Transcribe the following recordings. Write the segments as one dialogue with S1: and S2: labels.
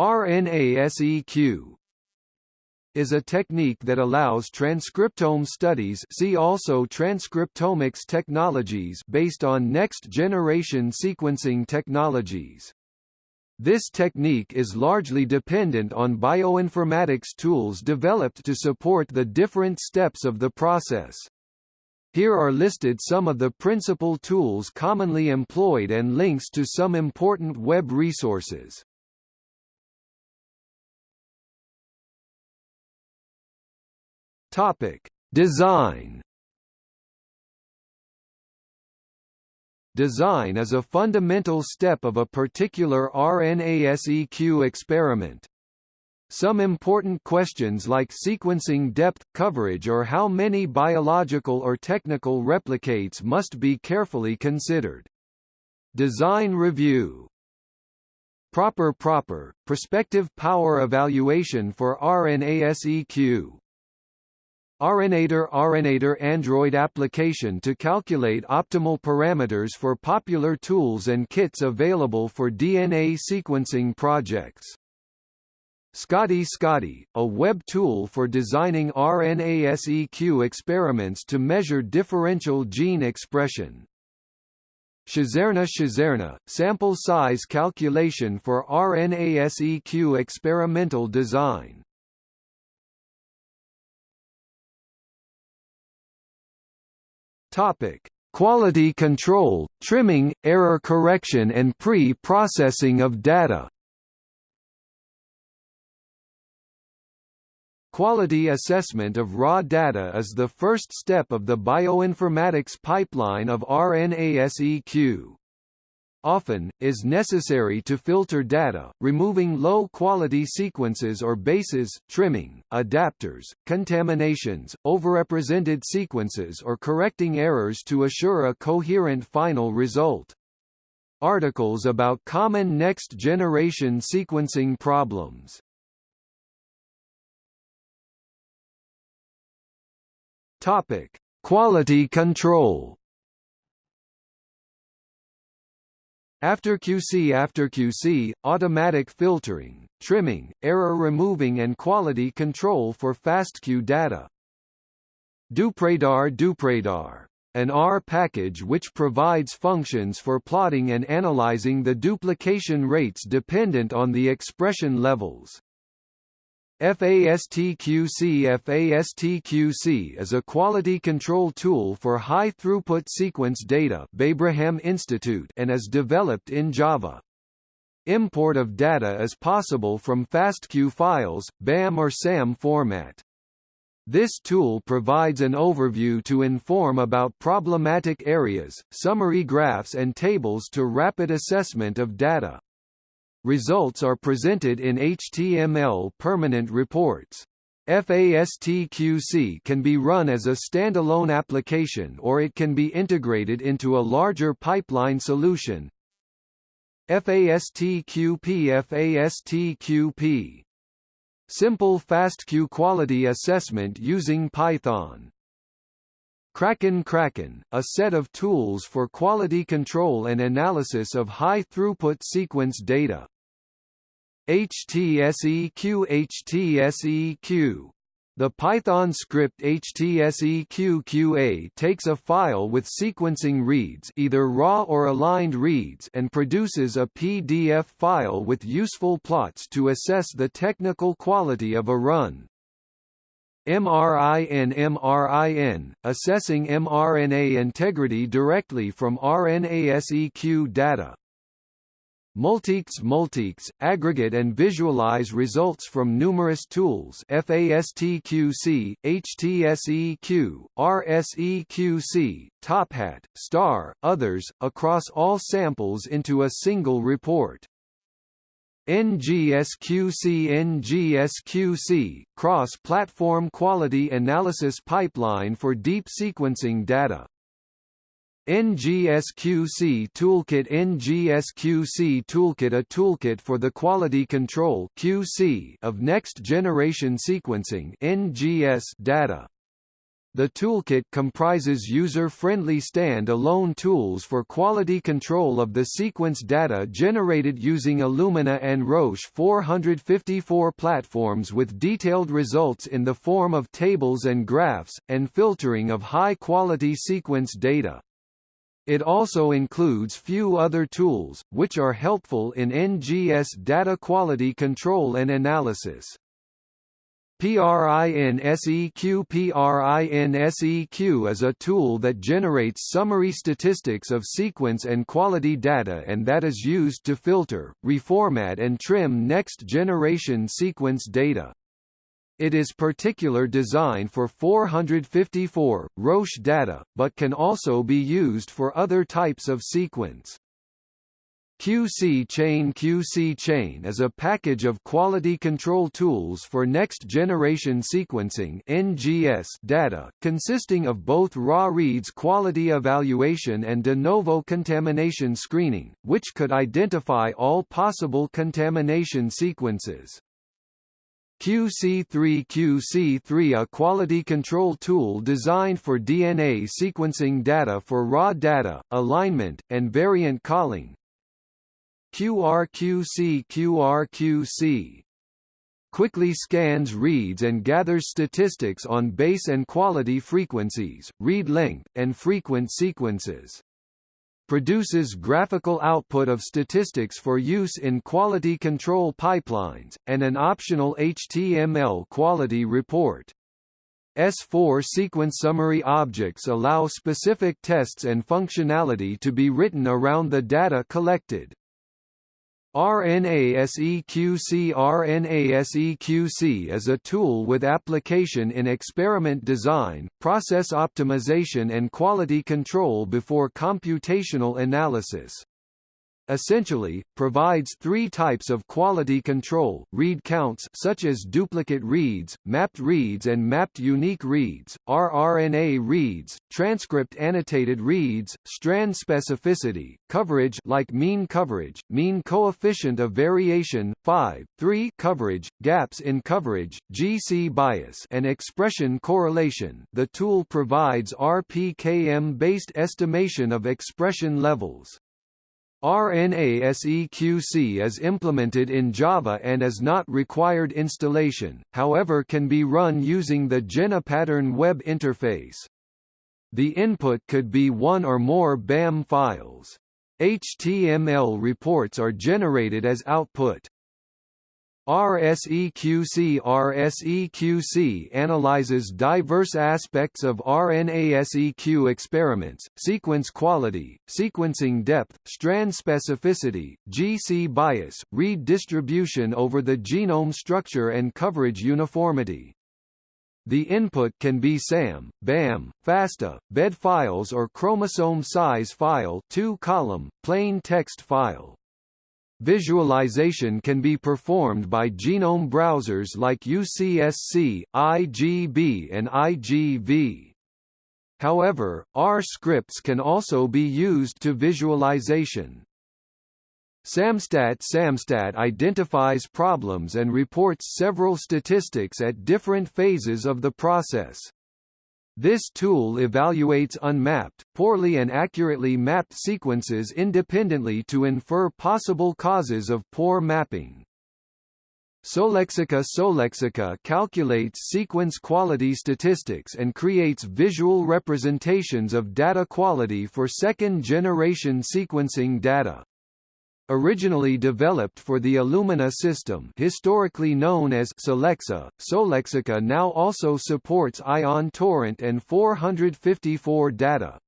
S1: RNA-seq is a technique that allows transcriptome studies see also transcriptomics technologies based on next-generation sequencing technologies. This technique is largely dependent on bioinformatics tools developed to support the different steps of the process. Here are listed some of the principal tools commonly employed and links to some important web resources. Topic: Design Design is a fundamental step of a particular RNA-seq experiment. Some important questions like sequencing depth, coverage or how many biological or technical replicates must be carefully considered. Design review Proper proper, prospective power evaluation for RNA-seq RNAtor RNAtor Android application to calculate optimal parameters for popular tools and kits available for DNA sequencing projects. Scotty Scotty, a web tool for designing RNA-seq experiments to measure differential gene expression. Shazerna Shazerna, sample size calculation for RNA-seq experimental design. Topic: Quality control, trimming, error correction and pre-processing of data. Quality assessment of raw data is the first step of the bioinformatics pipeline of RNA-seq often, is necessary to filter data, removing low-quality sequences or bases, trimming, adapters, contaminations, overrepresented sequences or correcting errors to assure a coherent final result. Articles about common next-generation sequencing problems Topic: Quality control. After QC After QC, automatic filtering, trimming, error removing and quality control for FastQ data. Dupradar Dupradar an R package which provides functions for plotting and analyzing the duplication rates dependent on the expression levels. FASTQC FASTQC is a quality control tool for high-throughput sequence data Babraham Institute and is developed in Java. Import of data is possible from FASTQ files, BAM or SAM format. This tool provides an overview to inform about problematic areas, summary graphs and tables to rapid assessment of data. Results are presented in HTML permanent reports. FASTQC can be run as a standalone application or it can be integrated into a larger pipeline solution. FASTQP FASTQP Simple FastQ quality assessment using Python Kraken Kraken, a set of tools for quality control and analysis of high-throughput sequence data. HTSEQ HTSEQ the Python script HTSEQQA takes a file with sequencing reads either raw or aligned reads and produces a PDF file with useful plots to assess the technical quality of a run. MRIN MRIN, assessing mRNA integrity directly from RNA-seq data. MultiQC MultiQC, aggregate and visualize results from numerous tools FASTQC, HTSEQ, RSEQC, TopHat, STAR, others, across all samples into a single report. NGSQC NGSQC, cross-platform quality analysis pipeline for deep sequencing data. NGSQC Toolkit NGSQC Toolkit A toolkit for the quality control QC of next-generation sequencing NGS data The toolkit comprises user-friendly stand-alone tools for quality control of the sequence data generated using Illumina and Roche 454 platforms with detailed results in the form of tables and graphs, and filtering of high-quality sequence data. It also includes few other tools, which are helpful in NGS data quality control and analysis. PRINSEQ PRINSEQ is a tool that generates summary statistics of sequence and quality data and that is used to filter, reformat and trim next-generation sequence data. It is particular design for 454, Roche data, but can also be used for other types of sequence. QC Chain QC Chain is a package of quality control tools for next-generation sequencing NGS data, consisting of both raw reads quality evaluation and de novo contamination screening, which could identify all possible contamination sequences. QC3 QC3 a quality control tool designed for DNA sequencing data for raw data, alignment, and variant calling, QRQC QRQC quickly scans reads and gathers statistics on base and quality frequencies, read length, and frequent sequences. Produces graphical output of statistics for use in quality control pipelines, and an optional HTML quality report. S4 sequence summary objects allow specific tests and functionality to be written around the data collected. RNA-seqC RNA-seqC is a tool with application in experiment design, process optimization and quality control before computational analysis essentially, provides three types of quality control, read counts such as duplicate reads, mapped reads and mapped unique reads, rRNA reads, transcript annotated reads, strand specificity, coverage like mean coverage, mean coefficient of variation, 5, 3 coverage, gaps in coverage, GC bias and expression correlation. The tool provides RPKM-based estimation of expression levels. RNA-seqC is implemented in Java and is not required installation, however can be run using the GenePattern web interface. The input could be one or more BAM files. HTML reports are generated as output. RSEQC RSEQC analyzes diverse aspects of RNA-seq experiments, sequence quality, sequencing depth, strand specificity, GC bias, read distribution over the genome structure and coverage uniformity. The input can be SAM, BAM, FASTA, BED files or chromosome size file 2 column, plain text file. Visualization can be performed by genome browsers like UCSC, IGB and IGV. However, R scripts can also be used to visualization. SAMstat SAMstat identifies problems and reports several statistics at different phases of the process. This tool evaluates unmapped, poorly and accurately mapped sequences independently to infer possible causes of poor mapping. SolexaQA SolexaQA calculates sequence quality statistics and creates visual representations of data quality for second-generation sequencing data. Originally developed for the Illumina system historically known as Solexa, SolexaQA now also supports Ion Torrent and 454 data.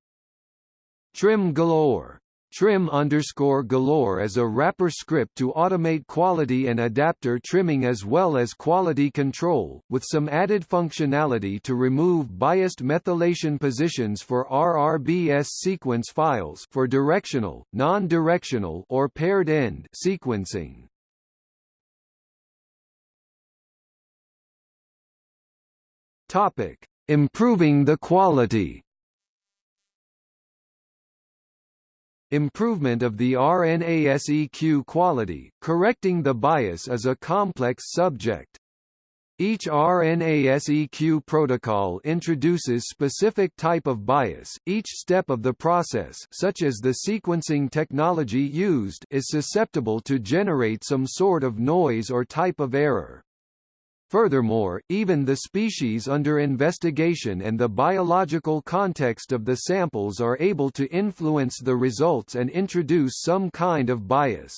S1: Trim Galore Trim underscore galore is a wrapper script to automate quality and adapter trimming as well as quality control, with some added functionality to remove biased methylation positions for RRBS sequence files for directional, non-directional or paired end sequencing. Topic: Improving the quality. Improvement of the RNA-seq quality, correcting the bias is a complex subject. Each RNA-seq protocol introduces specific type of bias. Each step of the process, such as the sequencing technology used, is susceptible to generate some sort of noise or type of error. Furthermore, even the species under investigation and the biological context of the samples are able to influence the results and introduce some kind of bias.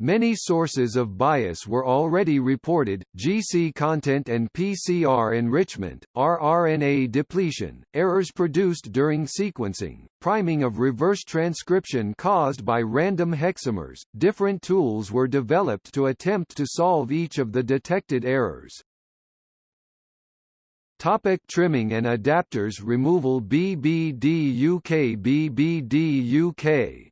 S1: Many sources of bias were already reported, GC content and PCR enrichment, rRNA depletion, errors produced during sequencing, priming of reverse transcription caused by random hexamers. Different tools were developed to attempt to solve each of the detected errors. Topic trimming and adapters removal BBD UK BBDuk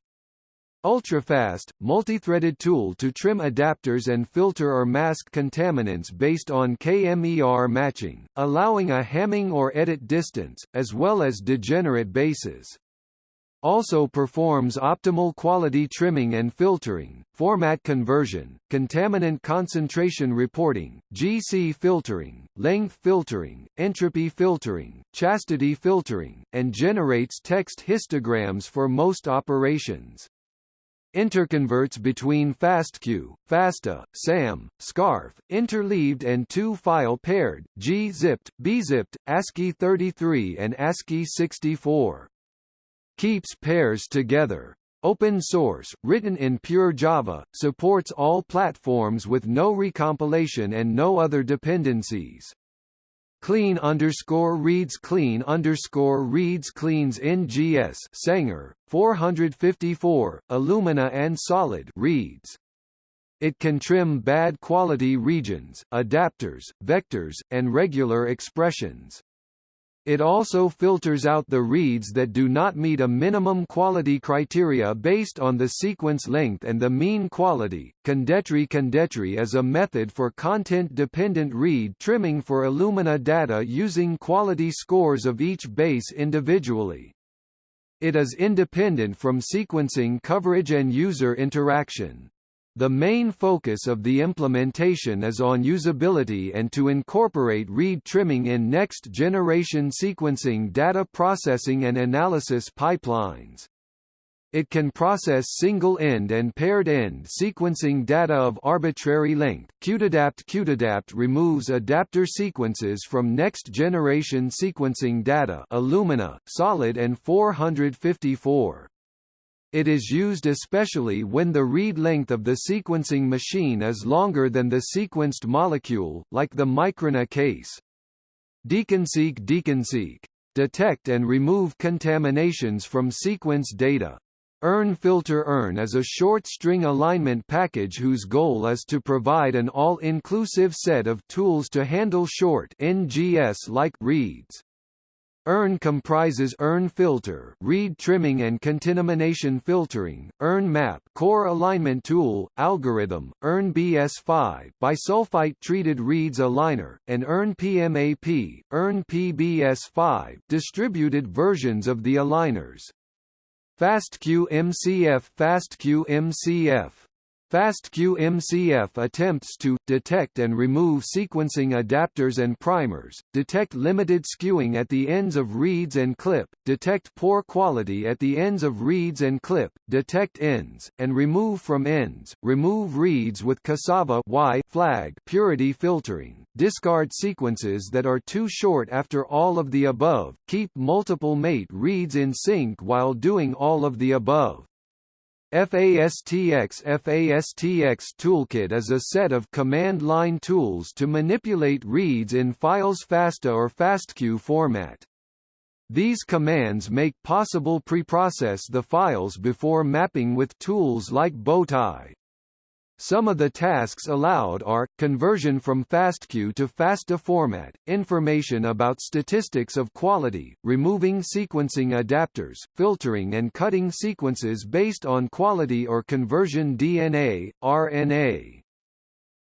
S1: Ultrafast, multi-threaded tool to trim adapters and filter or mask contaminants based on KMER matching, allowing a Hamming or edit distance, as well as degenerate bases. Also performs optimal quality trimming and filtering, format conversion, contaminant concentration reporting, GC filtering, length filtering, entropy filtering, chastity filtering, and generates text histograms for most operations. Interconverts between FASTQ, FASTA, SAM, SCARF, interleaved and two-file paired, G-zipped, B-zipped, ASCII 33 and ASCII 64. Keeps pairs together. Open source, written in pure Java, supports all platforms with no recompilation and no other dependencies. Clean underscore reads clean underscore reads cleans NGS Sanger 454 Illumina and solid reads. It can trim bad quality regions, adapters, vectors, and regular expressions. It also filters out the reads that do not meet a minimum quality criteria based on the sequence length and the mean quality. ConDeTri ConDeTri is a method for content-dependent read trimming for Illumina data using quality scores of each base individually. It is independent from sequencing coverage and user interaction. The main focus of the implementation is on usability and to incorporate read trimming in next-generation sequencing data processing and analysis pipelines. It can process single-end and paired-end sequencing data of arbitrary length. cutadapt cutadapt removes adapter sequences from next-generation sequencing data Illumina, Solid and 454. It is used especially when the read length of the sequencing machine is longer than the sequenced molecule, like the microRNA case. DeconSeq DeconSeq. Detect and remove contaminations from sequence data. ERNE Filter ERNE is a short string alignment package whose goal is to provide an all-inclusive set of tools to handle short NGS-like reads. ERNE comprises ERNE filter, read trimming and contamination filtering, ERNE map, core alignment tool, algorithm, ERNE BS5, bisulfite treated reads aligner, and ERNE PMAP, ERNE PBS5, distributed versions of the aligners. FastQ MCF FastQ MCF FastQ-MCF attempts to detect and remove sequencing adapters and primers, detect limited skewing at the ends of reads and clip, detect poor quality at the ends of reads and clip, detect ends, and remove from ends, remove reads with CASAVA y flag purity filtering, discard sequences that are too short after all of the above, keep multiple mate reads in sync while doing all of the above. FASTX FASTX Toolkit is a set of command line tools to manipulate reads in files FASTA or FASTQ format. These commands make possible preprocess the files before mapping with tools like Bowtie. Some of the tasks allowed are, conversion from FASTQ to FASTA format, information about statistics of quality, removing sequencing adapters, filtering and cutting sequences based on quality or conversion DNA, RNA.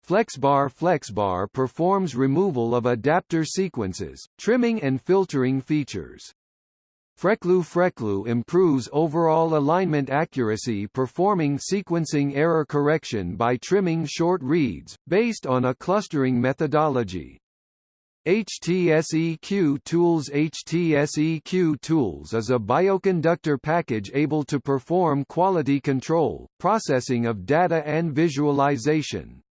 S1: FlexBar FlexBar performs removal of adapter sequences, trimming and filtering features. Freclu Freclu improves overall alignment accuracy performing sequencing error correction by trimming short reads, based on a clustering methodology. HTSEQ Tools HTSEQ Tools is a bioconductor package able to perform quality control, processing of data and visualization.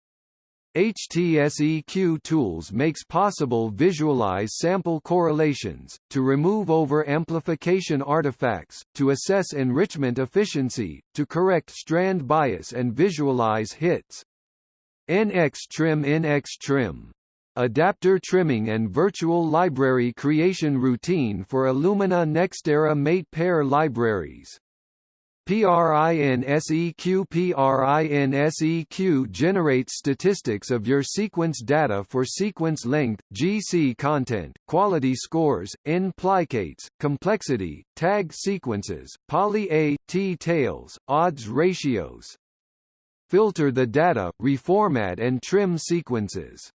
S1: HTSEQ tools makes possible visualize sample correlations, to remove over-amplification artifacts, to assess enrichment efficiency, to correct strand bias and visualize hits. NX Trim NX Trim adapter trimming and virtual library creation routine for Illumina NextEra mate pair libraries. PRINSEQ PRINSEQ generates statistics of your sequence data for sequence length, GC content, quality scores, n-plicates, complexity, tag sequences, poly A, T tails, odds ratios. Filter the data, reformat and trim sequences.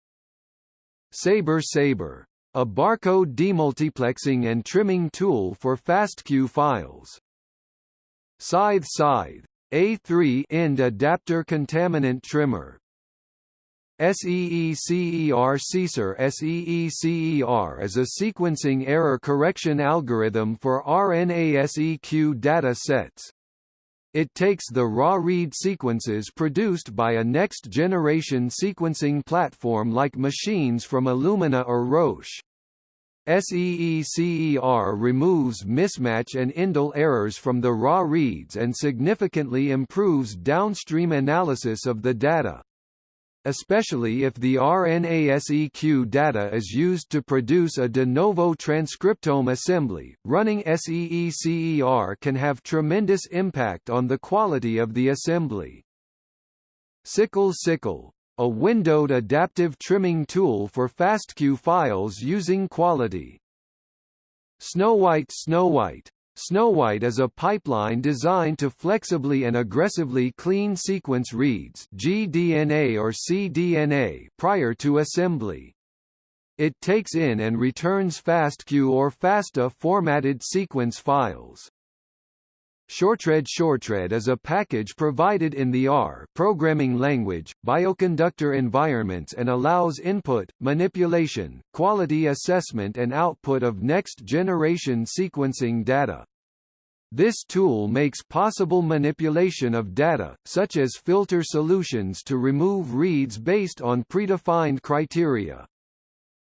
S1: Sabre Sabre. A barcode demultiplexing and trimming tool for FASTQ files. Scythe Scythe A3 end adapter contaminant trimmer SEECER CESAR SEECER is a sequencing error correction algorithm for RNA-seq data sets. It takes the raw read sequences produced by a next-generation sequencing platform like machines from Illumina or Roche. SEECER removes mismatch and indel errors from the raw reads and significantly improves downstream analysis of the data. Especially if the RNA-seq data is used to produce a de novo transcriptome assembly, running SEECER can have tremendous impact on the quality of the assembly. Sickle Sickle a windowed adaptive trimming tool for FASTQ files using quality. SnoWhite SnoWhite SnoWhite is a pipeline designed to flexibly and aggressively clean sequence reads gDNA or cDNA prior to assembly. It takes in and returns FASTQ or FASTA formatted sequence files. Shortread Shortread is a package provided in the R programming language, bioconductor environments and allows input, manipulation, quality assessment and output of next-generation sequencing data. This tool makes possible manipulation of data, such as filter solutions to remove reads based on predefined criteria.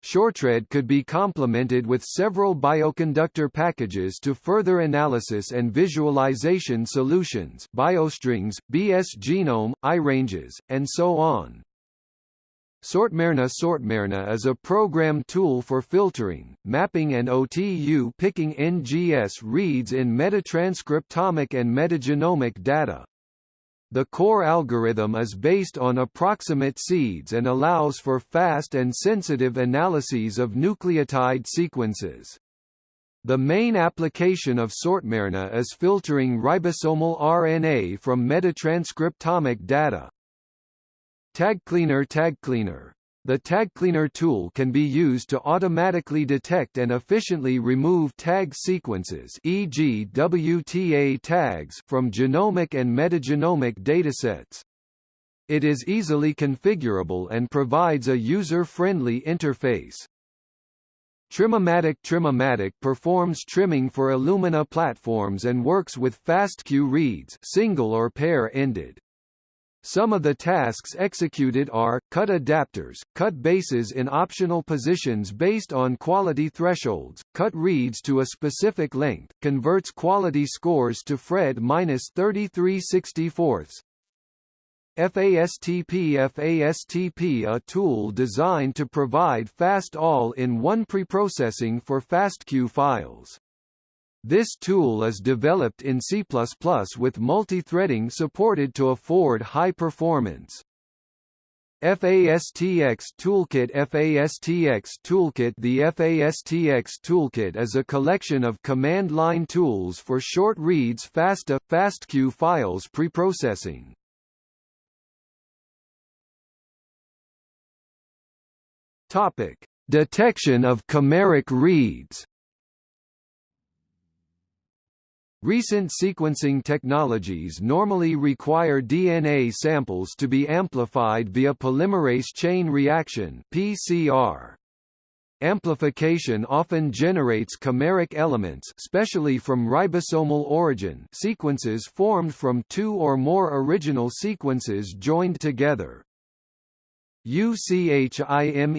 S1: Shortread could be complemented with several bioconductor packages to further analysis and visualization solutions biostrings, BS genome, iRanges, and so on. Sortmerna Sortmerna is a program tool for filtering, mapping and OTU picking NGS reads in metatranscriptomic and metagenomic data. The core algorithm is based on approximate seeds and allows for fast and sensitive analyses of nucleotide sequences. The main application of Sortmerna is filtering ribosomal RNA from metatranscriptomic data. TagCleaner TagCleaner the tag cleaner tool can be used to automatically detect and efficiently remove tag sequences e.g. WTA tags from genomic and metagenomic datasets. It is easily configurable and provides a user-friendly interface. Trimomatic Trimmomatic performs trimming for Illumina platforms and works with FASTQ reads single or pair-ended. Some of the tasks executed are, cut adapters, cut bases in optional positions based on quality thresholds, cut reads to a specific length, converts quality scores to PHRED-33 64 FASTP FASTP a tool designed to provide fast all-in-one preprocessing for FASTQ files. This tool is developed in C++ with multi-threading supported to afford high performance. FASTX Toolkit FASTX Toolkit The FASTX Toolkit is a collection of command line tools for short reads FASTA, uh, FASTQ files preprocessing. Detection of chimeric reads Recent sequencing technologies normally require DNA samples to be amplified via polymerase chain reaction (PCR). Amplification often generates chimeric elements especially from ribosomal origin sequences formed from two or more original sequences joined together. UCHIME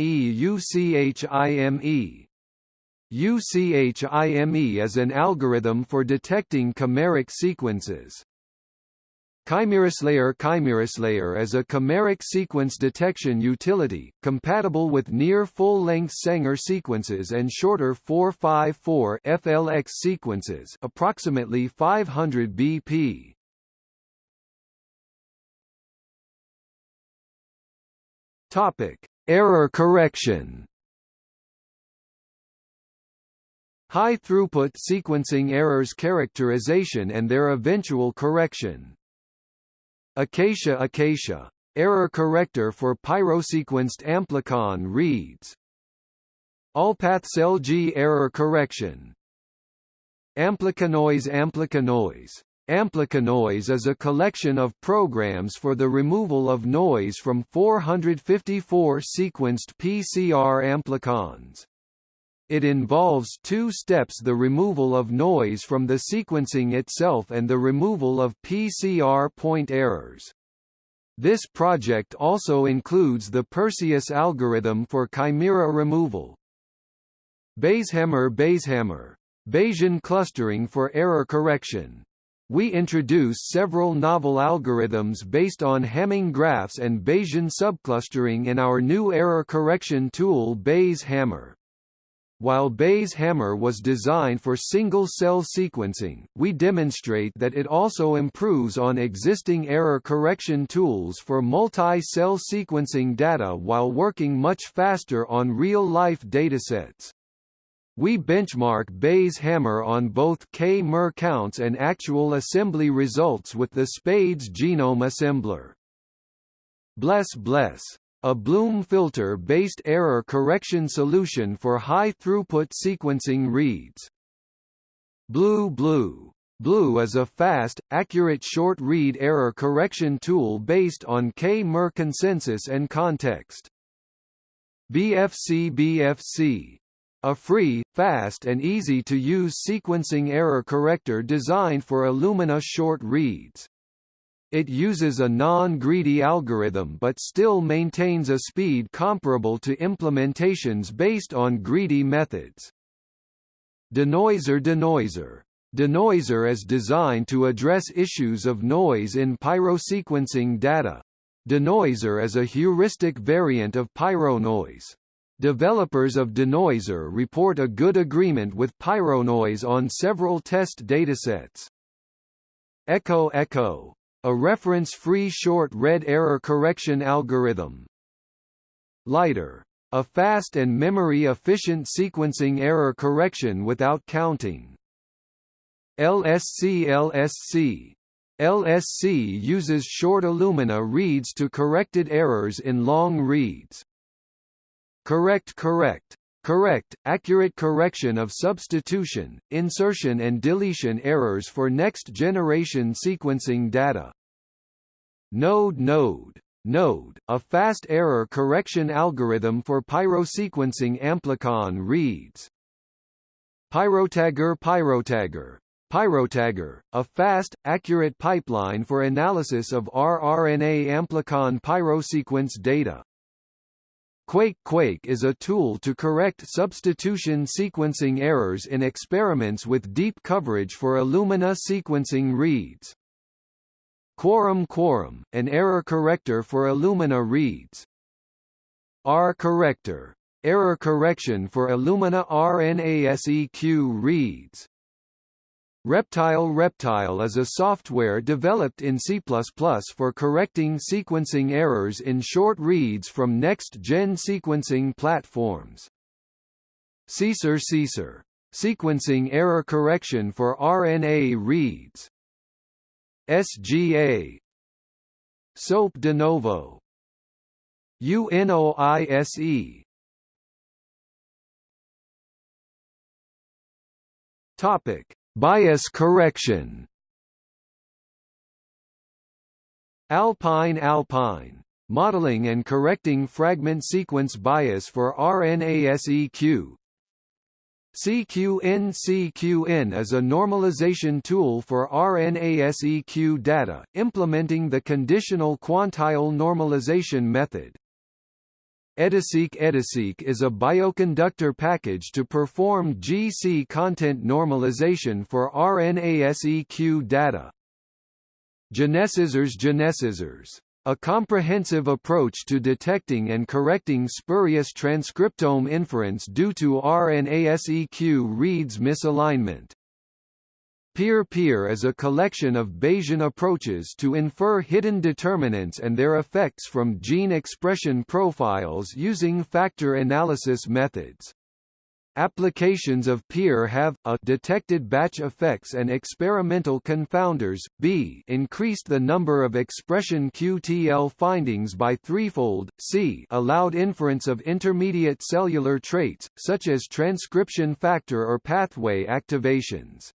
S1: UCHIME UCHIME is an algorithm for detecting chimeric sequences. ChimeraSlayer ChimeraSlayer is a chimeric sequence detection utility, compatible with near full-length Sanger sequences and shorter 454 FLX sequences approximately 500 BP. Error correction High-throughput sequencing errors characterization and their eventual correction. Acacia Acacia. Error corrector for pyrosequenced amplicon reads. ALLPATHS-LG error correction. AmpliconNoise AmpliconNoise. AmpliconNoise is a collection of programs for the removal of noise from 454 sequenced PCR amplicons. It involves two steps the removal of noise from the sequencing itself and the removal of PCR point errors. This project also includes the Perseus algorithm for chimera removal. Bayeshammer Bayeshammer. Bayesian clustering for error correction. We introduce several novel algorithms based on Hamming graphs and Bayesian subclustering in our new error correction tool Bayes Hammer. While Bayes hammer was designed for single-cell sequencing, we demonstrate that it also improves on existing error correction tools for multi-cell sequencing data while working much faster on real-life datasets. We benchmark Bayes hammer on both k-mer counts and actual assembly results with the SPADES genome assembler. Bless bless a Bloom filter-based error correction solution for high-throughput sequencing reads. Blue Blue Blue is a fast, accurate short-read error correction tool based on K-mer consensus and context. BFC BFC a free, fast and easy-to-use sequencing error corrector designed for Illumina short reads. It uses a non-greedy algorithm but still maintains a speed comparable to implementations based on greedy methods. Denoiser Denoiser Denoiser is designed to address issues of noise in pyrosequencing data. Denoiser is a heuristic variant of pyronoise. Developers of Denoiser report a good agreement with pyronoise on several test datasets. Echo Echo a reference-free short red error correction algorithm. Lighter. A fast and memory-efficient sequencing error correction without counting. LSC LSC LSC uses short Illumina reads to corrected errors in long reads. Karect Karect Karect, accurate correction of substitution, insertion and deletion errors for next-generation sequencing data. Node Node Node, a fast error correction algorithm for pyrosequencing amplicon reads. Pyrotagger Pyrotagger Pyrotagger, a fast, accurate pipeline for analysis of rRNA amplicon pyrosequence data. Quake Quake is a tool to correct substitution sequencing errors in experiments with deep coverage for Illumina sequencing reads. Quorum Quorum, an error corrector for Illumina reads. R corrector. Error correction for Illumina RNASEQ reads. Reptile Reptile is a software developed in C++ for correcting sequencing errors in short reads from next-gen sequencing platforms. SEECER SEECER. Sequencing error correction for RNA reads. SGA SOAP de novo UNOISE Topic Bias correction Alpine Alpine modeling and correcting fragment sequence bias for RNA-seq. CQN CQN is a normalization tool for RNA-seq data, implementing the conditional quantile normalization method. EDASeq EDASeq is a bioconductor package to perform GC content normalization for RNA-seq data. GeneScissors GeneScissors a comprehensive approach to detecting and correcting spurious transcriptome inference due to RNA-seq reads misalignment. Peer-peer is a collection of Bayesian approaches to infer hidden determinants and their effects from gene expression profiles using factor analysis methods. Applications of peer have a detected batch effects and experimental confounders. B increased the number of expression QTL findings by threefold. C allowed inference of intermediate cellular traits such as transcription factor or pathway activations.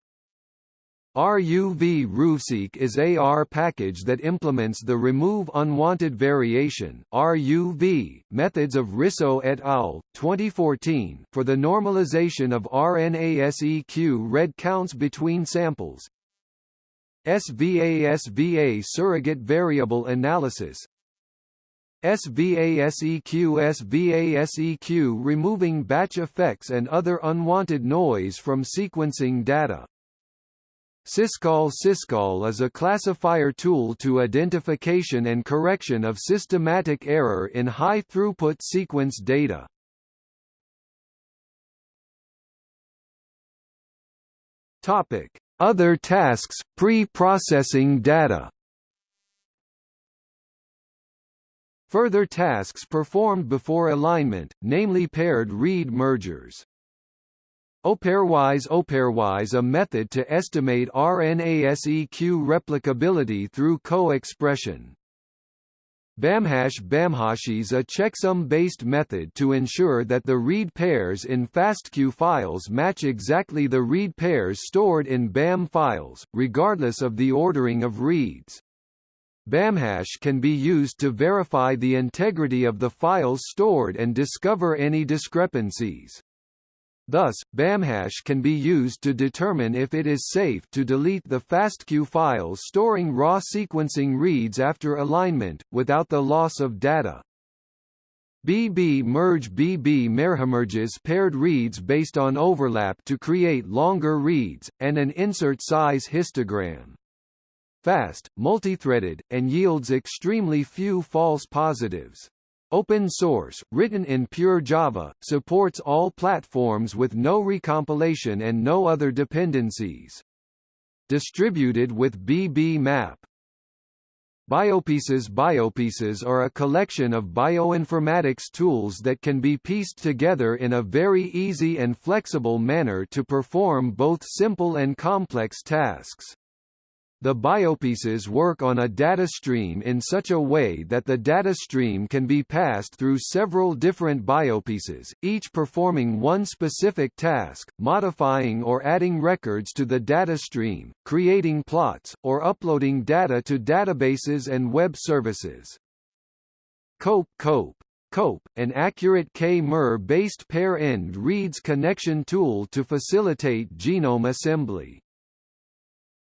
S1: RUV RUVseq is a R package that implements the Remove Unwanted Variation RUV methods of Risso et al. 2014 for the normalization of RNA-seq read counts between samples. SVA-SVA surrogate variable analysis SVA-seq SVA-seq removing batch effects and other unwanted noise from sequencing data Syscall Syscall is a classifier tool to identification and correction of systematic error in high-throughput sequence data. Other tasks pre-processing data. Further tasks performed before alignment, namely paired read mergers. Opairwise Opairwise a method to estimate RNA-seq replicability through co-expression. BAMHAsh BAMHASH a checksum-based method to ensure that the read pairs in FASTQ files match exactly the read pairs stored in BAM files, regardless of the ordering of reads. BAMHAsh can be used to verify the integrity of the files stored and discover any discrepancies. Thus, BAMHAsh can be used to determine if it is safe to delete the FASTQ files storing raw sequencing reads after alignment, without the loss of data. BB merge BB paired reads based on overlap to create longer reads, and an insert size histogram. Fast, multithreaded, and yields extremely few false positives. Open source, written in pure Java, supports all platforms with no recompilation and no other dependencies. Distributed with BB-map. Biopieces Biopieces are a collection of bioinformatics tools that can be pieced together in a very easy and flexible manner to perform both simple and complex tasks. The biopieces work on a data stream in such a way that the data stream can be passed through several different biopieces, each performing one specific task, modifying or adding records to the data stream, creating plots, or uploading data to databases and web services. COPE COPE COPE, an accurate K-MER-based pair-end reads connection tool to facilitate genome assembly.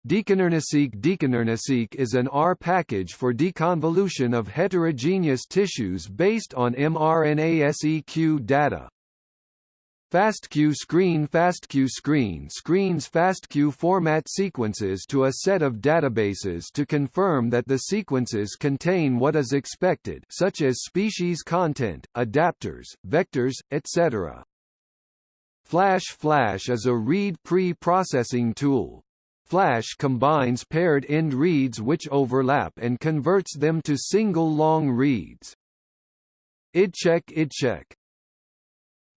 S1: DeconRNASeq DeconRNASeq is an R package for deconvolution of heterogeneous tissues based on mRNA-seq data. FASTQ screen FASTQ screen screens FASTQ format sequences to a set of databases to confirm that the sequences contain what is expected such as species content, adapters, vectors, etc. Flash Flash is a read pre-processing tool. Flash combines paired end reads which overlap and converts them to single long reads. IdCheck IdCheck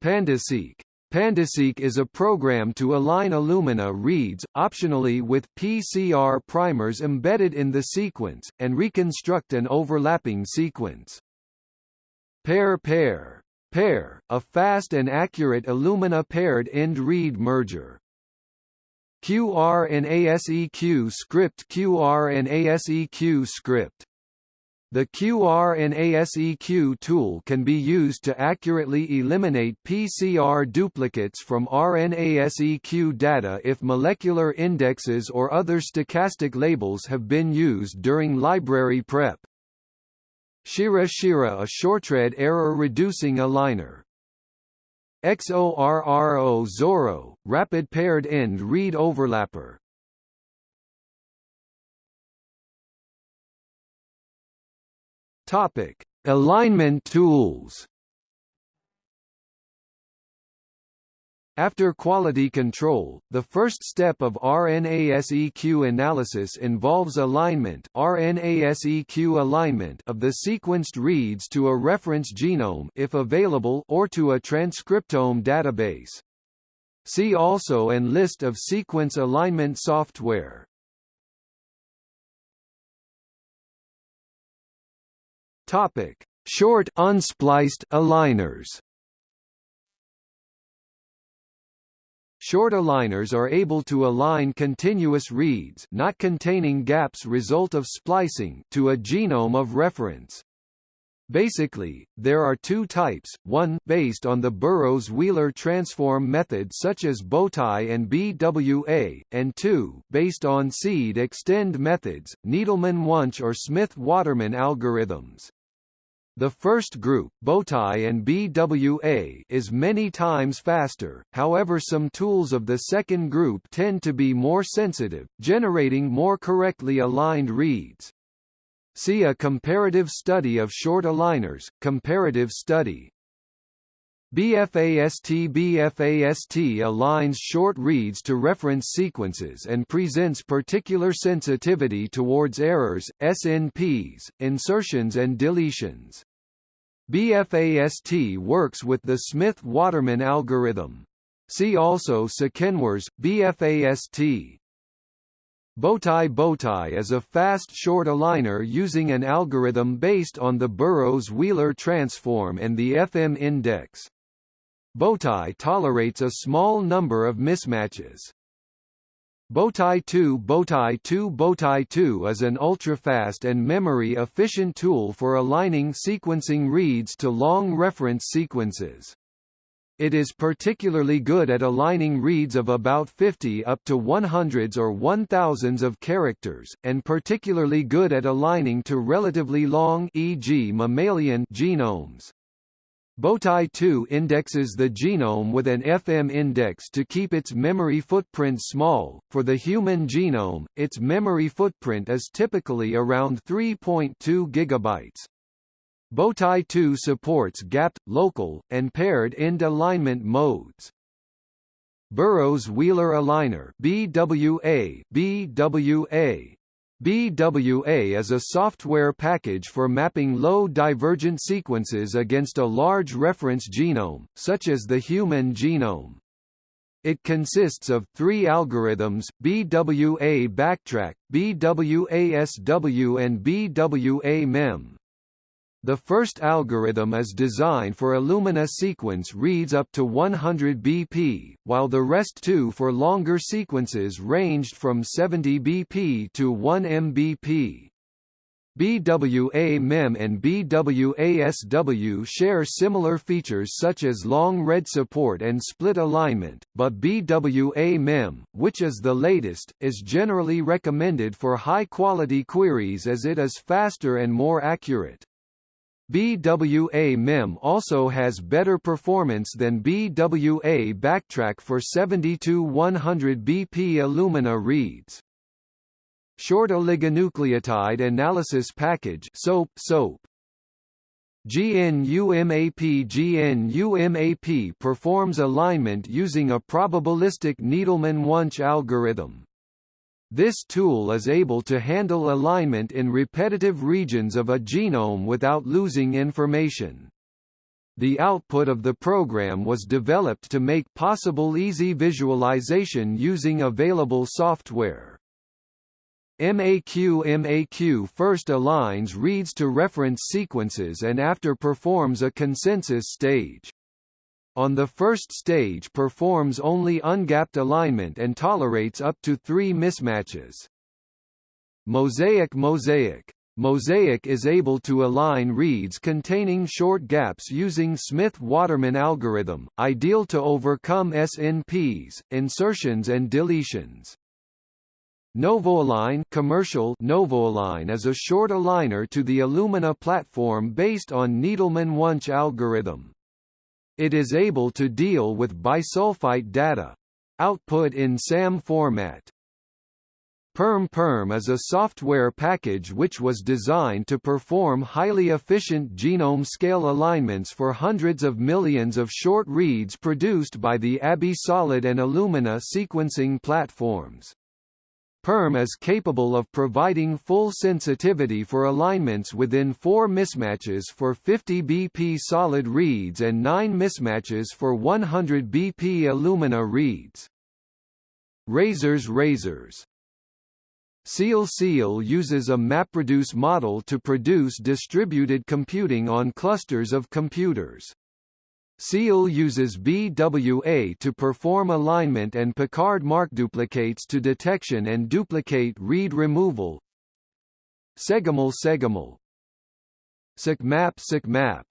S1: PandaSeq PandaSeq is a program to align Illumina reads, optionally with PCR primers embedded in the sequence, and reconstruct an overlapping sequence. PEAR PEAR PEAR, a fast and accurate Illumina paired end read merger. QRNASEQ script QRNASEQ script the QRNASEQ tool can be used to accurately eliminate PCR duplicates from RNASEQ data if molecular indexes or other stochastic labels have been used during library prep. SHERA SHERA a shortread error-reducing aligner. XORRO Zorro, rapid paired end read overlapper Topic: Alignment tools. After quality control, the first step of RNA-seq analysis involves alignment RNA-seq alignment of the sequenced reads to a reference genome if available or to a transcriptome database. See also and list of sequence alignment software. Topic: Short unspliced aligners. Short aligners are able to align continuous reads not containing gaps result of splicing to a genome of reference. Basically, there are two types, one, based on the Burrows-Wheeler transform method such as Bowtie and BWA, and two, based on seed extend methods, Needleman-Wunsch or Smith-Waterman algorithms. The first group, Bowtie and BWA, is many times faster, however some tools of the second group tend to be more sensitive, generating more correctly aligned reads. See a comparative study of short aligners, comparative study. BFAST BFAST aligns short reads to reference sequences and presents particular sensitivity towards errors, SNPs, insertions and deletions. BFAST works with the Smith-Waterman algorithm. See also SEQanswers, BFAST. Bowtie Bowtie is a fast short aligner using an algorithm based on the Burrows-Wheeler transform and the FM index. Bowtie tolerates a small number of mismatches. Bowtie 2 Bowtie 2 Bowtie 2 is an ultra-fast and memory-efficient tool for aligning sequencing reads to long reference sequences. It is particularly good at aligning reads of about 50 up to 100s or 1000s of characters, and particularly good at aligning to relatively long e.g. mammalian genomes. Bowtie 2 indexes the genome with an FM index to keep its memory footprint small. For the human genome, its memory footprint is typically around 3.2 gigabytes. Bowtie 2 supports gapped, local, and paired end alignment modes. Burrows-Wheeler Aligner BWA, BWA BWA is a software package for mapping low divergent sequences against a large reference genome, such as the human genome. It consists of three algorithms, BWA backtrack, BWASW and BWA-MEM. The first algorithm is designed for Illumina sequence reads up to 100 BP, while the rest two for longer sequences ranged from 70 BP to 1 mbp. BWA-MEM and BWASW share similar features such as long read support and split alignment, but BWA-MEM, which is the latest, is generally recommended for high-quality queries as it is faster and more accurate. BWA-MEM also has better performance than BWA backtrack for 70-100 BP Illumina reads. Short oligonucleotide analysis package SOAP SOAP GNUMAP GNUMAP performs alignment using a probabilistic Needleman-Wunsch algorithm. This tool is able to handle alignment in repetitive regions of a genome without losing information. The output of the program was developed to make possible easy visualization using available software. MAQ MAQ first aligns reads to reference sequences and after performs a consensus stage. On the first stage performs only ungapped alignment and tolerates up to three mismatches. MOSAIK MOSAIK MOSAIK is able to align reads containing short gaps using Smith-Waterman algorithm, ideal to overcome SNPs, insertions and deletions. NovoAlign commercial NovoAlign is a short aligner to the Illumina platform based on Needleman-Wunsch algorithm. It is able to deal with bisulfite data. Output in SAM format. Perm Perm is a software package which was designed to perform highly efficient genome-scale alignments for hundreds of millions of short reads produced by the ABBY Solid and Illumina sequencing platforms. PERM is capable of providing full sensitivity for alignments within 4 mismatches for 50 BP solid reads and 9 mismatches for 100 BP Illumina reads. RazerS RazerS Seal Seal uses a MapReduce model to produce distributed computing on clusters of computers. Seal uses BWA to perform alignment and Picard mark duplicates to detection and duplicate read removal. segemehl segemehl SICMAP SICMAP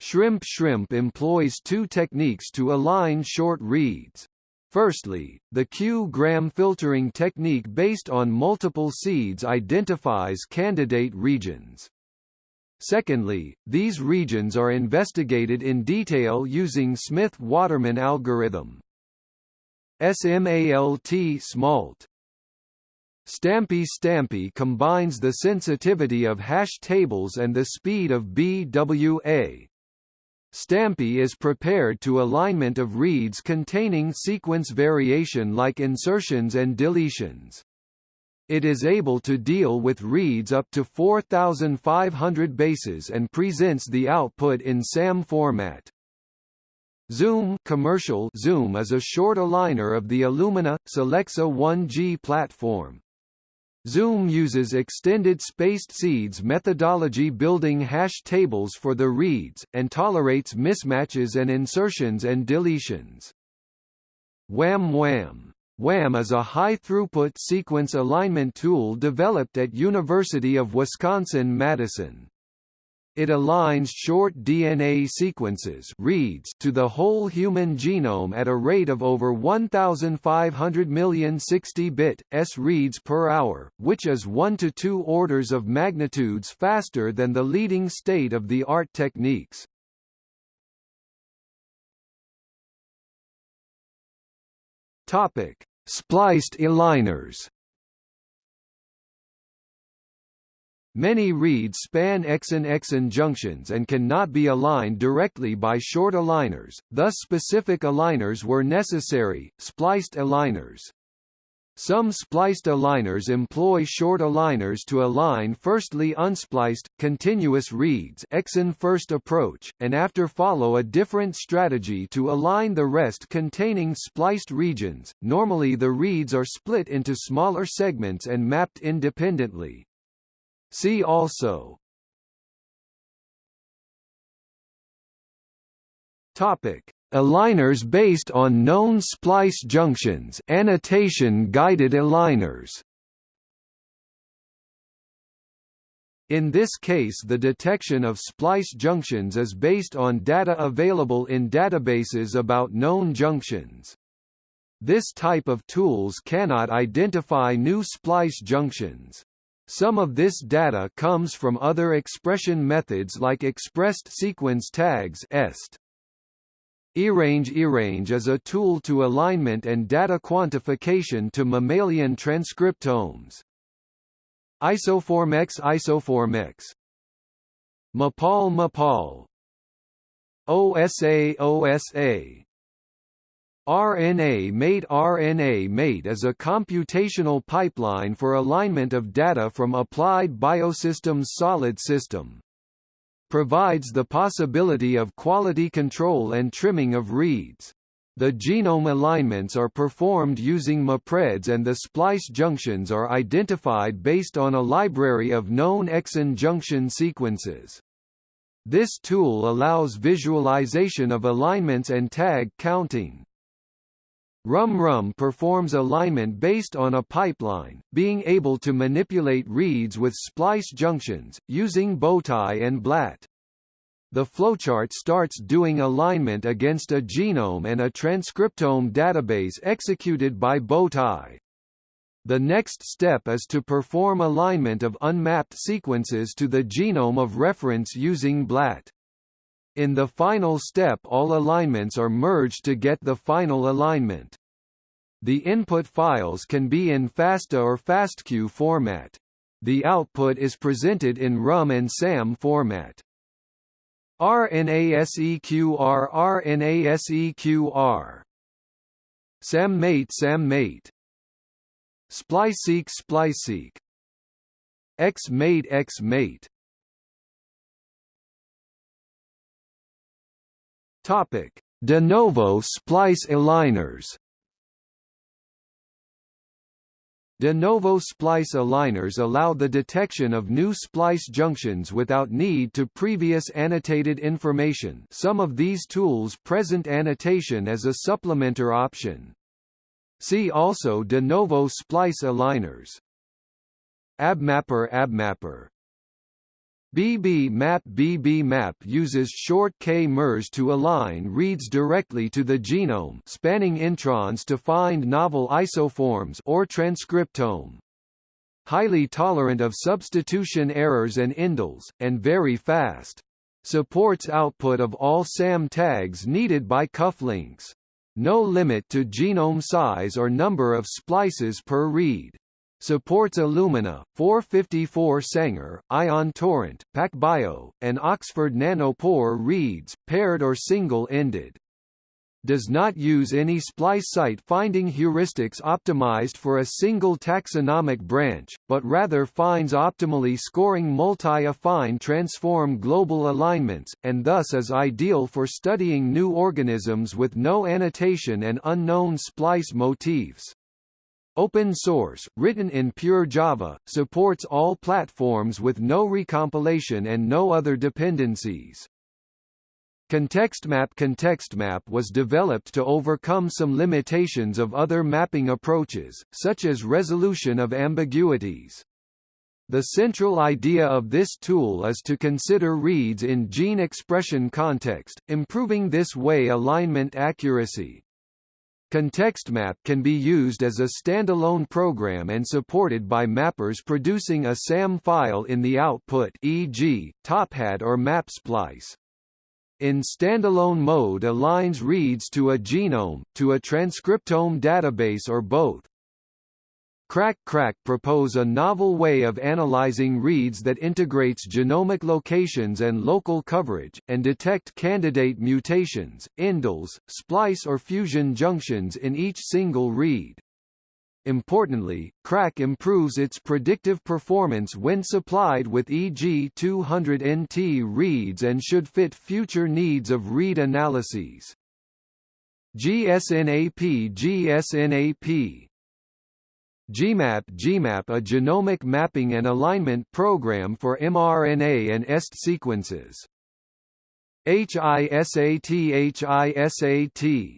S1: Shrimp Shrimp employs two techniques to align short reads. Firstly, the Q-gram filtering technique based on multiple seeds identifies candidate regions. Secondly, these regions are investigated in detail using Smith-Waterman algorithm. SMALT SMALT Stampy Stampy combines the sensitivity of hash tables and the speed of BWA, Stampy is prepared to alignment of reads containing sequence variation like insertions and deletions. It is able to deal with reads up to 4,500 bases and presents the output in SAM format. Zoom commercial Zoom is a short aligner of the Illumina Solexa 1G platform. Zoom uses extended spaced seeds methodology building hash tables for the reads, and tolerates mismatches and insertions and deletions. Wham Wham! Wham is a high-throughput sequence alignment tool developed at University of Wisconsin-Madison. It aligns short DNA sequences reads to the whole human genome at a rate of over 1,500 million 60-bit, s reads per hour, which is 1 to 2 orders of magnitudes faster than the leading state-of-the-art techniques. Spliced aligners Many reads span exon-exon junctions and cannot be aligned directly by short aligners, thus specific aligners were necessary, spliced aligners. Some spliced aligners employ short aligners to align firstly unspliced, continuous reads exon-first approach, and after follow a different strategy to align the rest containing spliced regions. Normally the reads are split into smaller segments and mapped independently. See also Topic: Aligners based on known splice junctions annotation guided aligners In this case the detection of splice junctions is based on data available in databases about known junctions. This type of tools cannot identify new splice junctions. Some of this data comes from other expression methods like expressed sequence tags EST. eRange eRange is a tool to alignment and data quantification to mammalian transcriptomes. Isoformex Isoformex Mapal Mapal OSA OSA RNA-Mate RNA-Mate is a computational pipeline for alignment of data from Applied Biosystems solid system. Provides the possibility of quality control and trimming of reads. The genome alignments are performed using MapReads and the splice junctions are identified based on a library of known exon junction sequences. This tool allows visualization of alignments and tag counting. RumRum performs alignment based on a pipeline, being able to manipulate reads with splice junctions, using Bowtie and BLAT. The flowchart starts doing alignment against a genome and a transcriptome database executed by Bowtie. The next step is to perform alignment of unmapped sequences to the genome of reference using BLAT. In the final step all alignments are merged to get the final alignment. The input files can be in FASTA or FASTQ format. The output is presented in RUM and SAM format. RNASEQR RNASEQR SAMmate SAMmate Spliceseq Spliceseq XMate XMate Topic: De novo splice aligners. De novo splice aligners allow the detection of new splice junctions without need to previous annotated information some of these tools present annotation as a supplementer option. See also de novo splice aligners. AbMapper AbMapper BBMap BBMap uses short K-mers to align reads directly to the genome spanning introns to find novel isoforms or transcriptome. Highly tolerant of substitution errors and indels, and very fast. Supports output of all SAM tags needed by cufflinks. No limit to genome size or number of splices per read. Supports Illumina, 454 Sanger, Ion Torrent, PacBio, and Oxford Nanopore reads, paired or single-ended. Does not use any splice site finding heuristics optimized for a single taxonomic branch, but rather finds optimally scoring multi-affine transform global alignments, and thus is ideal for studying new organisms with no annotation and unknown splice motifs. Open source, written in pure Java, supports all platforms with no recompilation and no other dependencies. ContextMap ContextMap was developed to overcome some limitations of other mapping approaches, such as resolution of ambiguities. The central idea of this tool is to consider reads in gene expression context, improving this way alignment accuracy. ContextMap can be used as a standalone program and supported by mappers producing a SAM file in the output e.g., TopHat or MapSplice. In standalone mode aligns reads to a genome, to a transcriptome database or both. Crack Crack propose a novel way of analyzing reads that integrates genomic locations and local coverage, and detect candidate mutations, indels, splice or fusion junctions in each single read. Importantly, Crack improves its predictive performance when supplied with EG 200 NT reads and should fit future needs of read analyses. GSNAP GSNAP GMAP GMAP a genomic mapping and alignment program for mRNA and EST sequences. HISAT HISAT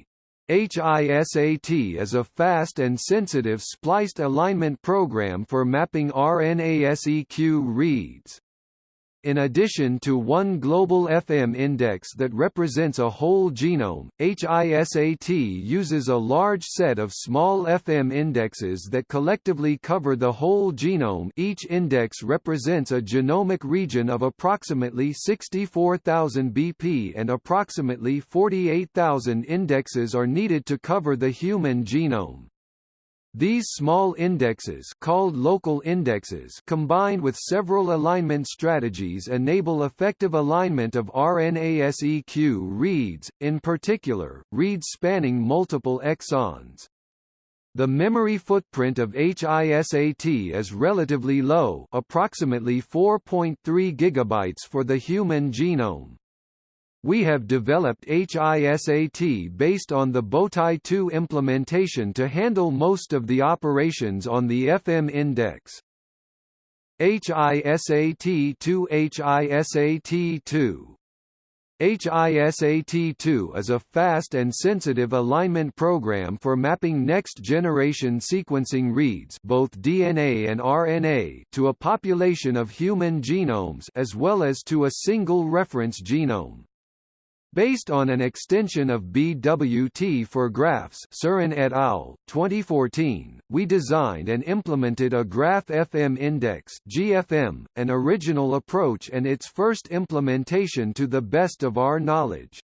S1: HISAT is a fast and sensitive spliced alignment program for mapping RNA-seq reads. In addition to one global FM index that represents a whole genome, HISAT uses a large set of small FM indexes that collectively cover the whole genome each index represents a genomic region of approximately 64,000 BP and approximately 48,000 indexes are needed to cover the human genome. These small indexes called local indexes combined with several alignment strategies enable effective alignment of RNA-seq reads, in particular, reads spanning multiple exons. The memory footprint of HISAT is relatively low approximately 4.3 GB for the human genome. We have developed HISAT based on the Bowtie 2 implementation to handle most of the operations on the FM index. HISAT 2 HISAT 2 HISAT2 is a fast and sensitive alignment program for mapping next-generation sequencing reads both DNA and RNA to a population of human genomes as well as to a single reference genome. Based on an extension of BWT for graphs Sirén et al., 2014, we designed and implemented a Graph FM Index GFM, an original approach and its first implementation to the best of our knowledge.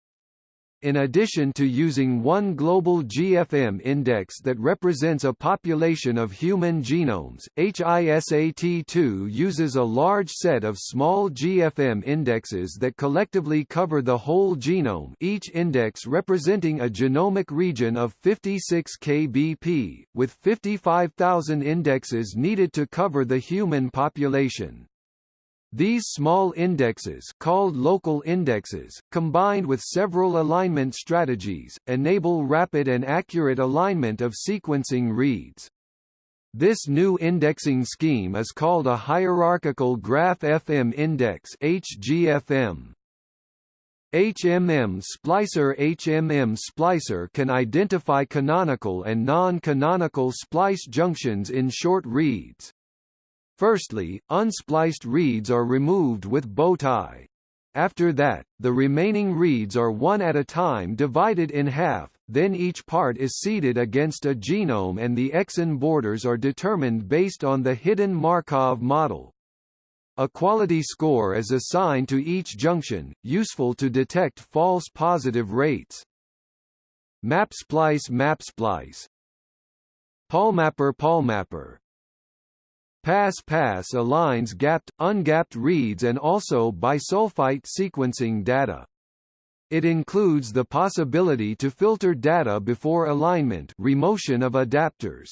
S1: In addition to using one global GFM index that represents a population of human genomes, HISAT2 uses a large set of small GFM indexes that collectively cover the whole genome each index representing a genomic region of 56 kbp, with 55,000 indexes needed to cover the human population. These small indexes called local indexes, combined with several alignment strategies, enable rapid and accurate alignment of sequencing reads. This new indexing scheme is called a hierarchical graph FM index HGFM. HMM splicer HMM splicer can identify canonical and non-canonical splice junctions in short reads. Firstly, unspliced reads are removed with Bowtie. After that, the remaining reads are one at a time divided in half, then each part is seeded against a genome and the exon borders are determined based on the hidden Markov model. A quality score is assigned to each junction, useful to detect false positive rates. MapSplice MapSplice PALMapper PALMapper Pass-pass aligns gapped, ungapped reads and also bisulfite sequencing data. It includes the possibility to filter data before alignment remotion of adapters.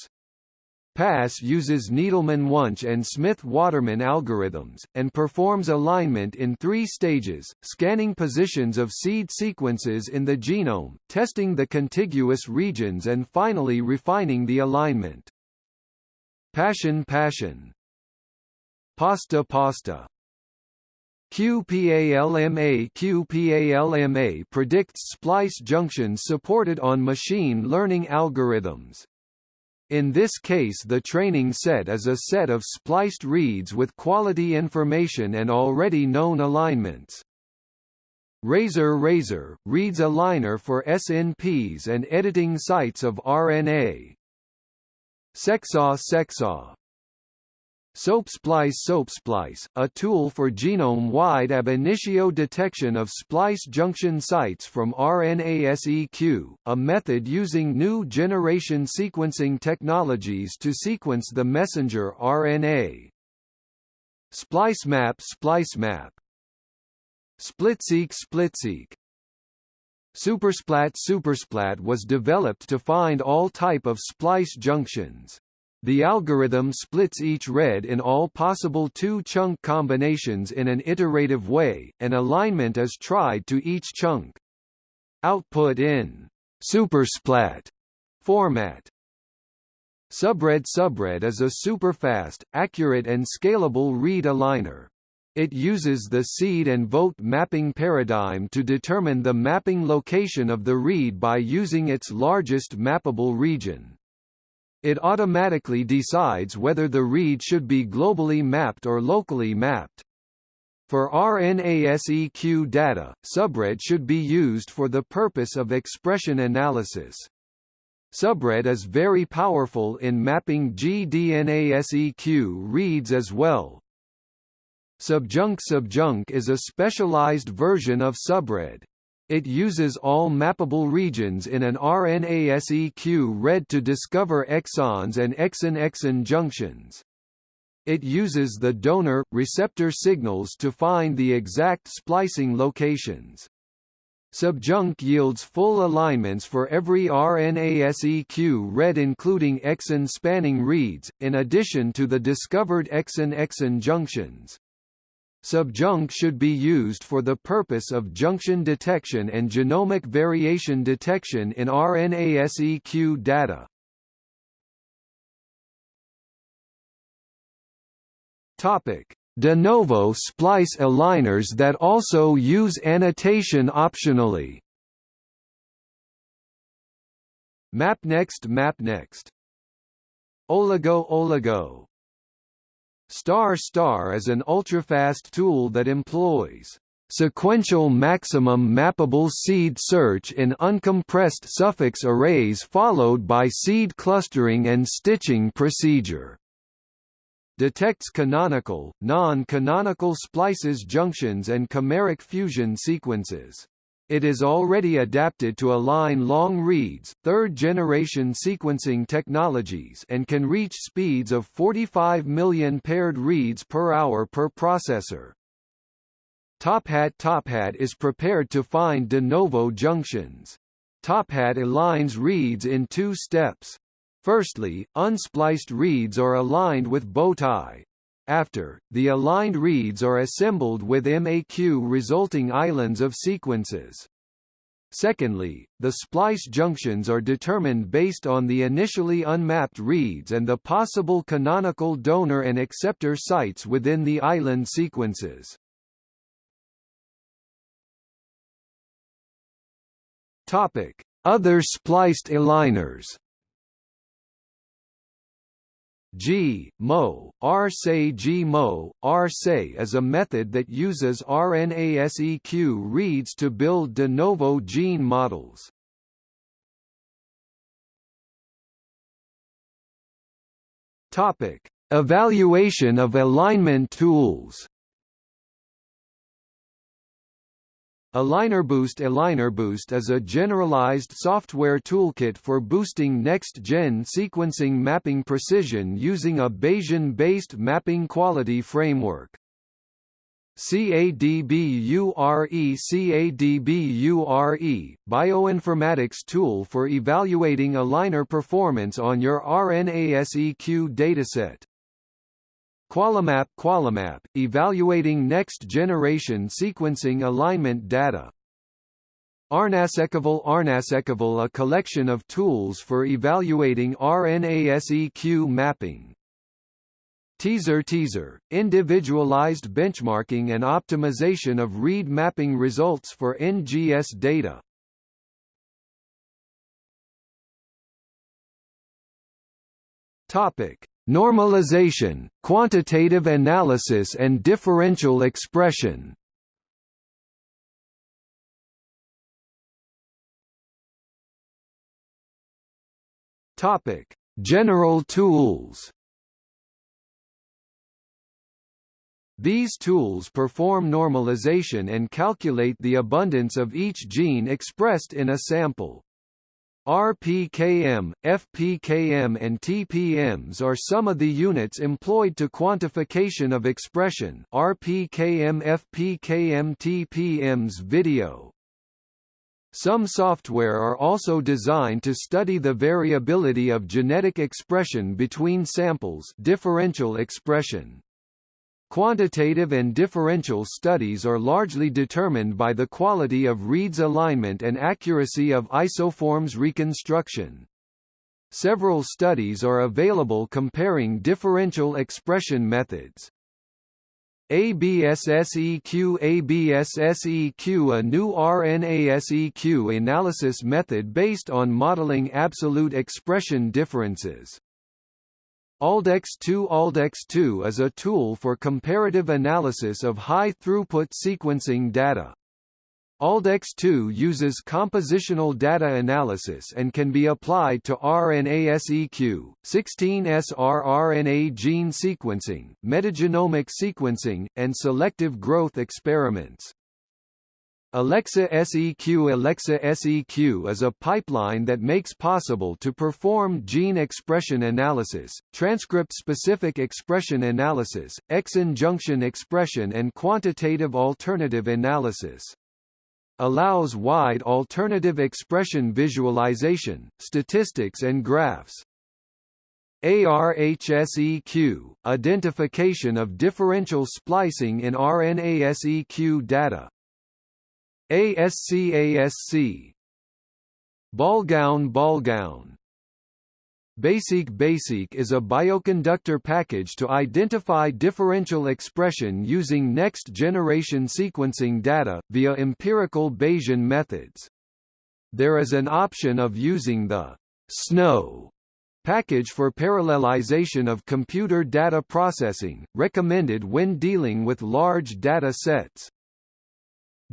S1: PASS uses Needleman-Wunsch and Smith-Waterman algorithms, and performs alignment in three stages, scanning positions of seed sequences in the genome, testing the contiguous regions and finally refining the alignment. Passion Passion Pasta Pasta QPALMA QPALMA predicts splice junctions supported on machine learning algorithms. In this case the training set is a set of spliced reads with quality information and already known alignments. RASER RASER, reads aligner for SNPs and editing sites of RNA. SeqSaw SeqSaw. SoapSplice SoapSplice, a tool for genome-wide ab initio detection of splice junction sites from RNA-seq, a method using new generation sequencing technologies to sequence the messenger RNA. SpliceMap SpliceMap SplitSeek SplitSeek Supersplat Supersplat was developed to find all type of splice junctions. The algorithm splits each read in all possible two-chunk combinations in an iterative way, and alignment is tried to each chunk. Output in supersplat format. Subread Subread is a superfast, accurate and scalable read aligner. It uses the seed and vote mapping paradigm to determine the mapping location of the read by using its largest mappable region. It automatically decides whether the read should be globally mapped or locally mapped. For RNA-seq data, Subread should be used for the purpose of expression analysis. Subread is very powerful in mapping gDNA-seq reads as well, Subjunc Subjunc is a specialized version of Subread. It uses all mappable regions in an RNA-seq read to discover exons and exon-exon junctions. It uses the donor-receptor signals to find the exact splicing locations. Subjunc yields full alignments for every RNA-seq read including exon-spanning reads, in addition to the discovered exon-exon junctions. Subjunc should be used for the purpose of junction detection and genomic variation detection in RNA-seq data. Topic: de novo splice aligners that also use annotation optionally. MapNext MapNext OLego OLego Star Star is an ultrafast tool that employs sequential maximum mappable seed search in uncompressed suffix arrays followed by seed clustering and stitching procedure. Detects canonical, non-canonical splices junctions and chimeric fusion sequences. It is already adapted to align long reads, third-generation sequencing technologies and can reach speeds of 45 million paired reads per hour per processor. TopHat TopHat is prepared to find de novo junctions. TopHat aligns reads in two steps. Firstly, unspliced reads are aligned with bowtie, after, the aligned reads are assembled with MAQ resulting islands of sequences. Secondly, the splice junctions are determined based on the initially unmapped reads and the possible canonical donor and acceptor sites within the island sequences. Topic: Other spliced aligners G, Mo, R-Say G Mo, is a method that uses RNA-seq reads to build de novo gene models. Topic: Evaluation of alignment tools. AlignerBoost AlignerBoost is a generalized software toolkit for boosting next-gen sequencing mapping precision using a Bayesian-based mapping quality framework. CADBURE CADBURE, bioinformatics tool for evaluating aligner performance on your RNA-seq dataset. Qualimap Qualimap, evaluating next-generation sequencing alignment data. RNAseqEval RNAseqEval a collection of tools for evaluating RNA-seq mapping. Teaser Teaser, individualized benchmarking and optimization of read mapping results for NGS data. Topic: Normalization, quantitative analysis and differential expression Topic: General tools. These tools perform normalization and calculate the abundance of each gene expressed in a sample. RPKM, FPKM and TPMs are some of the units employed to quantification of expression RPKM FPKM TPMs video. Some software are also designed to study the variability of genetic expression between samples differential expression. Quantitative and differential studies are largely determined by the quality of reads alignment and accuracy of isoforms reconstruction. Several studies are available comparing differential expression methods. ABSSEQ ABSSEQ a new RNA-seq analysis method based on modeling absolute expression differences. ALDEX2 ALDEX2 is a tool for comparative analysis of high-throughput sequencing data. ALDEX2 uses compositional data analysis and can be applied to RNA-seq, 16S rRNA gene sequencing, metagenomic sequencing, and selective growth experiments. Alexa SEQ Alexa SEQ is a pipeline that makes possible to perform gene expression analysis, transcript-specific expression analysis, exon junction expression and quantitative alternative analysis. Allows wide alternative expression visualization, statistics and graphs. ARHSEQ, identification of differential splicing in RNA-seq data. ASC ASC Ballgown Ballgown baySeq baySeq is a bioconductor package to identify differential expression using next-generation sequencing data, via empirical Bayesian methods. There is an option of using the SNOW package for parallelization of computer data processing, recommended when dealing with large data sets.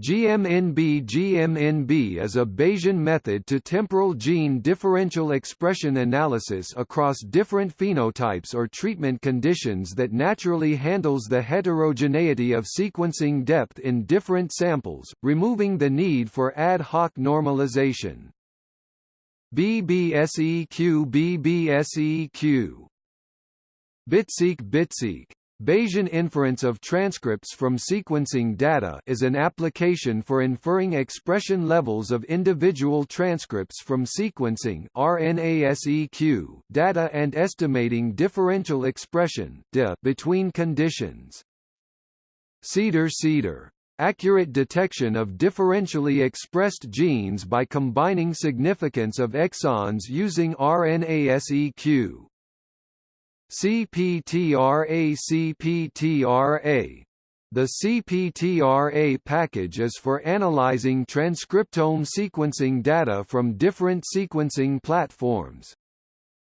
S1: GMNB GMNB is a Bayesian method to temporal gene differential expression analysis across different phenotypes or treatment conditions that naturally handles the heterogeneity of sequencing depth in different samples, removing the need for ad hoc normalization. BBSEQ BBSEQ BitSeq BitSeq Bayesian inference of transcripts from sequencing data is an application for inferring expression levels of individual transcripts from sequencing data and estimating differential expression between conditions. CEDAR-CEDAR accurate detection of differentially expressed genes by combining significance of exons using RNAseq. CPTRA CPTRA the CPTRA package is for analyzing transcriptome sequencing data from different sequencing platforms.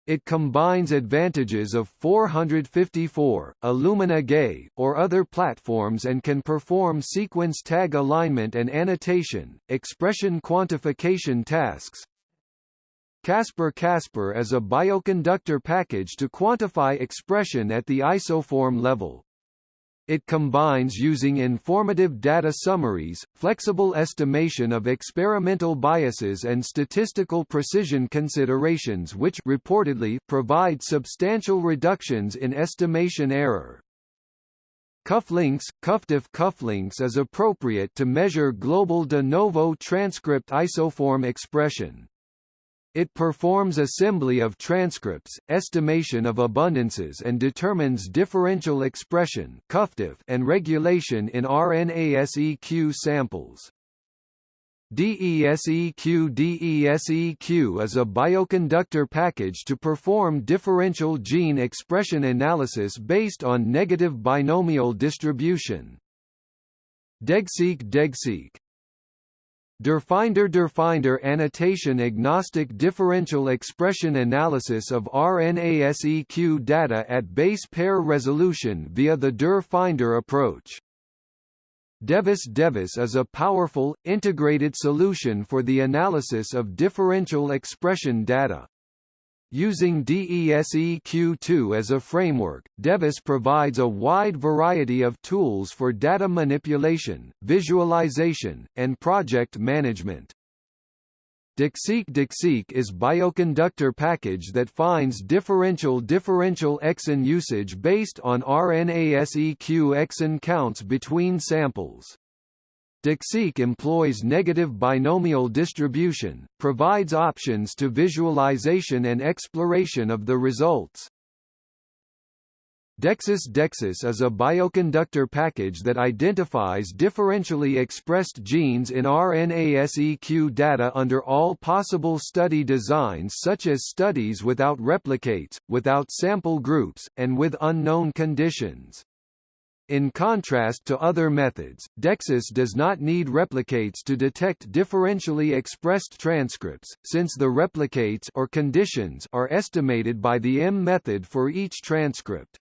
S1: It combines advantages of 454, Illumina GAY, or other platforms and can perform sequence tag alignment and annotation, expression quantification tasks, Caspar is a bioconductor package to quantify expression at the isoform level. It combines using informative data summaries, flexible estimation of experimental biases and statistical precision considerations which reportedly provide substantial reductions in estimation error. Cufflinks CuffDiff cufflinks is appropriate to measure global de novo transcript isoform expression. It performs assembly of transcripts, estimation of abundances and determines differential expression and regulation in RNA-seq samples. DESEQ DESEQ is a bioconductor package to perform differential gene expression analysis based on negative binomial distribution. DEGSeq DEGSeq Derfinder Derfinder annotation agnostic differential expression analysis of RNA-seq data at base pair resolution via the Derfinder approach. Devis Devis is a powerful, integrated solution for the analysis of differential expression data. Using DESEQ2 as a framework, Devis provides a wide variety of tools for data manipulation, visualization, and project management. DEXSeq is bioconductor package that finds differential differential exon usage based on RNA-seq exon counts between samples. DEXSeq employs negative binomial distribution, provides options to visualization and exploration of the results. DEXUS DEXUS is a bioconductor package that identifies differentially expressed genes in RNA-seq data under all possible study designs such as studies without replicates, without sample groups, and with unknown conditions. In contrast to other methods, DEXUS does not need replicates to detect differentially expressed transcripts, since the replicates or conditions are estimated by the M method for each transcript.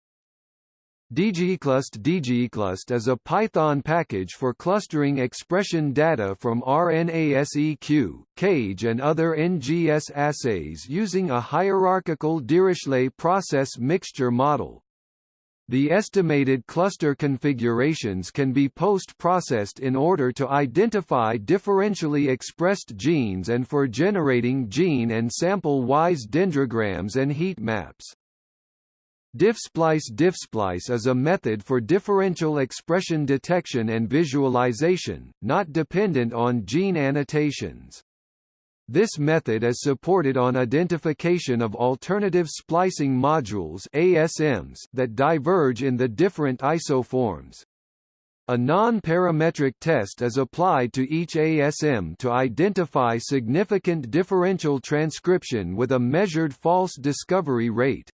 S1: DGEClust DGEClust is a Python package for clustering expression data from RNA-seq, CAGE and other NGS assays using a hierarchical Dirichlet process mixture model. The estimated cluster configurations can be post-processed in order to identify differentially expressed genes and for generating gene and sample-wise dendrograms and heat maps. DiffSplice DiffSplice is a method for differential expression detection and visualization, not dependent on gene annotations. This method is supported on identification of alternative splicing modules ASMs that diverge in the different isoforms. A non-parametric test is applied to each ASM to identify significant differential transcription with a measured false discovery rate.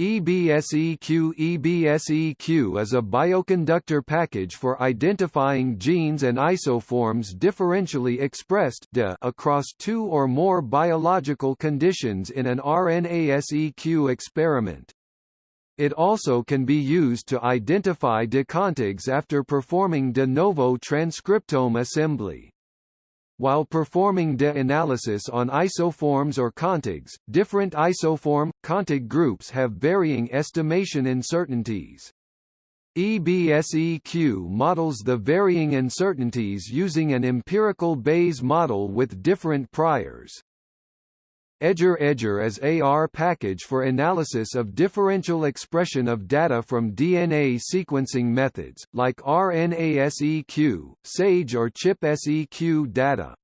S1: EBSEQ EBSEQ is a bioconductor package for identifying genes and isoforms differentially expressed across two or more biological conditions in an RNA-seq experiment. It also can be used to identify decontigs after performing de novo transcriptome assembly. While performing de-analysis on isoforms or contigs, different isoform, contig groups have varying estimation uncertainties. EBSEQ models the varying uncertainties using an empirical Bayes model with different priors. EDGER EDGER is AR package for analysis of differential expression of data from DNA sequencing methods, like RNA-seq, SAGE or ChIP-seq data.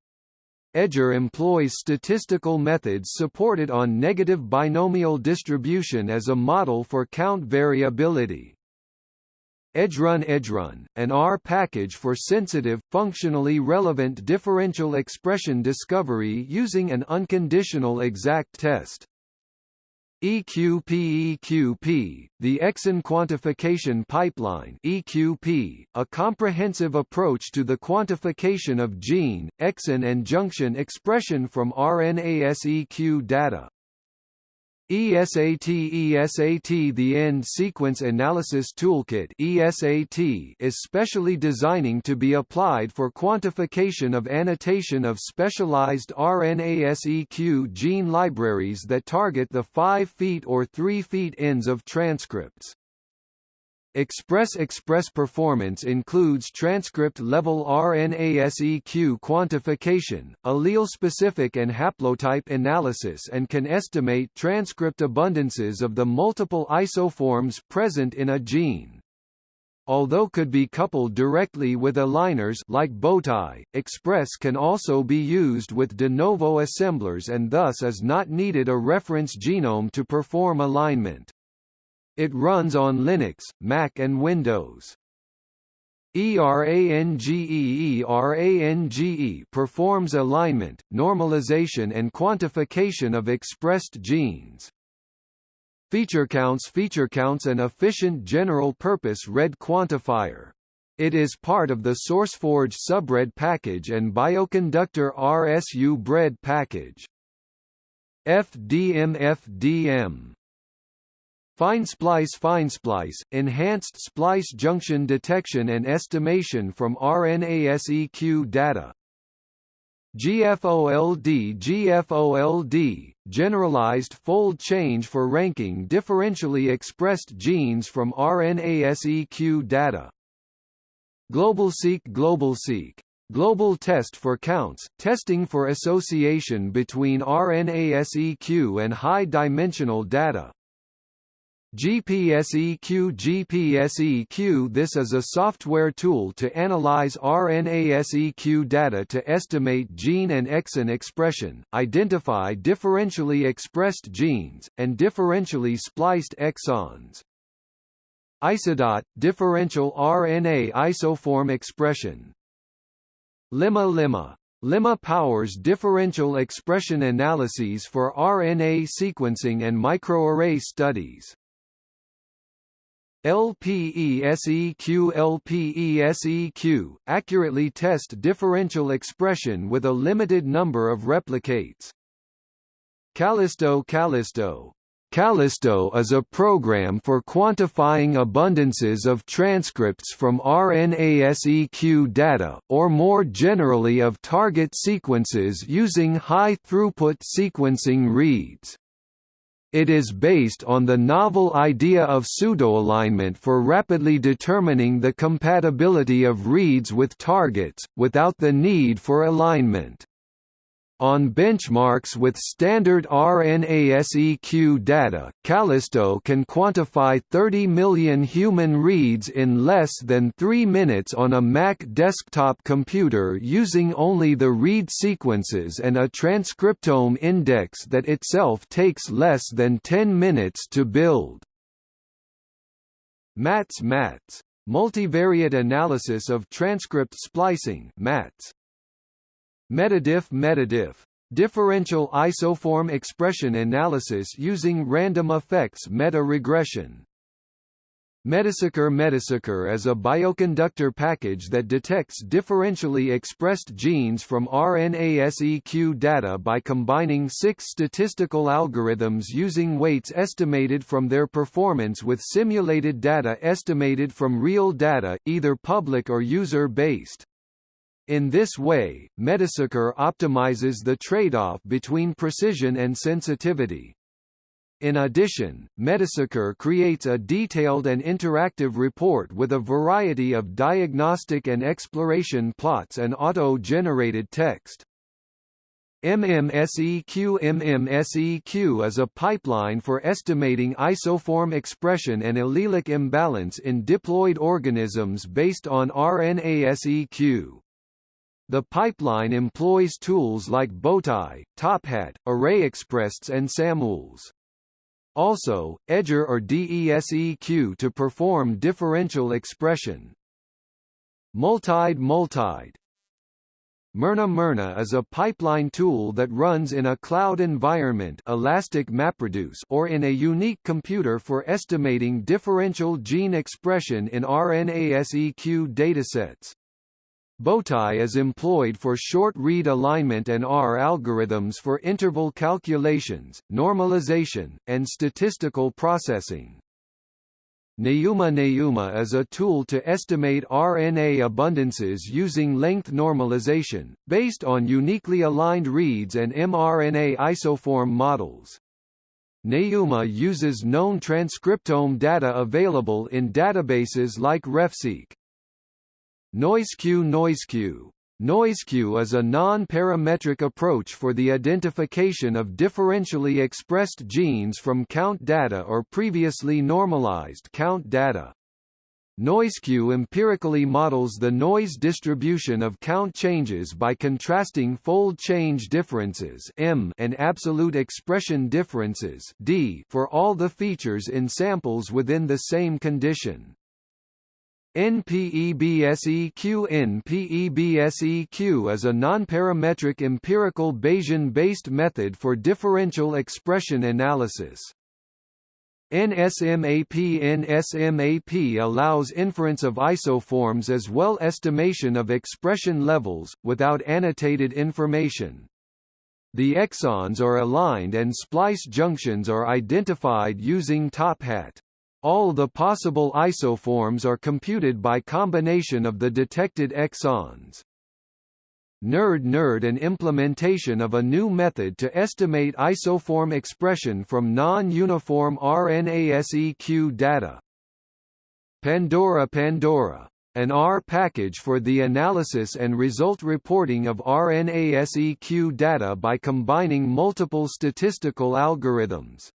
S1: EDGER employs statistical methods supported on negative binomial distribution as a model for count variability. EdgeRun EdgeRun, an R package for sensitive, functionally relevant differential expression discovery using an unconditional exact test. EQP EQP, the exon quantification pipeline EQP, a comprehensive approach to the quantification of gene, exon and junction expression from RNA-seq data. ESAT ESAT The End Sequence Analysis Toolkit ESAT is specially designing to be applied for quantification of annotation of specialized RNA-seq gene libraries that target the 5' feet or 3' feet ends of transcripts. Express Express performance includes transcript-level RNA-seq quantification, allele-specific and haplotype analysis and can estimate transcript abundances of the multiple isoforms present in a gene. Although could be coupled directly with aligners like Bowtie, Express can also be used with de novo assemblers and thus is not needed a reference genome to perform alignment. It runs on Linux, Mac and Windows. ERANGE ERANGE performs alignment, normalization and quantification of expressed genes. Feature counts Feature counts an efficient general-purpose RED quantifier. It is part of the SourceForge Subread package and bioconductor Rsubread package. FDM FDM Fine splice Fine splice, enhanced splice junction detection and estimation from RNA-seq data. GFOLD GFOLD, generalized fold change for ranking differentially expressed genes from RNA-seq data. GlobalSeq GlobalSeq Global test for counts, testing for association between RNA-seq and high-dimensional data. GPSEQ GPSEQ This is a software tool to analyze RNA-seq data to estimate gene and exon expression, identify differentially expressed genes, and differentially spliced exons. Isodot – differential RNA isoform expression Limma Limma Limma powers differential expression analyses for RNA sequencing and microarray studies. LPESEQ LPESEQ, accurately test differential expression with a limited number of replicates. kallisto kallisto kallisto is a program for quantifying abundances of transcripts from RNA-seq data, or more generally of target sequences using high-throughput sequencing reads. It is based on the novel idea of pseudoalignment for rapidly determining the compatibility of reads with targets, without the need for alignment. On benchmarks with standard RNA-seq data, kallisto can quantify 30 million human reads in less than 3 minutes on a Mac desktop computer using only the read sequences and a transcriptome index that itself takes less than 10 minutes to build. MATS MATS Multivariate analysis of transcript splicing MATS. Metadiff Metadiff differential isoform expression analysis using random effects meta-regression. Metaseqr Metaseqr is a bioconductor package that detects differentially expressed genes from RNA-seq data by combining six statistical algorithms using weights estimated from their performance with simulated data estimated from real data, either public or user-based. In this way, Metaseqr optimizes the trade-off between precision and sensitivity. In addition, Metaseqr creates a detailed and interactive report with a variety of diagnostic and exploration plots and auto-generated text. MMSEQ MMSEQ is a pipeline for estimating isoform expression and allelic imbalance in diploid organisms based on RNA-seq. The pipeline employs tools like Bowtie, TopHat, ArrayExpress and SAMtools. Also, edgeR or DESEQ to perform differential expression. Multide Multide Myrna Myrna is a pipeline tool that runs in a cloud environment Elastic MapReduce or in a unique computer for estimating differential gene expression in RNA-seq datasets. Bowtie is employed for short-read alignment and R algorithms for interval calculations, normalization, and statistical processing. Neuma Neuma is a tool to estimate RNA abundances using length normalization, based on uniquely aligned reads and mRNA isoform models. Neuma uses known transcriptome data available in databases like RefSeq. NoiseQ NoiseQ NoiseQ is a non-parametric approach for the identification of differentially expressed genes from count data or previously normalized count data. NoiseQ empirically models the noise distribution of count changes by contrasting fold change differences M and absolute expression differences D for all the features in samples within the same condition. NPEBSEQ NPEBSEQ is a nonparametric empirical Bayesian-based method for differential expression analysis. NSMAP NSMAP allows inference of isoforms as well estimation of expression levels, without annotated information. The exons are aligned and splice junctions are identified using TopHat. All the possible isoforms are computed by combination of the detected exons. NURD NURD an implementation of a new method to estimate isoform expression from non-uniform RNA-seq data. Pandora Pandora an R package for the analysis and result reporting of RNA-seq data by combining multiple statistical algorithms.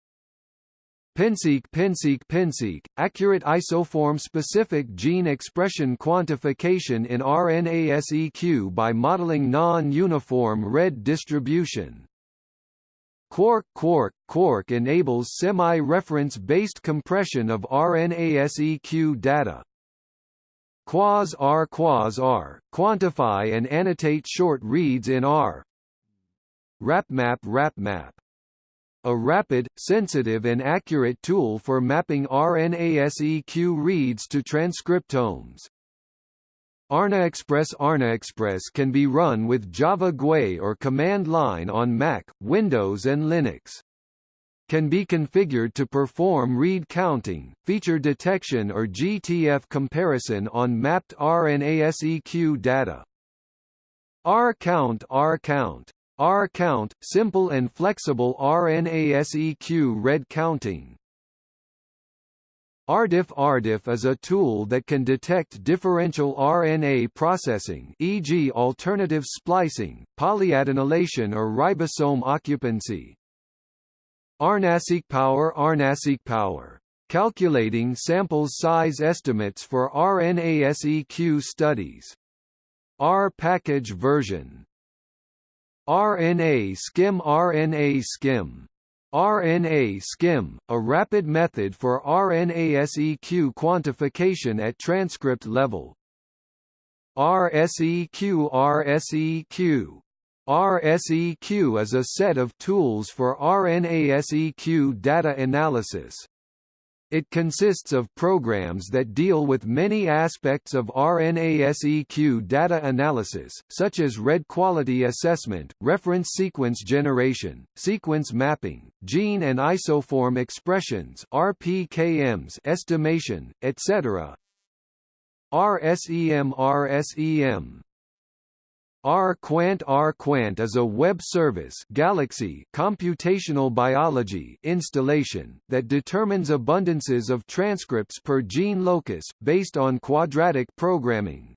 S1: PennSeq PennSeq PennSeq, accurate isoform-specific gene expression quantification in RNA-seq by modeling non-uniform red distribution. Quark Quark Quark enables semi-reference-based compression of RNA-seq data. QuasR QuasR, quantify and annotate short reads in R. RapMap RapMap a rapid, sensitive and accurate tool for mapping RNA-seq reads to transcriptomes. ArnaExpress ArnaExpress can be run with Java GUI or command line on Mac, Windows and Linux. Can be configured to perform read counting, feature detection or GTF comparison on mapped RNA-seq data. RCount RCount R-count, simple and flexible RNA-seq read counting. RDiff is a tool that can detect differential RNA processing e.g. alternative splicing, polyadenylation or ribosome occupancy. RNA-seq power RNA-seq power. Calculating samples size estimates for RNA-seq studies. R package version RNA skim RNA skim RNA skim, a rapid method for RNA-seq quantification at transcript level. RSEQ RSEQ RSEQ is a set of tools for RNA-seq data analysis. It consists of programs that deal with many aspects of RNA-seq data analysis, such as read quality assessment, reference sequence generation, sequence mapping, gene and isoform expressions RPKMs estimation, etc. RSEM RSEM R-Quant R-Quant is a web service Galaxy computational biology installation that determines abundances of transcripts per gene locus, based on quadratic programming.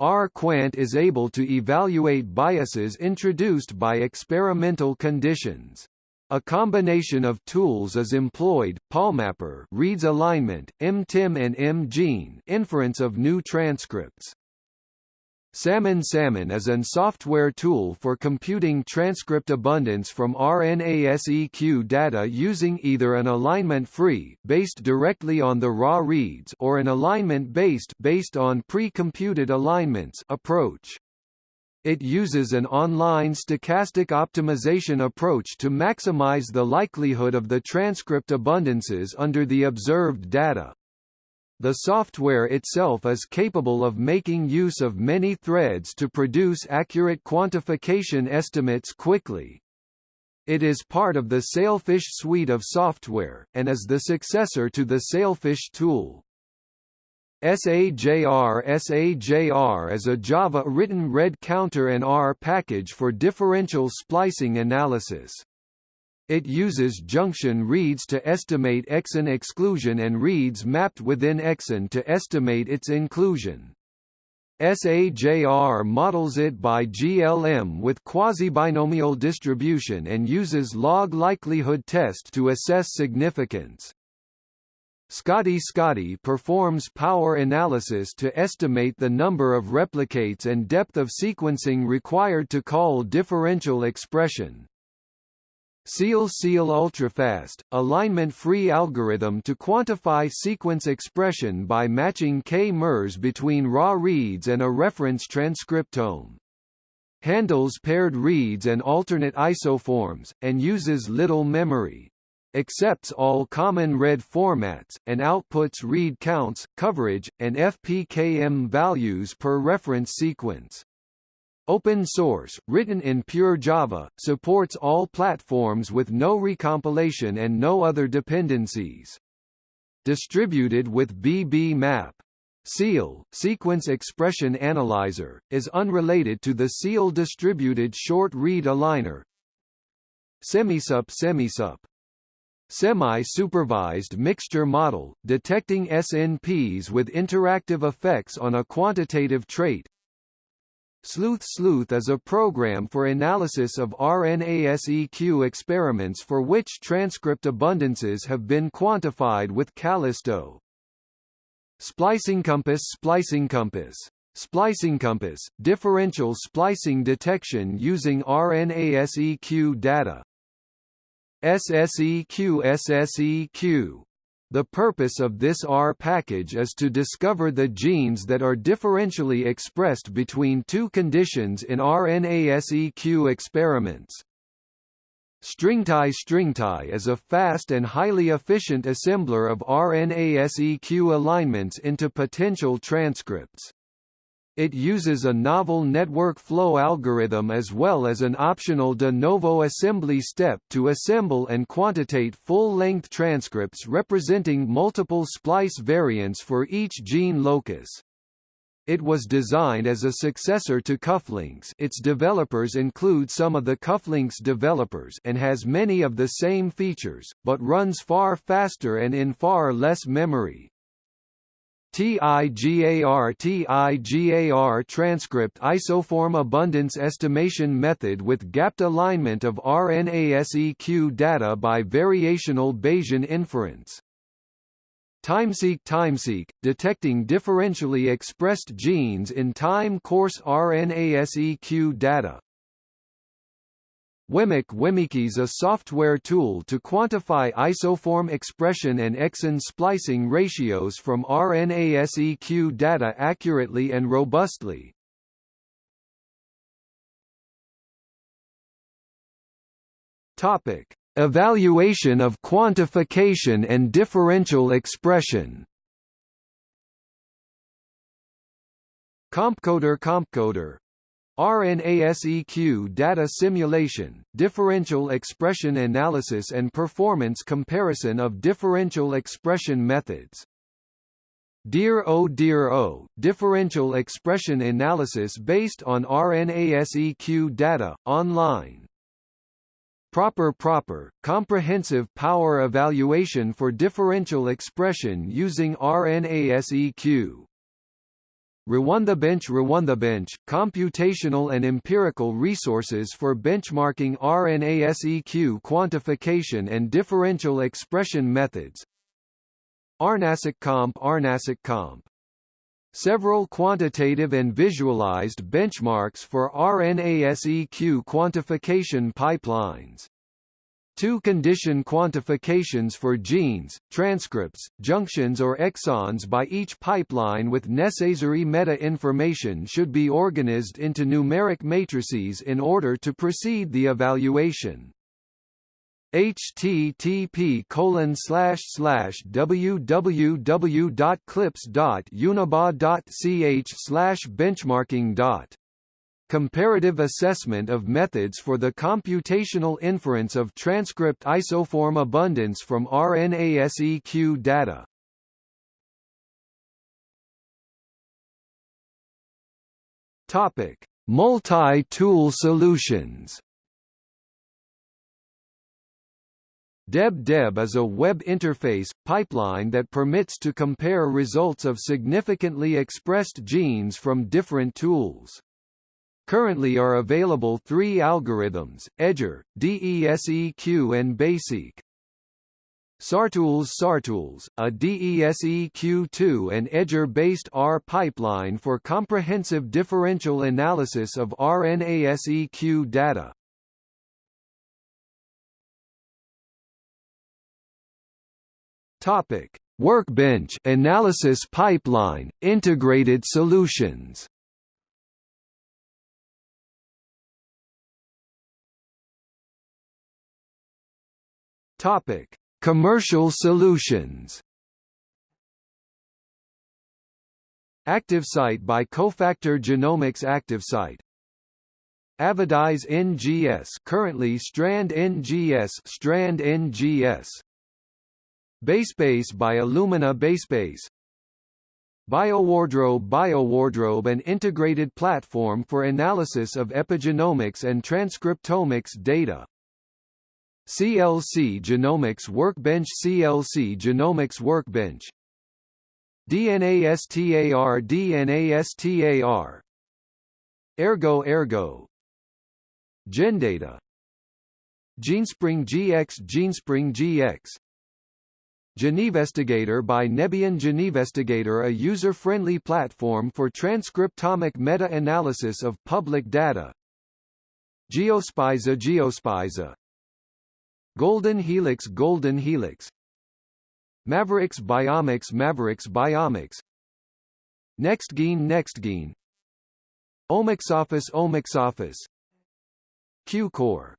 S1: R-Quant is able to evaluate biases introduced by experimental conditions. A combination of tools is employed, PALMapper reads alignment, MTIM and MGene inference of new transcripts. Salmon Salmon is an software tool for computing transcript abundance from RNA-seq data using either an alignment-free based directly on the raw reads or an alignment-based based on pre-computed alignments approach. It uses an online stochastic optimization approach to maximize the likelihood of the transcript abundances under the observed data. The software itself is capable of making use of many threads to produce accurate quantification estimates quickly. It is part of the Sailfish suite of software, and is the successor to the Sailfish tool. SAJR SAJR is a Java-written read counter and R package for differential splicing analysis. It uses junction reads to estimate exon exclusion and reads mapped within exon to estimate its inclusion. SAJR models it by GLM with quasi-binomial distribution and uses log likelihood test to assess significance. Scotty Scotty performs power analysis to estimate the number of replicates and depth of sequencing required to call differential expression. Seal Seal Ultrafast, alignment-free algorithm to quantify sequence expression by matching k-mers between raw reads and a reference transcriptome. Handles paired reads and alternate isoforms, and uses little memory. Accepts all common read formats, and outputs read counts, coverage, and FPKM values per reference sequence. Open source, written in pure Java, supports all platforms with no recompilation and no other dependencies. Distributed with BBMap. SEAL, Sequence Expression Analyzer, is unrelated to the SEAL distributed short read aligner. Semisup Semisup Semi-supervised mixture model, detecting SNPs with interactive effects on a quantitative trait, Sleuth Sleuth is a program for analysis of RNA-seq experiments for which transcript abundances have been quantified with kallisto. Splicing Compass Splicing Compass Splicing Compass, differential splicing detection using RNA-seq data. SSEQ SSEQ the purpose of this R package is to discover the genes that are differentially expressed between two conditions in RNA-seq experiments. StringTie StringTie is a fast and highly efficient assembler of RNA-seq alignments into potential transcripts. It uses a novel network flow algorithm as well as an optional de novo assembly step to assemble and quantitate full-length transcripts representing multiple splice variants for each gene locus. It was designed as a successor to Cufflinks its developers include some of the Cufflinks developers and has many of the same features, but runs far faster and in far less memory. TIGAR TIGAR transcript isoform abundance estimation method with gapped alignment of RNA-seq data by variational Bayesian inference. TimeSeq TimeSeq, detecting differentially expressed genes in time course RNA-seq data. WEMIC is a software tool to quantify isoform expression and exon splicing ratios from RNA-seq data accurately and robustly. Topic: Evaluation of quantification and differential expression. Compcoder Compcoder RNA-seq data simulation, differential expression analysis and performance comparison of differential expression methods. Dear O Dear O, differential expression analysis based on RNA-seq data, online. Proper Proper, comprehensive power evaluation for differential expression using RNA-seq. Rwanda Bench Rwanda Bench, computational and empirical resources for benchmarking RNA-seq quantification and differential expression methods. RNA-seq Comp RNA-seq Comp. Several quantitative and visualized benchmarks for RNA-seq quantification pipelines two-condition quantifications for genes, transcripts, junctions or exons by each pipeline with necessary meta-information should be organized into numeric matrices in order to proceed the evaluation. Http colon slash slash www.clips.uniba.ch slash benchmarking Comparative assessment of methods for the computational inference of transcript isoform abundance from RNA-seq data. Topic: Multi-tool solutions. DebDeb is a web interface, pipeline that permits to compare results of significantly expressed genes from different tools. Currently are available three algorithms, EDGER, DESEQ and baySeq. SARTools SARTools, a DESEQ2 and EDGER-based R pipeline for comprehensive differential analysis of RNA-seq data. Topic: Workbench analysis pipeline, integrated solutions. Topic: Commercial solutions. ActiveSite by Cofactor Genomics ActiveSite. Avadis NGS currently Strand NGS Strand NGS. BaseSpace by Illumina BaseSpace. BioWardrobe BioWardrobe an integrated platform for analysis of epigenomics and transcriptomics data. CLC Genomics Workbench CLC Genomics Workbench. DNASTAR DNASTAR Ergo Ergo. GenData. GeneSpring GX GeneSpring GX Genevestigator by Nebion Genevestigator a user-friendly platform for transcriptomic meta-analysis of public data. Geospiza Geospiza Golden Helix Golden Helix Maverix Biomics Maverix Biomics NextGene NextGene OmicsOffice OmicsOffice Qlucore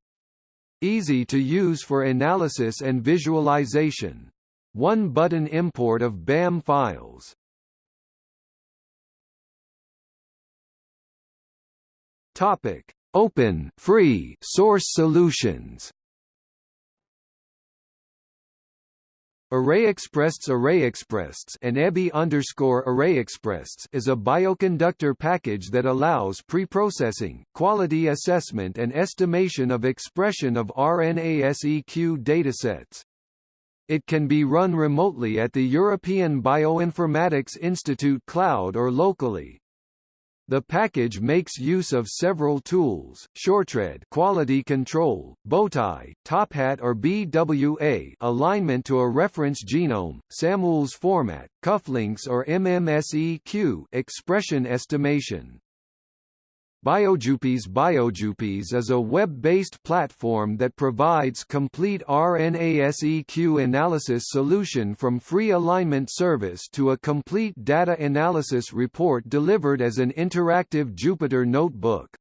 S1: Easy to use for analysis and visualization. One-button import of BAM files. Topic: Open, free source solutions. ArrayExpresses ArrayExpresses and is a bioconductor package that allows pre-processing, quality assessment and estimation of expression of RNA-seq datasets. It can be run remotely at the European Bioinformatics Institute cloud or locally. The package makes use of several tools, ShortRead quality control, Bowtie, TopHat or BWA alignment to a reference genome, SAMtools format, cufflinks or MMSEQ expression estimation. BioJupies BioJupies is a web-based platform that provides complete RNA-seq analysis solution from free alignment service to a complete data analysis report delivered as an interactive Jupyter notebook.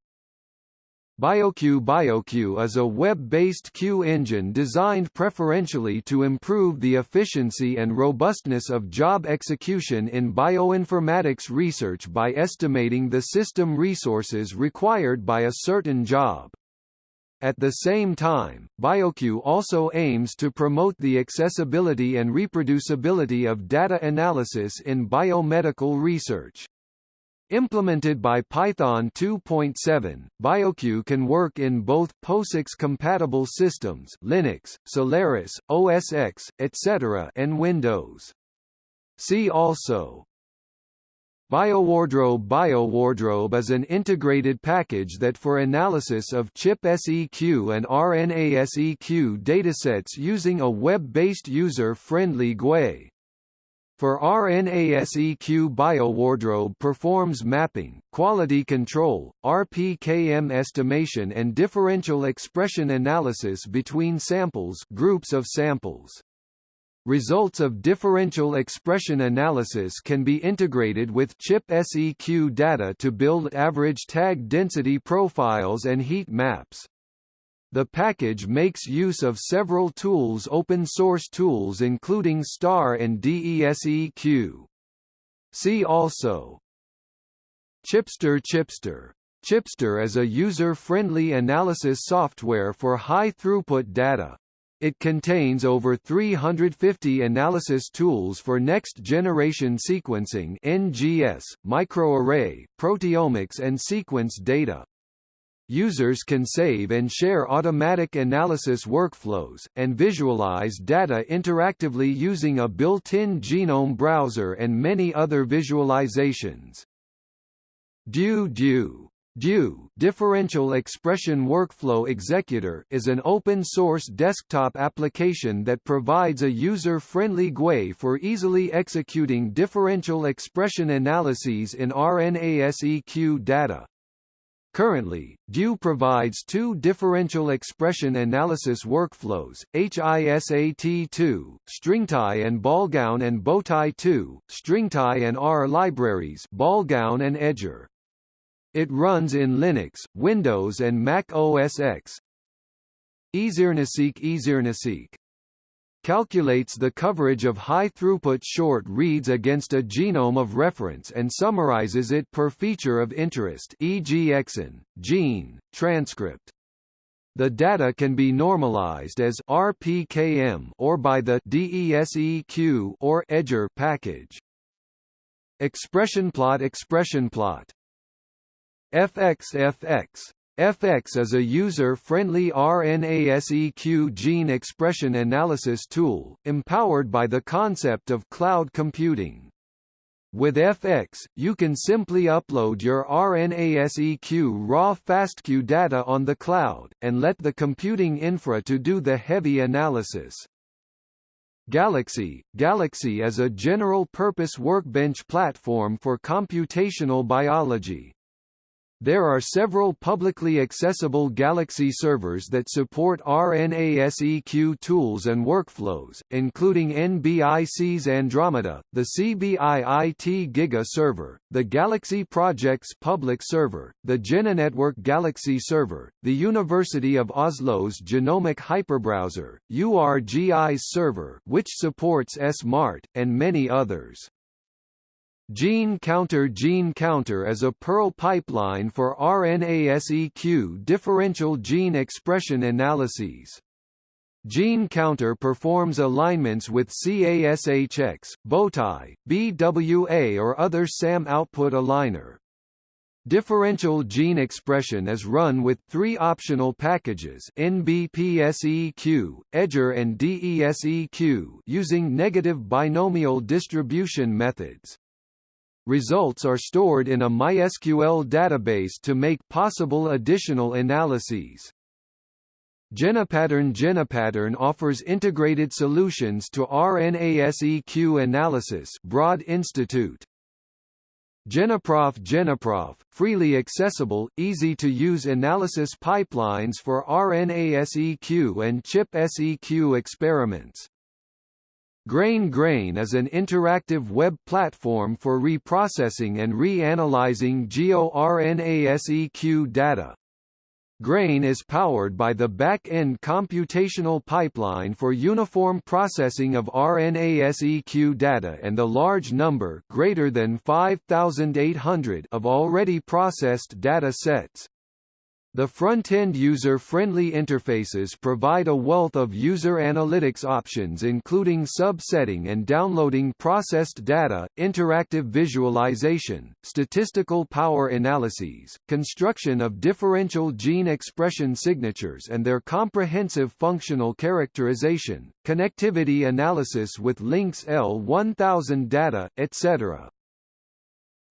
S1: BioQueue BioQueue is a web-based Q engine designed preferentially to improve the efficiency and robustness of job execution in bioinformatics research by estimating the system resources required by a certain job. At the same time, BioQueue also aims to promote the accessibility and reproducibility of data analysis in biomedical research. Implemented by Python 2.7, BioQueue can work in both POSIX-compatible systems Linux, Solaris, OS X, etc. and Windows. See also BioWardrobe BioWardrobe is an integrated package that for analysis of ChIP-seq and RNA-seq datasets using a web-based user-friendly GUI. For RNA-seq BioWardrobe performs mapping, quality control, RPKM estimation and differential expression analysis between samples groups of samples. Results of differential expression analysis can be integrated with ChIP-seq data to build average tag density profiles and heat maps. The package makes use of several tools open source tools including STAR and DESEQ. See also Chipster Chipster Chipster is a user-friendly analysis software for high-throughput data. It contains over 350 analysis tools for next-generation sequencing NGS, microarray, proteomics and sequence data. Users can save and share automatic analysis workflows, and visualize data interactively using a built-in genome browser and many other visualizations. DEW DEW DEW Differential Expression Workflow Executor is an open-source desktop application that provides a user-friendly GUI for easily executing differential expression analyses in RNA-seq data. Currently, DEW provides two differential expression analysis workflows, HISAT2, StringTie and Ballgown and BowTie2, StringTie and R libraries Ballgown and Edger. It runs in Linux, Windows and Mac OS X. easyRNASeq easyRNASeq calculates the coverage of high-throughput short reads against a genome of reference and summarizes it per feature of interest e.g. exon, gene, transcript. The data can be normalized as RPKM or by the DESEQ or Edger package. ExpressionPlot ExpressionPlot FXFX FX is a user-friendly RNA-seq gene expression analysis tool, empowered by the concept of cloud computing. With FX, you can simply upload your RNA-seq raw FASTQ data on the cloud, and let the computing infra to do the heavy analysis. Galaxy Galaxy is a general-purpose workbench platform for computational biology. There are several publicly accessible Galaxy servers that support RNA-seq tools and workflows, including NBIC's Andromeda, the CBI-IT Giga server, the Galaxy Project's public server, the GeneNetwork Galaxy server, the University of Oslo's Genomic Hyperbrowser, URGI's server which supports SMART, and many others. Gene Counter Gene Counter is a Perl pipeline for RNA-seq differential gene expression analyses. Gene Counter performs alignments with CASHX, Bowtie, BWA or other SAM output aligner. Differential gene expression is run with three optional packages NBPSEQ, Edger and DESEQ using negative binomial distribution methods. Results are stored in a MySQL database to make possible additional analyses. GenePattern GenePattern offers integrated solutions to RNA-seq analysis Broad Institute GeneProf GeneProf, freely accessible, easy-to-use analysis pipelines for RNA-seq and ChIP-seq experiments. GREIN GREIN is an interactive web platform for reprocessing and reanalyzing GeoRNA-seq data. Grain is powered by the back-end computational pipeline for uniform processing of RNA-seq data and the large number greater than 5,800 of already processed data sets. The front-end user-friendly interfaces provide a wealth of user analytics options including subsetting and downloading processed data, interactive visualization, statistical power analyses, construction of differential gene expression signatures and their comprehensive functional characterization, connectivity analysis with LINCS L1000 data, etc.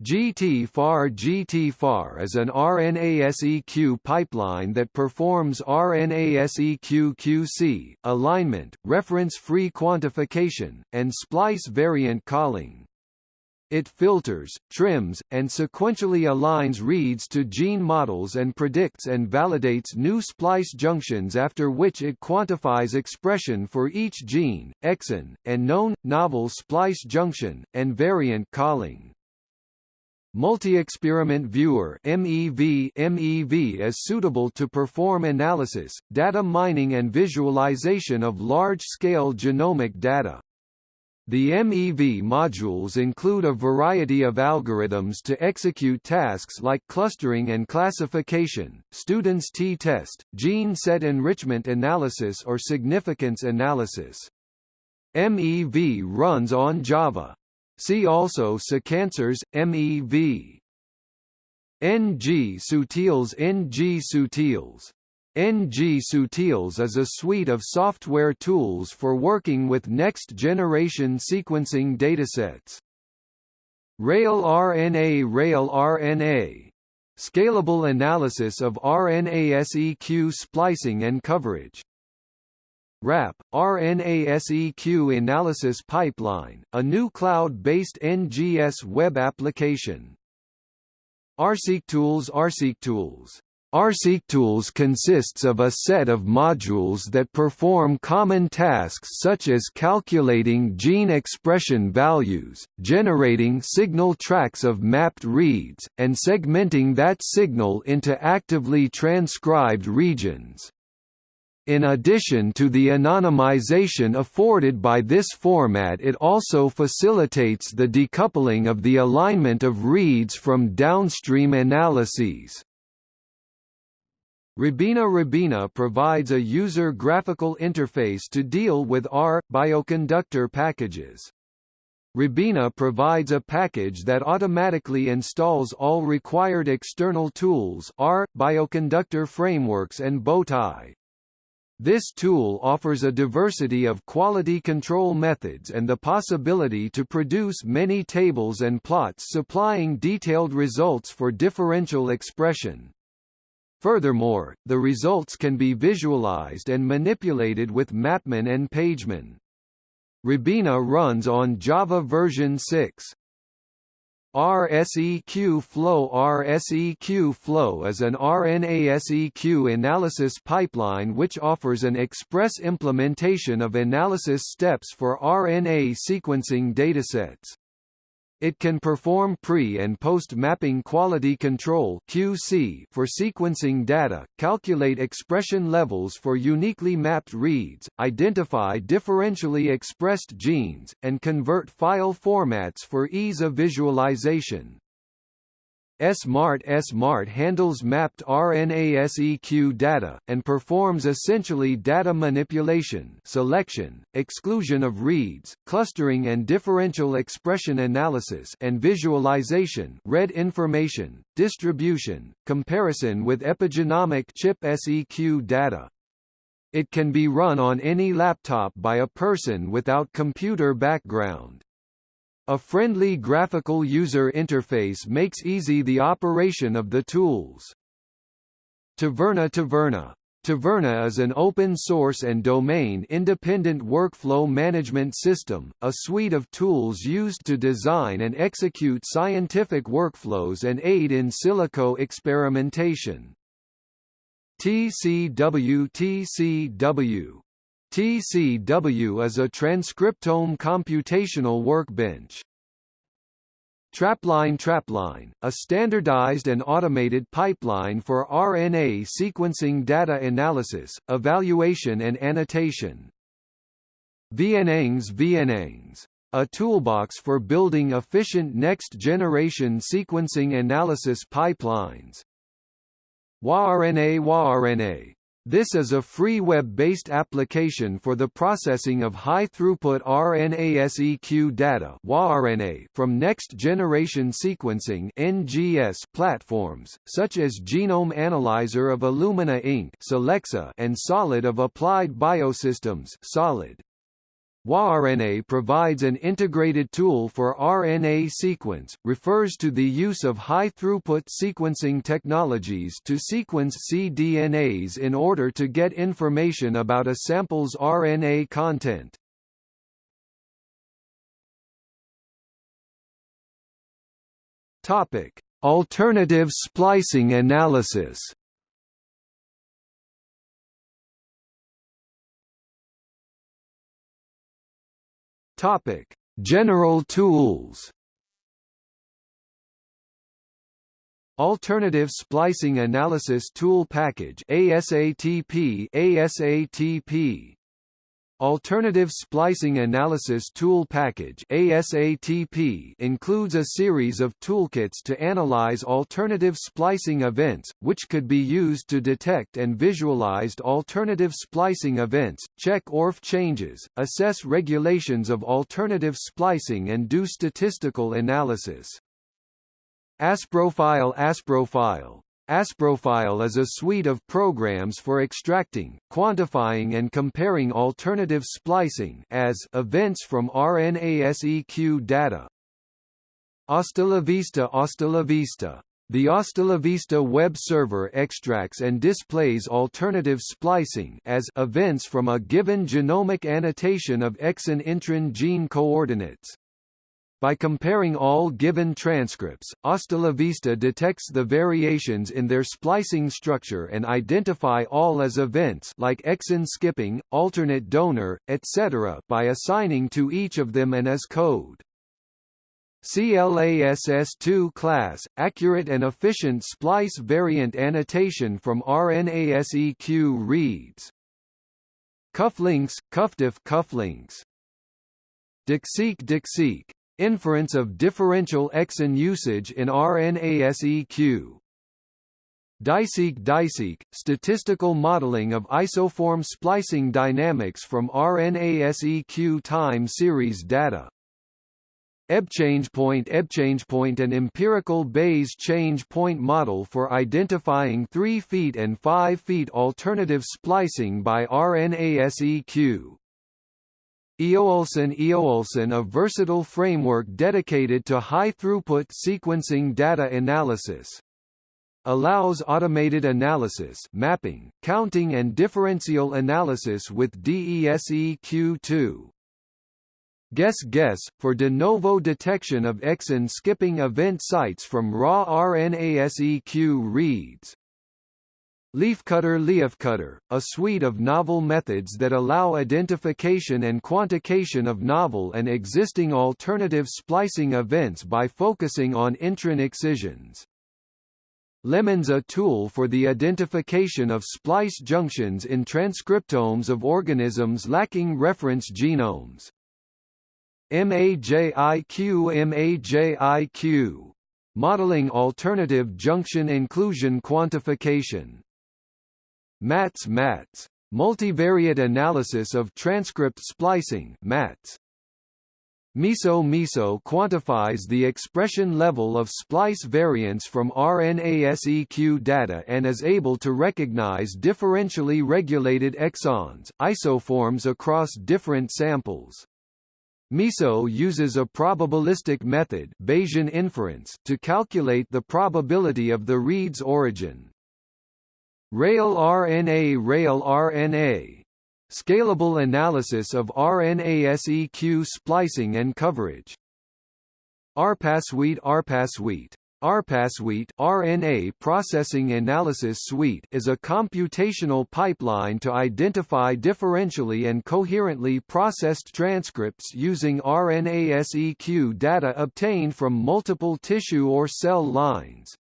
S1: GTFAR GTFAR is an RNA-seq pipeline that performs RNA-seq QC, alignment, reference-free quantification, and splice variant calling. It filters, trims, and sequentially aligns reads to gene models and predicts and validates new splice junctions after which it quantifies expression for each gene, exon, and known, novel splice junction, and variant calling. Multi-experiment viewer MEV MEV is suitable to perform analysis, data mining and visualization of large-scale genomic data. The MEV modules include a variety of algorithms to execute tasks like clustering and classification, student's t-test, gene set enrichment analysis or significance analysis. MEV runs on Java. See also sequencers, MEV. NGSUtils NG Sutils NGSUtils is a suite of software tools for working with next-generation sequencing datasets. Rail RNA Rail RNA Scalable analysis of RNA-seq splicing and coverage RAP, RNA-seq Analysis Pipeline, a new cloud-based NGS web application. RSeqTools RSeqTools RSeqTools consists of a set of modules that perform common tasks such as calculating gene expression values, generating signal tracks of mapped reads, and segmenting that signal into actively transcribed regions. In addition to the anonymization afforded by this format it also facilitates the decoupling of the alignment of reads from downstream analyses. RobiNA RobiNA provides a user graphical interface to deal with R bioconductor packages. RobiNA provides a package that automatically installs all required external tools R, bioconductor frameworks and Bowtie. This tool offers a diversity of quality control methods and the possibility to produce many tables and plots supplying detailed results for differential expression. Furthermore, the results can be visualized and manipulated with Mapman and Pageman. RobiNA runs on Java version 6. RSEQ Flow RSEQ Flow is an RNA-seq analysis pipeline which offers an express implementation of analysis steps for RNA sequencing datasets. It can perform pre- and post-mapping quality control (QC) for sequencing data, calculate expression levels for uniquely mapped reads, identify differentially expressed genes, and convert file formats for ease of visualization. SMART SMART handles mapped RNA-seq data, and performs essentially data manipulation selection, exclusion of reads, clustering and differential expression analysis and visualization read information, distribution, comparison with epigenomic ChIP-seq data. It can be run on any laptop by a person without computer background. A friendly graphical user interface makes easy the operation of the tools. Taverna Taverna Taverna is an open-source and domain-independent workflow management system, a suite of tools used to design and execute scientific workflows and aid in silico experimentation. TCW TCW TCW is a transcriptome computational workbench. Trapline Trapline, a standardized and automated pipeline for RNA sequencing data analysis, evaluation and annotation. VNangs VNangs, a toolbox for building efficient next-generation sequencing analysis pipelines. WaRNA WaRNA, this is a free web-based application for the processing of high-throughput RNA-seq data from next-generation sequencing (NGS) platforms, such as Genome Analyzer of Illumina Inc. and Solid of Applied Biosystems Solid. WaRNA provides an integrated tool for RNA sequence, refers to the use of high-throughput sequencing technologies to sequence cDNAs in order to get information about a sample's RNA content. Topic: Alternative splicing analysis. Topic: General tools. Alternative Splicing Analysis Tool Package ASATP ASATP Alternative Splicing Analysis Tool Package ASATP includes a series of toolkits to analyze alternative splicing events, which could be used to detect and visualize alternative splicing events, check ORF changes, assess regulations of alternative splicing and do statistical analysis. Asprofile Asprofile Asprofile is a suite of programs for extracting, quantifying and comparing alternative splicing as events from RNA-seq data. AStalavista AStalavista the AStalavista web server extracts and displays alternative splicing as events from a given genomic annotation of exon intron gene coordinates. By comparing all given transcripts, AStalavista detects the variations in their splicing structure and identify all as events like exon skipping, alternate donor, etc. by assigning to each of them an as code. CLASS2 class, accurate and efficient splice variant annotation from RNA-seq reads. Cufflinks, cuffdiff cufflinks. DEXSeq DEXSeq Inference of differential exon usage in RNA-seq. DICeq DICeq, statistical modeling of isoform splicing dynamics from RNA-seq time series data. EBChangePoint EBChangePoint an empirical Bayes change point model for identifying 3 feet and 5 feet alternative splicing by RNA-seq. Eoulsan Eoulsan a versatile framework dedicated to high-throughput sequencing data analysis. Allows automated analysis mapping, counting and differential analysis with DESeq2. GESS GESS, for de novo detection of exon skipping event sites from raw RNA-seq reads. Leafcutter Leafcutter, a suite of novel methods that allow identification and quantification of novel and existing alternative splicing events by focusing on intron excisions. Lemons a tool for the identification of splice junctions in transcriptomes of organisms lacking reference genomes. MAJIQ MAJIQ Modeling Alternative Junction Inclusion Quantification MATS MATS Multivariate Analysis of Transcript Splicing MATS MISO MISO quantifies the expression level of splice variants from RNA-seq data and is able to recognize differentially regulated exons, isoforms across different samples. MISO uses a probabilistic method Bayesian inference to calculate the probability of the read's origin. Rail RNA Rail RNA Scalable analysis of RNA-seq splicing and coverage. RPaSuite RPaSuite RPaSuite RNA Processing Analysis Suite is a computational pipeline to identify differentially and coherently processed transcripts using RNA-seq data obtained from multiple tissue or cell lines.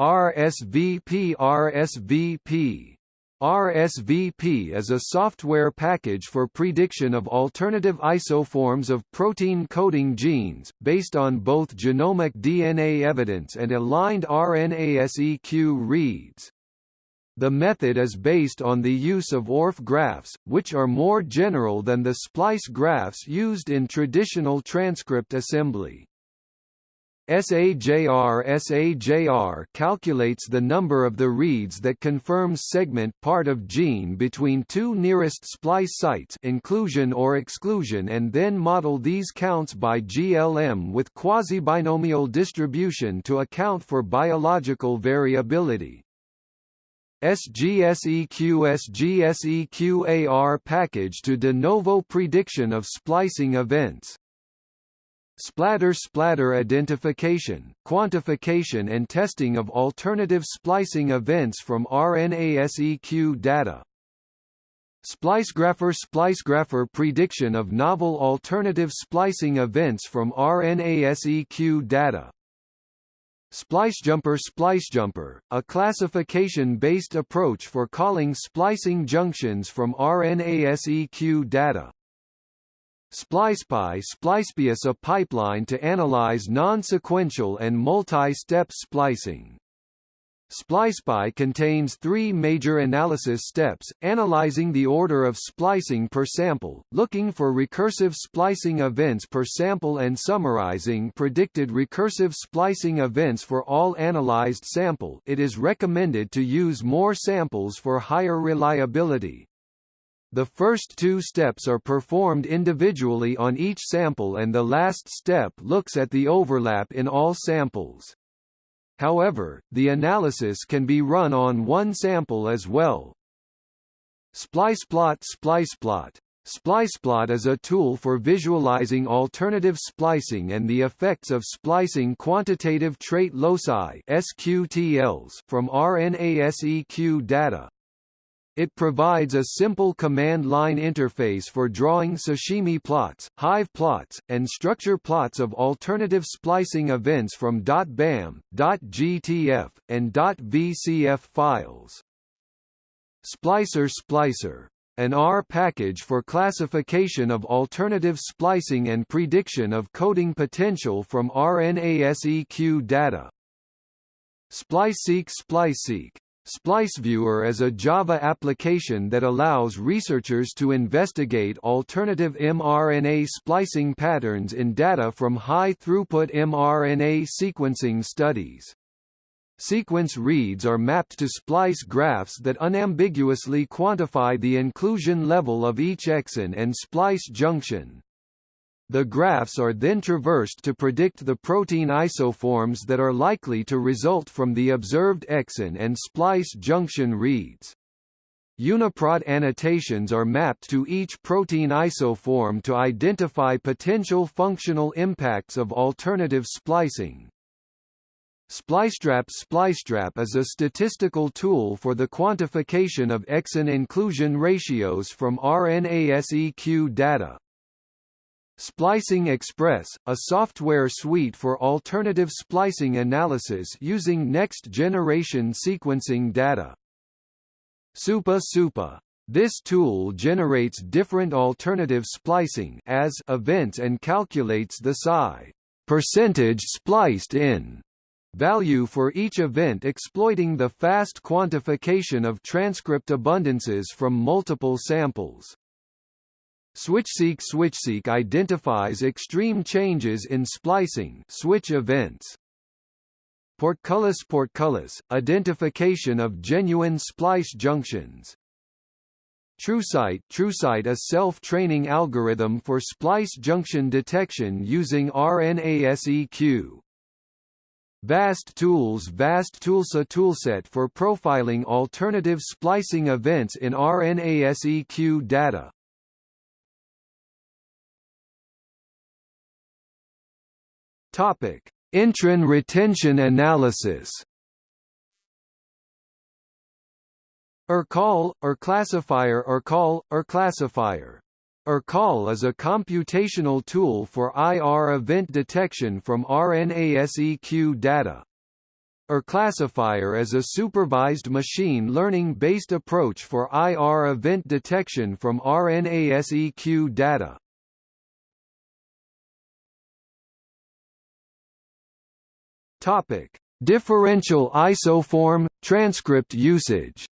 S1: RSVP RSVP RSVP is a software package for prediction of alternative isoforms of protein coding genes, based on both genomic DNA evidence and aligned RNA-seq reads. The method is based on the use of ORF graphs, which are more general than the splice graphs used in traditional transcript assembly. SAJR SAJR calculates the number of the reads that confirms segment part of gene between two nearest splice sites inclusion or exclusion and then model these counts by GLM with quasi-binomial distribution to account for biological variability. SGSEQ SGSEQ-AR package to de novo prediction of splicing events SplAdder SplAdder identification, quantification and testing of alternative splicing events from RNA-seq data. Splicegrapher Splicegrapher prediction of novel alternative splicing events from RNA-seq data. SpliceJumper SpliceJumper, a classification-based approach for calling splicing junctions from RNA-seq data. SplicePie SplicePie is a pipeline to analyze non-sequential and multi-step splicing. SplicePie contains three major analysis steps, analyzing the order of splicing per sample, looking for recursive splicing events per sample and summarizing predicted recursive splicing events for all analyzed sample it is recommended to use more samples for higher reliability. The first two steps are performed individually on each sample and the last step looks at the overlap in all samples. However, the analysis can be run on one sample as well. SplicePlot SplicePlot SplicePlot is a tool for visualizing alternative splicing and the effects of splicing quantitative trait loci SQTLs from RNA-seq data. It provides a simple command line interface for drawing sashimi plots, hive plots, and structure plots of alternative splicing events from .bam, .gtf, and .vcf files. Splicer Splicer an R package for classification of alternative splicing and prediction of coding potential from RNA-seq data. SpliceSeq SpliceSeq SpliceViewer is a Java application that allows researchers to investigate alternative mRNA splicing patterns in data from high-throughput mRNA sequencing studies. Sequence reads are mapped to splice graphs that unambiguously quantify the inclusion level of each exon and splice junction. The graphs are then traversed to predict the protein isoforms that are likely to result from the observed exon and splice junction reads. UniProt annotations are mapped to each protein isoform to identify potential functional impacts of alternative splicing. SpliceTrap SpliceTrap is a statistical tool for the quantification of exon inclusion ratios from RNA-seq data. Splicing Express, a software suite for alternative splicing analysis using next-generation sequencing data. SUPPA SUPPA. This tool generates different alternative splicing as events and calculates the psi percentage spliced in value for each event exploiting the fast quantification of transcript abundances from multiple samples. SwitchSeq SwitchSeq identifies extreme changes in splicing switch events. Portcullis Portcullis, identification of genuine splice junctions. TrueSight TrueSight a self-training algorithm for splice junction detection using RNA-seq. VAST Tools VAST Toolsa toolset for profiling alternative splicing events in RNA-seq data. Topic: Intron retention analysis. IRcall, or er classifier IRcall, or er classifier. IRcall is a computational tool for IR event detection from RNA-seq data. IRclassifier is a supervised machine learning-based approach for IR event detection from RNA-seq data. Topic: Differential isoform transcript usage.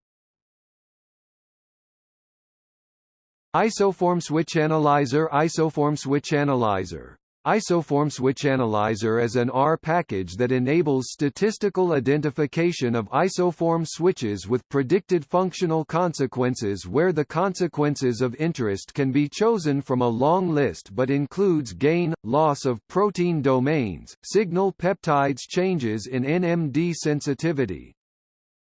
S1: Isoform switch analyzer Isoform switch analyzer Isoform switch analyzer is an R package that enables statistical identification of isoform switches with predicted functional consequences where the consequences of interest can be chosen from a long list but includes gain, loss of protein domains, signal peptides changes in NMD sensitivity,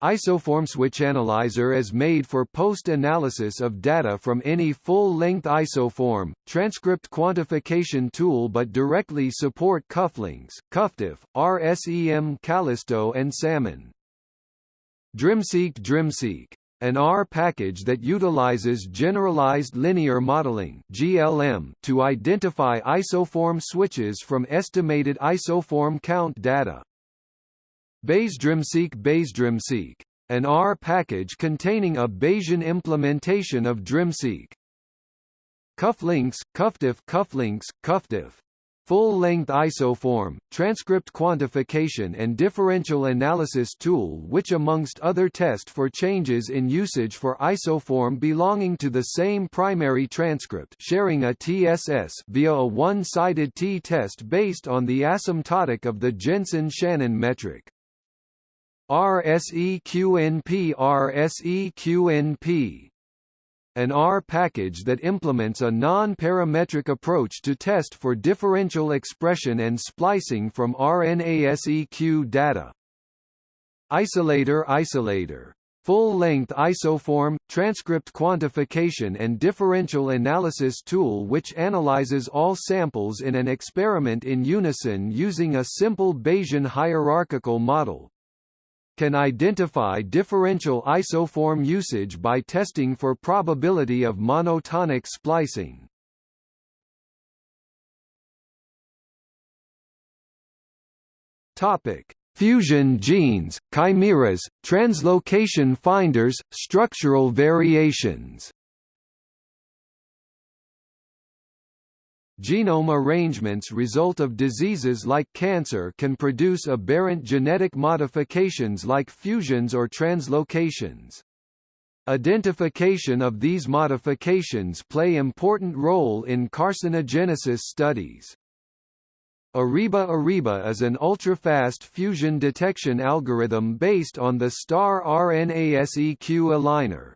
S1: Isoform switch analyzer is made for post-analysis of data from any full-length isoform, transcript quantification tool but directly support cufflinks, CuffDiff, RSEM kallisto and Salmon. DRIMSeq DRIMSeq an R package that utilizes generalized linear modeling (GLM) to identify isoform switches from estimated isoform count data. BayesDRIMSeq BayesDRIMSeq, an R package containing a Bayesian implementation of DRIMSeq. Cufflinks, CuffDiff Cufflinks, CuffDiff. Full-length isoform, transcript quantification and differential analysis tool which amongst other test for changes in usage for isoform belonging to the same primary transcript sharing a TSS via a one-sided t-test based on the asymptotic of the Jensen-Shannon metric. RSEQNP RSEQNP an R package that implements a non-parametric approach to test for differential expression and splicing from RNA-seq data. Isolator Isolator. Full-length isoform, transcript quantification and differential analysis tool which analyzes all samples in an experiment in unison using a simple Bayesian hierarchical model can identify differential isoform usage by testing for probability of monotonic splicing. Topic: Fusion genes, chimeras, translocation finders, structural variations. Genome arrangements result of diseases like cancer can produce aberrant genetic modifications like fusions or translocations. Identification of these modifications play important role in carcinogenesis studies. Arriba Arriba is an ultra-fast fusion detection algorithm based on the STAR RNA-seq aligner.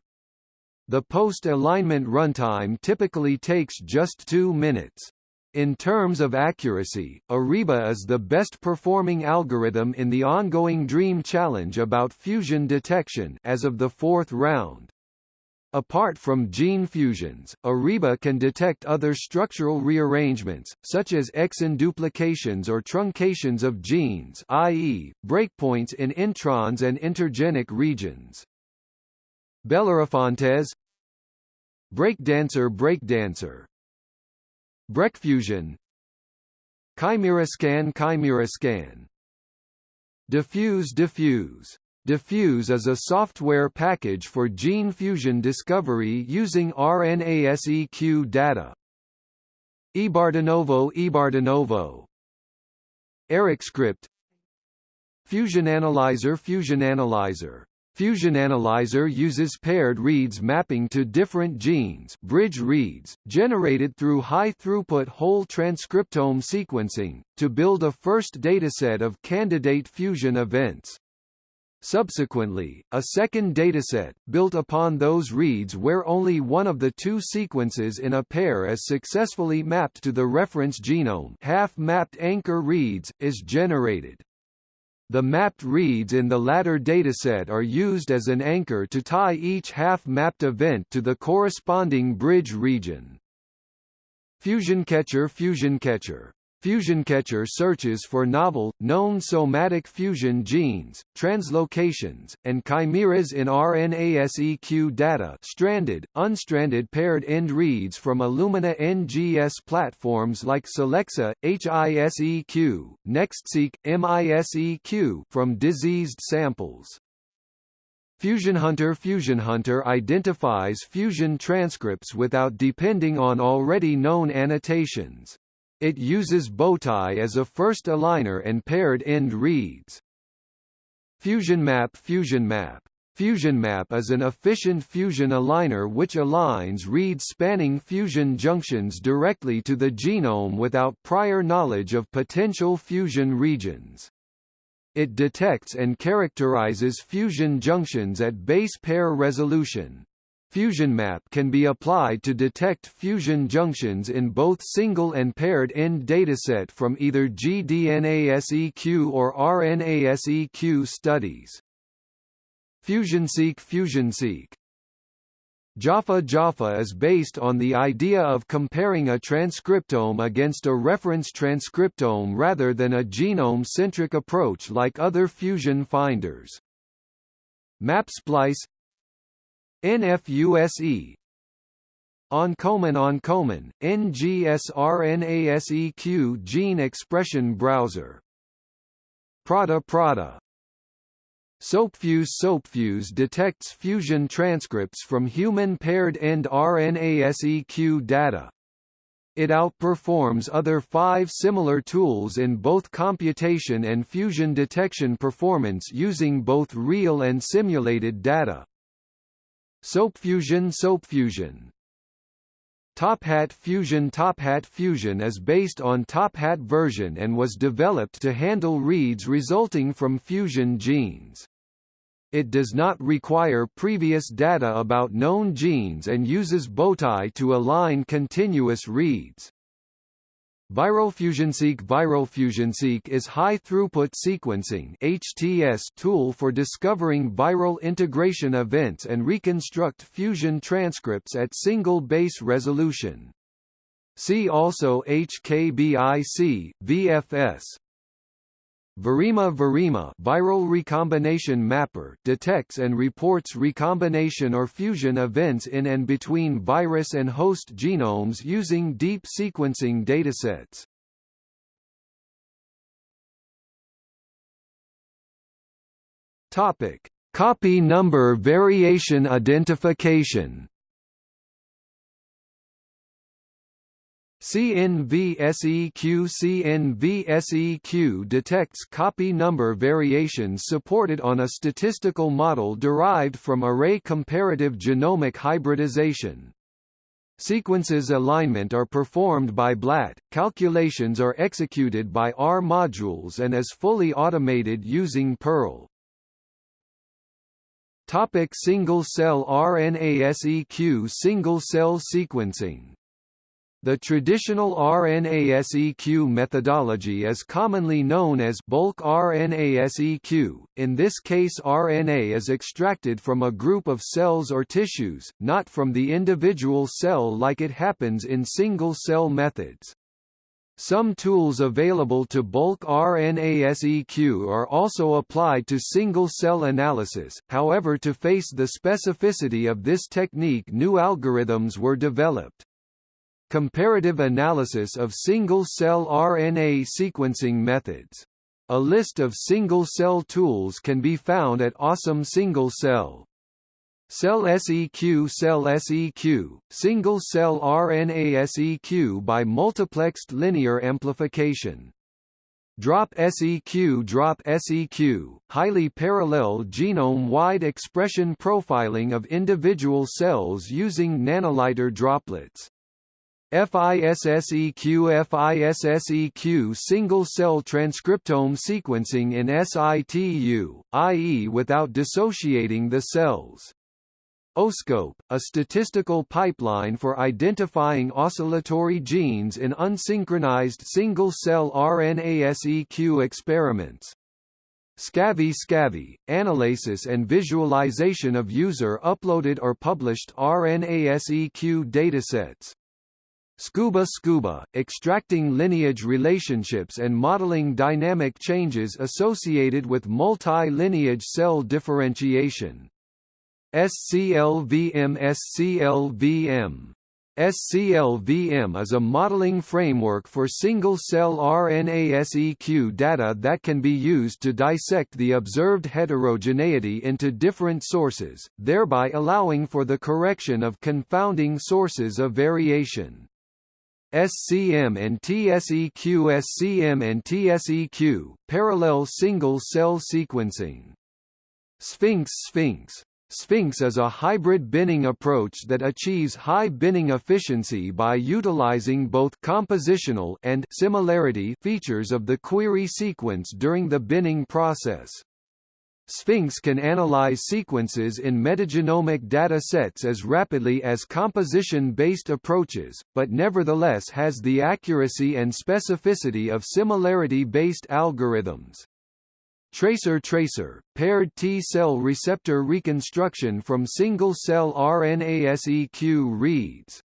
S1: The post-alignment runtime typically takes just two minutes. In terms of accuracy, Arriba is the best performing algorithm in the ongoing DREAM challenge about fusion detection as of the fourth round. Apart from gene fusions, Arriba can detect other structural rearrangements, such as exon duplications or truncations of genes i.e., breakpoints in introns and intergenic regions. Bellerophontes Breakdancer Breakdancer. BreakFusion ChimeraScan ChimeraScan deFuse deFuse. deFuse is a software package for gene fusion discovery using RNA-seq data. eBarDenovo eBarDenovo EricScript Fusion Analyzer Fusion Analyzer Fusion Analyzer uses paired reads mapping to different genes bridge reads, generated through high-throughput whole transcriptome sequencing, to build a first dataset of candidate fusion events. Subsequently, a second dataset, built upon those reads where only one of the two sequences in a pair is successfully mapped to the reference genome half-mapped anchor reads, is generated. The mapped reads in the latter dataset are used as an anchor to tie each half-mapped event to the corresponding bridge region. FusionCatcher FusionCatcher FusionCatcher searches for novel, known somatic fusion genes, translocations, and chimeras in RNA-seq data stranded, unstranded paired-end reads from Illumina NGS platforms like Solexa, HISEQ, NextSeq, MISEQ from diseased samples. FusionHunter FusionHunter identifies fusion transcripts without depending on already known annotations. It uses bowtie as a first aligner and paired end reads. FusionMap FusionMap FusionMap is an efficient fusion aligner which aligns reads spanning fusion junctions directly to the genome without prior knowledge of potential fusion regions. It detects and characterizes fusion junctions at base pair resolution. FusionMap can be applied to detect fusion junctions in both single and paired end dataset from either gDNASEQ or RNASEQ studies. FusionSeq FusionSeq Jaffa Jaffa is based on the idea of comparing a transcriptome against a reference transcriptome rather than a genome-centric approach like other fusion finders. MapSplice NFUSE Oncomine Oncomine, NGSRNASEQ Gene Expression Browser Prada Prada SoapFuse SoapFuse detects fusion transcripts from human paired-end RNA-seq data. It outperforms other five similar tools in both computation and fusion detection performance using both real and simulated data. SoapFusion SoapFusion TopHat Fusion TopHat Fusion is based on TopHat version and was developed to handle reads resulting from fusion genes. It does not require previous data about known genes and uses bowtie to align continuous reads. ViralFusionSeq ViralFusionSeq is high-throughput sequencing HTS tool for discovering viral integration events and reconstruct fusion transcripts at single base resolution. See also HKBIC, VFS, ViReMa ViReMa viral recombination mapper detects and reports recombination or fusion events in and between virus and host genomes using deep sequencing datasets. Topic: Copy number variation identification CNVSEQ CNVSEQ detects copy number variations supported on a statistical model derived from array comparative genomic hybridization. Sequences alignment are performed by BLAT, calculations are executed by R modules and is fully automated using Perl. Topic single-cell RNA-seq Single-cell sequencing the traditional RNA-seq methodology is commonly known as bulk RNA-seq. In this case RNA is extracted from a group of cells or tissues, not from the individual cell like it happens in single-cell methods. Some tools available to bulk RNA-seq are also applied to single-cell analysis, however to face the specificity of this technique new algorithms were developed. Comparative analysis of single-cell RNA sequencing methods. A list of single-cell tools can be found at Awesome Single Cell. Cell SEQ Cell SEQ, single-cell RNA SEQ by multiplexed linear amplification. Drop SEQ Drop SEQ, highly parallel genome-wide expression profiling of individual cells using nanoliter droplets. FISSEQ FISSEQ single-cell transcriptome sequencing in situ, i.e. without dissociating the cells. OSCOPE, a statistical pipeline for identifying oscillatory genes in unsynchronized single-cell RNA-seq experiments. SCAVI SCAVI, analysis and visualization of user-uploaded or published RNA-seq datasets. SCUBA SCUBA, extracting lineage relationships and modeling dynamic changes associated with multi-lineage cell differentiation. SCLVM SCLVM SCLVM is a modeling framework for single-cell RNA-seq data that can be used to dissect the observed heterogeneity into different sources, thereby allowing for the correction of confounding sources of variation. SCM and TSEQ SCM and TSEQ, parallel single-cell sequencing. Sphinx Sphinx Sphinx is a hybrid binning approach that achieves high binning efficiency by utilizing both compositional and similarity features of the query sequence during the binning process. Sphinx can analyze sequences in metagenomic data sets as rapidly as composition-based approaches, but nevertheless has the accuracy and specificity of similarity-based algorithms. Tracer Tracer, paired T-cell receptor reconstruction from single-cell RNA-seq reads.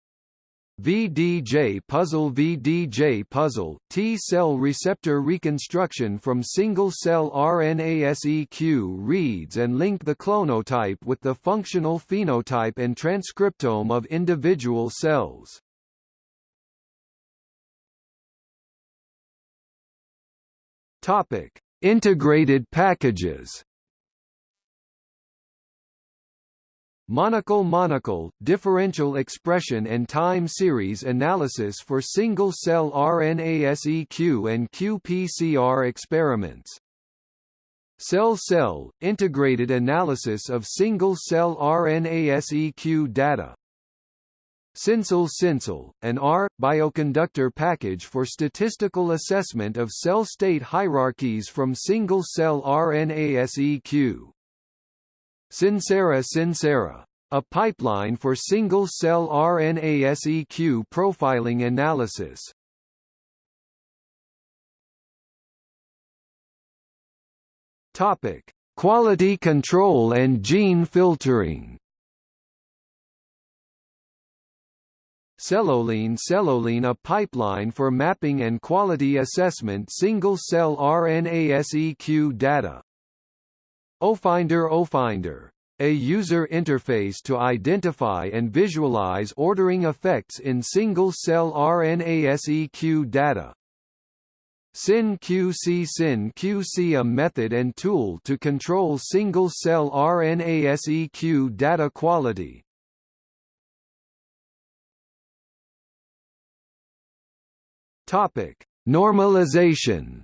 S1: VDJ puzzle VDJ puzzle, T-cell receptor reconstruction from single-cell RNA-seq reads and link the clonotype with the functional phenotype and transcriptome of individual cells. Integrated packages Monocle Monocle, differential expression and time series analysis for single-cell RNA-seq and qPCR experiments. Cell-cell, integrated analysis of single-cell RNA-seq data. Sincell, an R bioconductor package for statistical assessment of cell state hierarchies from single-cell RNA-seq. SINCERA SINCERA, a pipeline for single-cell RNA-seq profiling analysis. Topic: Quality control and gene filtering. Celloline Celloline a pipeline for mapping and quality assessment single-cell RNA-seq data. OFinder OFinder a user interface to identify and visualize ordering effects in single-cell RNA-seq data. SinQC SinQC a method and tool to control single-cell RNA-seq data quality. Topic: Normalization.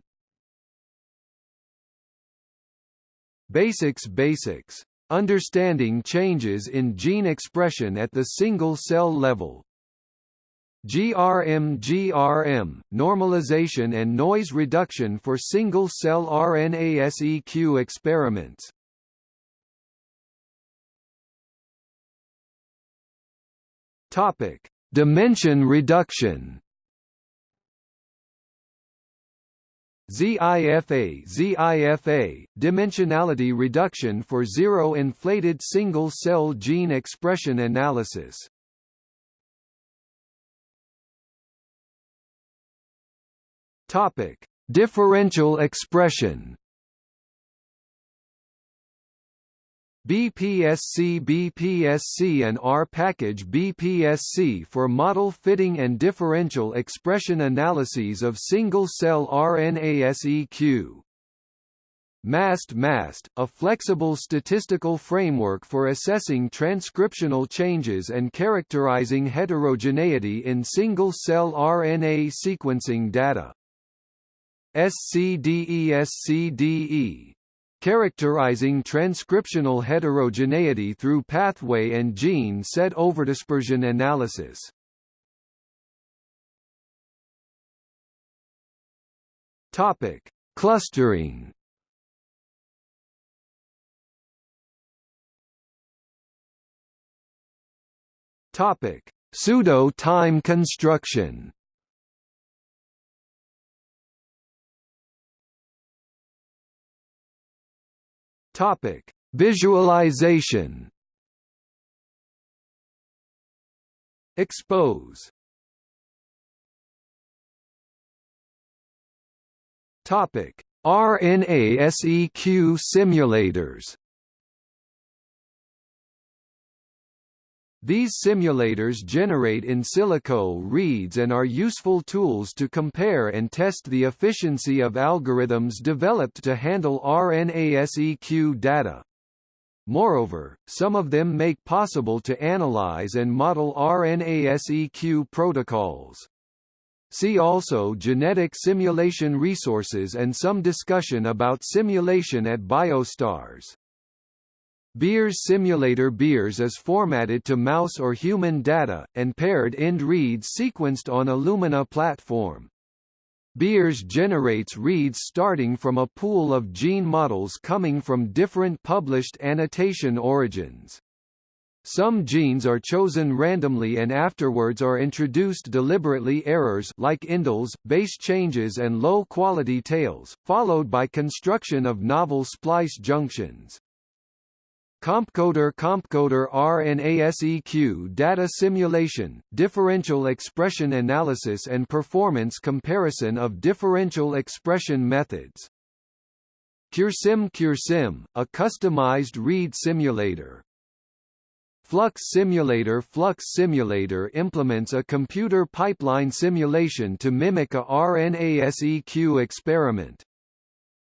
S1: Basics Basics. Understanding changes in gene expression at the single-cell level. GRM GRM, normalization and noise reduction for single-cell RNA-seq experiments. Topic: Dimension reduction. ZIFA ZIFA, dimensionality reduction for zero-inflated single-cell gene expression analysis. Topic: Differential expression. BPSC BPSC and R package BPSC for model fitting and differential expression analyses of single-cell RNA-seq. MAST MAST, a flexible statistical framework for assessing transcriptional changes and characterizing heterogeneity in single-cell RNA sequencing data. SCDE SCDE characterizing transcriptional heterogeneity through pathway and gene set overdispersion analysis. Topic: Clustering. Topic: Pseudo-time construction. Topic: Visualization. Expose. Topic: RNA-seq simulators. These simulators generate in silico reads and are useful tools to compare and test the efficiency of algorithms developed to handle RNA-seq data. Moreover, some of them make possible to analyze and model RNA-seq protocols. See also genetic simulation resources and some discussion about simulation at BioStars. Beers Simulator Beers is formatted to mouse or human data, and paired end reads sequenced on Illumina platform. Beers generates reads starting from a pool of gene models coming from different published annotation origins. Some genes are chosen randomly and afterwards are introduced deliberately errors like indels, base changes and low-quality tails, followed by construction of novel splice junctions. compcodeR compcodeR RNA-seq data simulation, differential expression analysis and performance comparison of differential expression methods. CureSim CureSim, a customized read simulator. Flux Simulator Flux Simulator implements a computer pipeline simulation to mimic a RNA-seq experiment.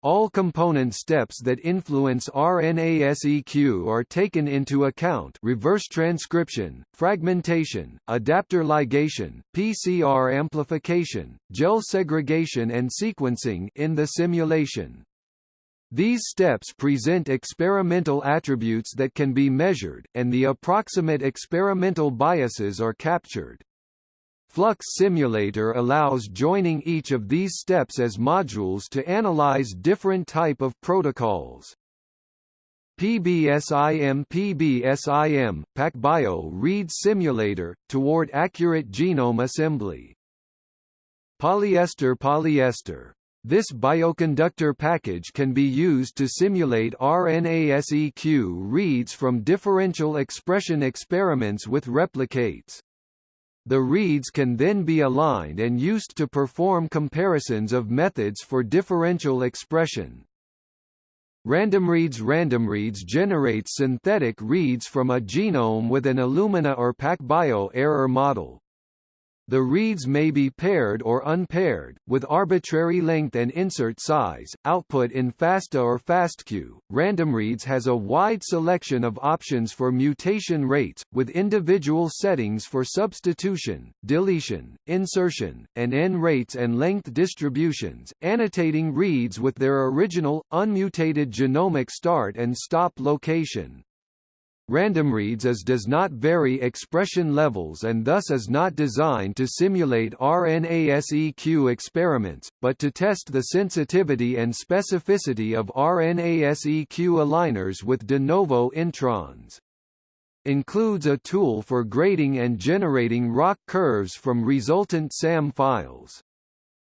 S1: All component steps that influence RNA-seq are taken into account reverse transcription, fragmentation, adapter ligation, PCR amplification, gel segregation and sequencing in the simulation. These steps present experimental attributes that can be measured, and the approximate experimental biases are captured. Flux Simulator allows joining each of these steps as modules to analyze different type of protocols. PBSIM PBSIM, PacBio reads simulator, toward accurate genome assembly. Polyester Polyester this bioconductor package can be used to simulate RNA-seq reads from differential expression experiments with replicates. The reads can then be aligned and used to perform comparisons of methods for differential expression. RandomReads RandomReads generates synthetic reads from a genome with an Illumina or PacBio error model. The reads may be paired or unpaired, with arbitrary length and insert size, output in FASTA or FASTQ. RandomReads has a wide selection of options for mutation rates, with individual settings for substitution, deletion, insertion, and N rates and length distributions, annotating reads with their original, unmutated genomic start and stop location. RandomReads is does not vary expression levels and thus is not designed to simulate RNA-seq experiments, but to test the sensitivity and specificity of RNA-seq aligners with de novo introns. Includes a tool for grading and generating ROC curves from resultant SAM files.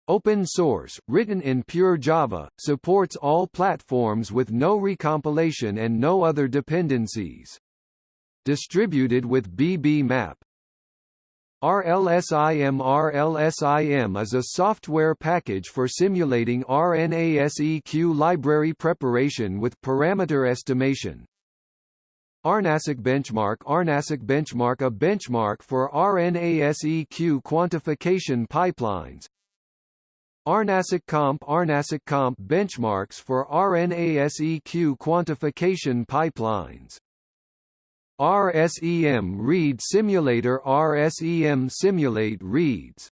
S1: Open source, written in pure Java, supports all platforms with no recompilation and no other dependencies. Distributed with BBMap. RLSIM RLSIM is a software package for simulating RNA-seq library preparation with parameter estimation. RNA-seq benchmark RNA-seq benchmark a benchmark for RNA-seq quantification pipelines RNA-seq comp RNA-seq comp benchmarks for RNA-seq quantification pipelines. RSEM Read Simulator RSEM Simulate reads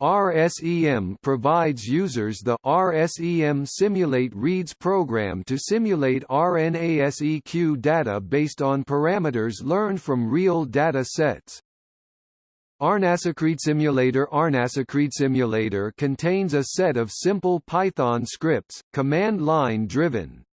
S1: RSEM provides users the RSEM Simulate Reads program to simulate RNA-seq data based on parameters learned from real data sets. RNA-seq Simulator RNA-seq Simulator contains a set of simple Python scripts, command-line driven.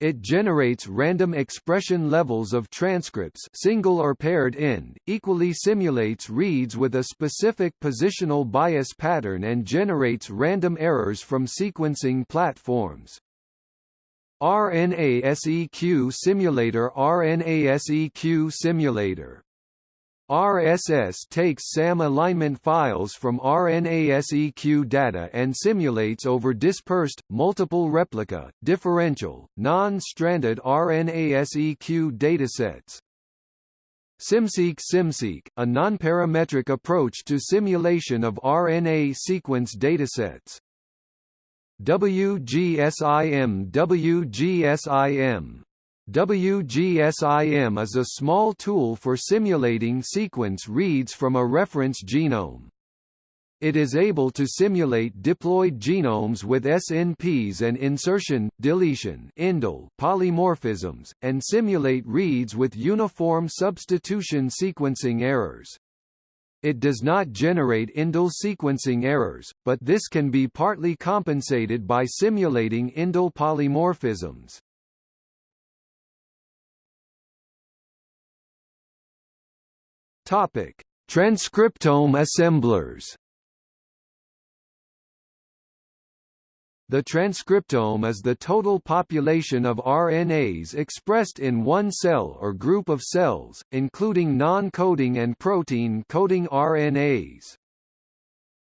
S1: It generates random expression levels of transcripts single or paired end, equally simulates reads with a specific positional bias pattern and generates random errors from sequencing platforms. RNA-seq simulator RNA-seq simulator RSS takes SAM alignment files from RNA-seq data and simulates over dispersed, multiple replica, differential, non-stranded RNA-seq datasets. SimSeq SimSeq, a nonparametric approach to simulation of RNA sequence datasets. WGSIM WGSIM WGSIM is a small tool for simulating sequence reads from a reference genome. It is able to simulate diploid genomes with SNPs and insertion, deletion indel polymorphisms, and simulate reads with uniform substitution sequencing errors. It does not generate indel sequencing errors, but this can be partly compensated by simulating indel polymorphisms. Topic: Transcriptome assemblers. The transcriptome is the total population of RNAs expressed in one cell or group of cells, including non-coding and protein-coding RNAs.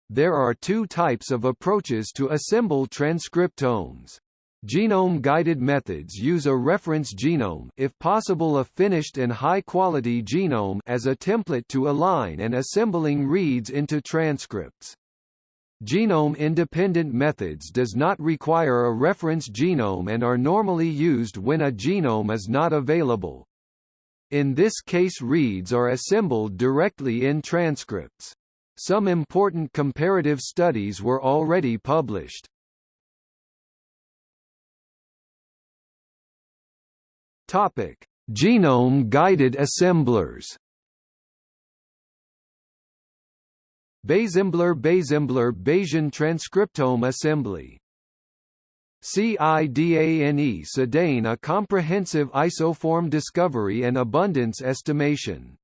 S1: There are two types of approaches to assemble transcriptomes. Genome-guided methods use a reference genome if possible a finished and high-quality genome as a template to align and assembling reads into transcripts. Genome-independent methods does not require a reference genome and are normally used when a genome is not available. In this case reads are assembled directly in transcripts. Some important comparative studies were already published. Topic: Genome-guided assemblers Bayesembler Bayesian transcriptome assembly CIDANE Sedaine a comprehensive isoform discovery and abundance estimation.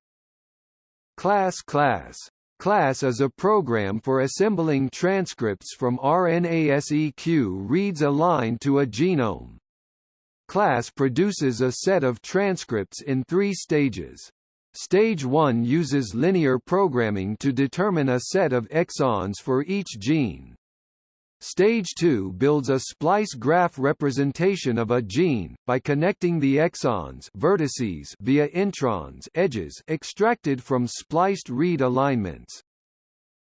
S1: Class Class Class is a program for assembling transcripts from RNA-seq reads aligned to a genome. Class produces a set of transcripts in three stages. Stage 1 uses linear programming to determine a set of exons for each gene. Stage 2 builds a splice graph representation of a gene, by connecting the exons vertices via introns edges extracted from spliced read alignments.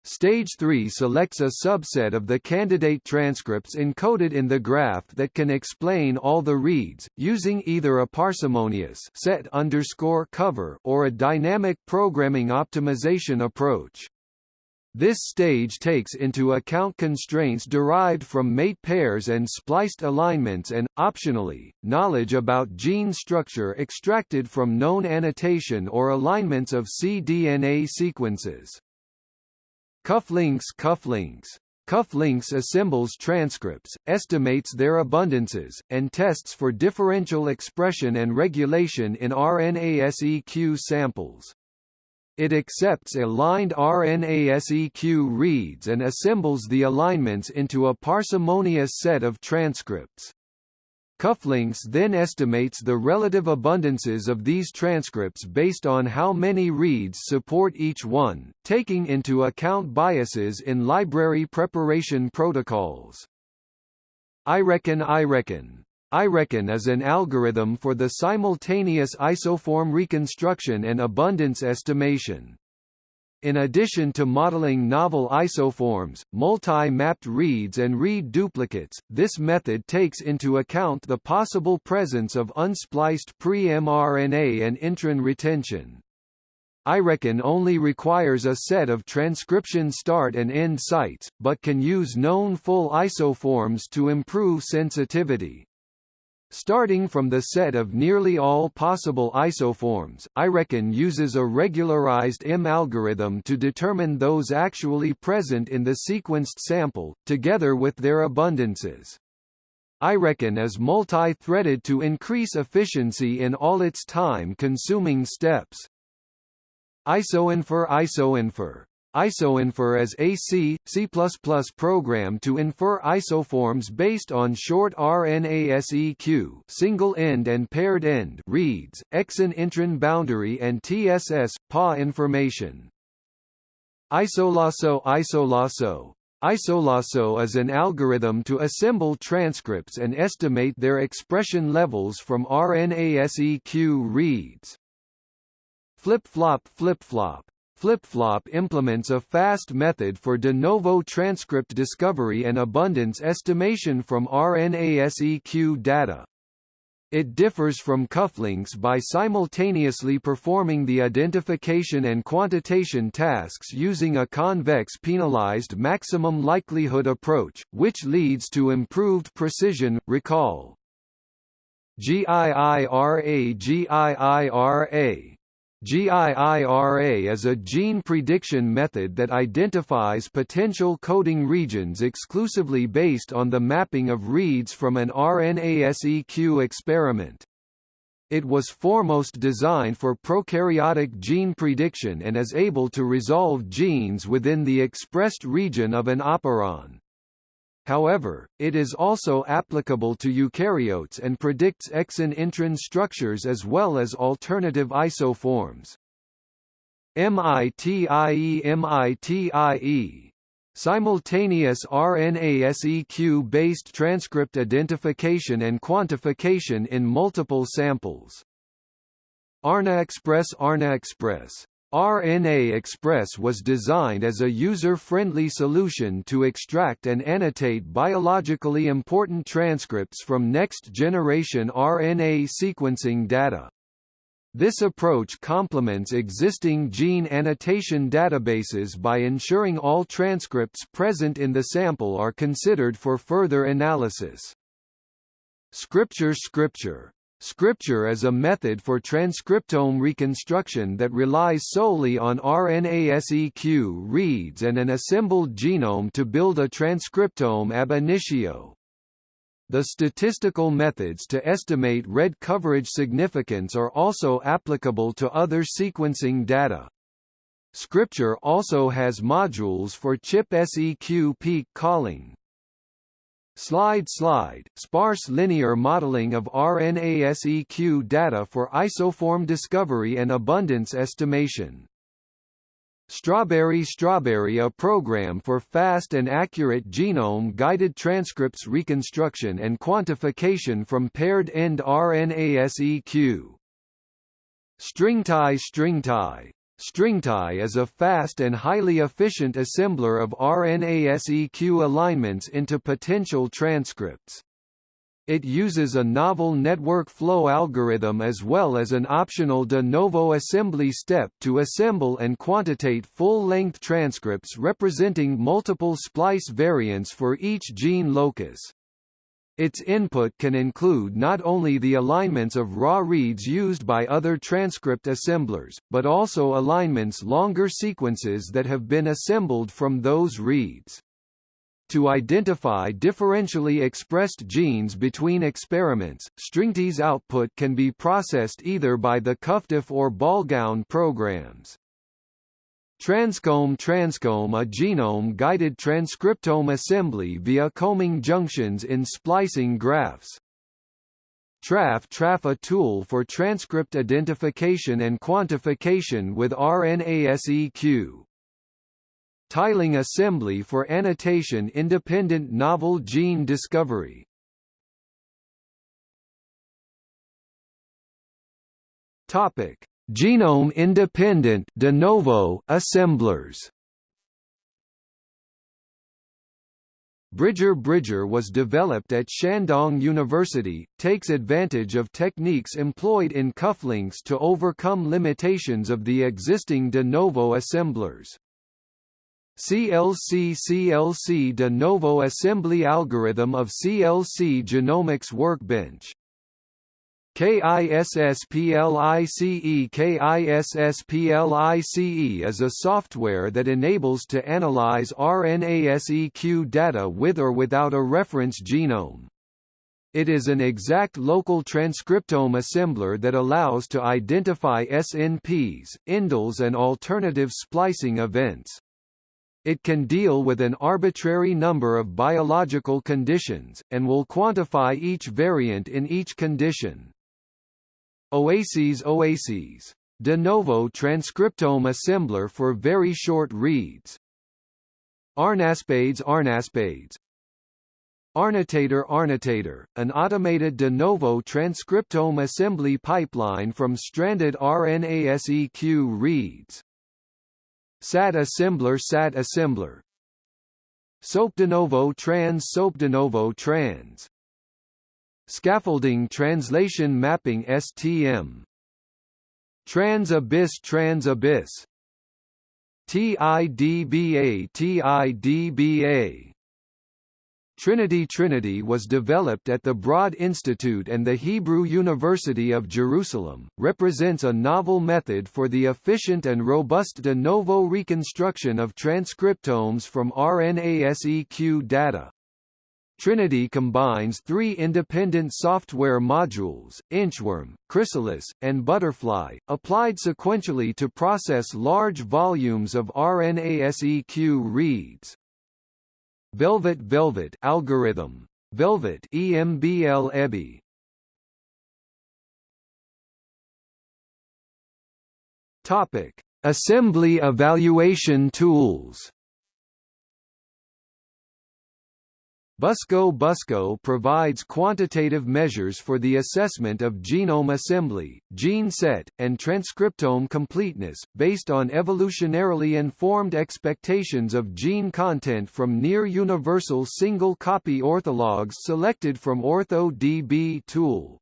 S1: Stage 3 selects a subset of the candidate transcripts encoded in the graph that can explain all the reads, using either a parsimonious set underscore cover or a dynamic programming optimization approach. This stage takes into account constraints derived from mate pairs and spliced alignments and, optionally, knowledge about gene structure extracted from known annotation or alignments of cDNA sequences. Cufflinks Cufflinks Cufflinks assembles transcripts, estimates their abundances, and tests for differential expression and regulation in RNA-seq samples. It accepts aligned RNA-seq reads and assembles the alignments into a parsimonious set of transcripts. Cufflinks then estimates the relative abundances of these transcripts based on how many reads support each one, taking into account biases in library preparation protocols. iReckon I reckon iReckon is an algorithm for the simultaneous isoform reconstruction and abundance estimation. In addition to modeling novel isoforms, multi-mapped reads and read duplicates, this method takes into account the possible presence of unspliced pre-mRNA and intron retention. iReckon only requires a set of transcription start and end sites, but can use known full isoforms to improve sensitivity. Starting from the set of nearly all possible isoforms, iReckon uses a regularized M algorithm to determine those actually present in the sequenced sample, together with their abundances. iReckon is multi-threaded to increase efficiency in all its time-consuming steps. IsoInfer IsoInfer IsoInfer is a C, C++ program to infer isoforms based on short RNA-seq single-end and paired-end reads, exon-intron boundary and TSS, PA information. Isolasso Isolasso Isolasso is an algorithm to assemble transcripts and estimate their expression levels from RNA-seq reads. Flip-flop Flip-flop FlipFlop implements a fast method for de novo transcript discovery and abundance estimation from RNA-seq data. It differs from cufflinks by simultaneously performing the identification and quantitation tasks using a convex penalized maximum likelihood approach, which leads to improved precision, recall. GIIRA GIIRA GIIRA is a gene prediction method that identifies potential coding regions exclusively based on the mapping of reads from an RNA-seq experiment. It was foremost designed for prokaryotic gene prediction and is able to resolve genes within the expressed region of an operon. However, it is also applicable to eukaryotes and predicts exon-intron structures as well as alternative isoforms. MITIE MITIE Simultaneous RNA-seq-based transcript identification and quantification in multiple samples. RNA Express RNA Express RNA Express was designed as a user-friendly solution to extract and annotate biologically important transcripts from next-generation RNA sequencing data. This approach complements existing gene annotation databases by ensuring all transcripts present in the sample are considered for further analysis. Scripture Scripture Scripture is a method for transcriptome reconstruction that relies solely on RNA-seq reads and an assembled genome to build a transcriptome ab initio. The statistical methods to estimate read coverage significance are also applicable to other sequencing data. Scripture also has modules for ChIP-seq peak calling. Slide Slide, sparse linear modeling of RNA-seq data for isoform discovery and abundance estimation. Strawberry Strawberry a program for fast and accurate genome-guided transcripts reconstruction and quantification from paired-end RNA-seq. StringTie StringTie StringTie is a fast and highly efficient assembler of RNA-seq alignments into potential transcripts. It uses a novel network flow algorithm as well as an optional de novo assembly step to assemble and quantitate full-length transcripts representing multiple splice variants for each gene locus. Its input can include not only the alignments of raw reads used by other transcript assemblers, but also alignments longer sequences that have been assembled from those reads. To identify differentially expressed genes between experiments, StringTie's output can be processed either by the CuffDiff or Ballgown programs. Transcomb Transcomb a genome-guided transcriptome assembly via combing junctions in splicing graphs. TRAF TRAF a tool for transcript identification and quantification with RNA-seq. Tiling assembly for annotation-independent novel gene discovery. Topic: Genome-independent de novo assemblers Bridger Bridger was developed at Shandong University, takes advantage of techniques employed in cufflinks to overcome limitations of the existing de novo assemblers. CLC CLC de novo assembly algorithm of CLC Genomics Workbench KISSPLICE KISSPLICE is a software that enables to analyze RNA-seq data with or without a reference genome. It is an exact local transcriptome assembler that allows to identify SNPs, indels and alternative splicing events. It can deal with an arbitrary number of biological conditions, and will quantify each variant in each condition. OASES OASES de novo transcriptome assembler for very short reads. rnaSPAdes rnaSPAdes RNAnnotator RNAnnotator, an automated de novo transcriptome assembly pipeline from stranded RNAseq reads. SAT assembler SAT assembler SOAP de novo trans SOAP de novo trans Scaffolding Translation Mapping STM Trans Abyss Trans Abyss TIDBA TIDBA Trinity Trinity was developed at the Broad Institute and the Hebrew University of Jerusalem, represents a novel method for the efficient and robust de novo reconstruction of transcriptomes from RNA-seq data. Trinity combines three independent software modules, Inchworm, Chrysalis, and Butterfly, applied sequentially to process large volumes of RNA-seq reads. Velvet Velvet algorithm. Velvet EMBL EBI Topic. Assembly evaluation tools Busco Busco provides quantitative measures for the assessment of genome assembly, gene set, and transcriptome completeness, based on evolutionarily informed expectations of gene content from near-universal single-copy orthologs selected from OrthoDB tool.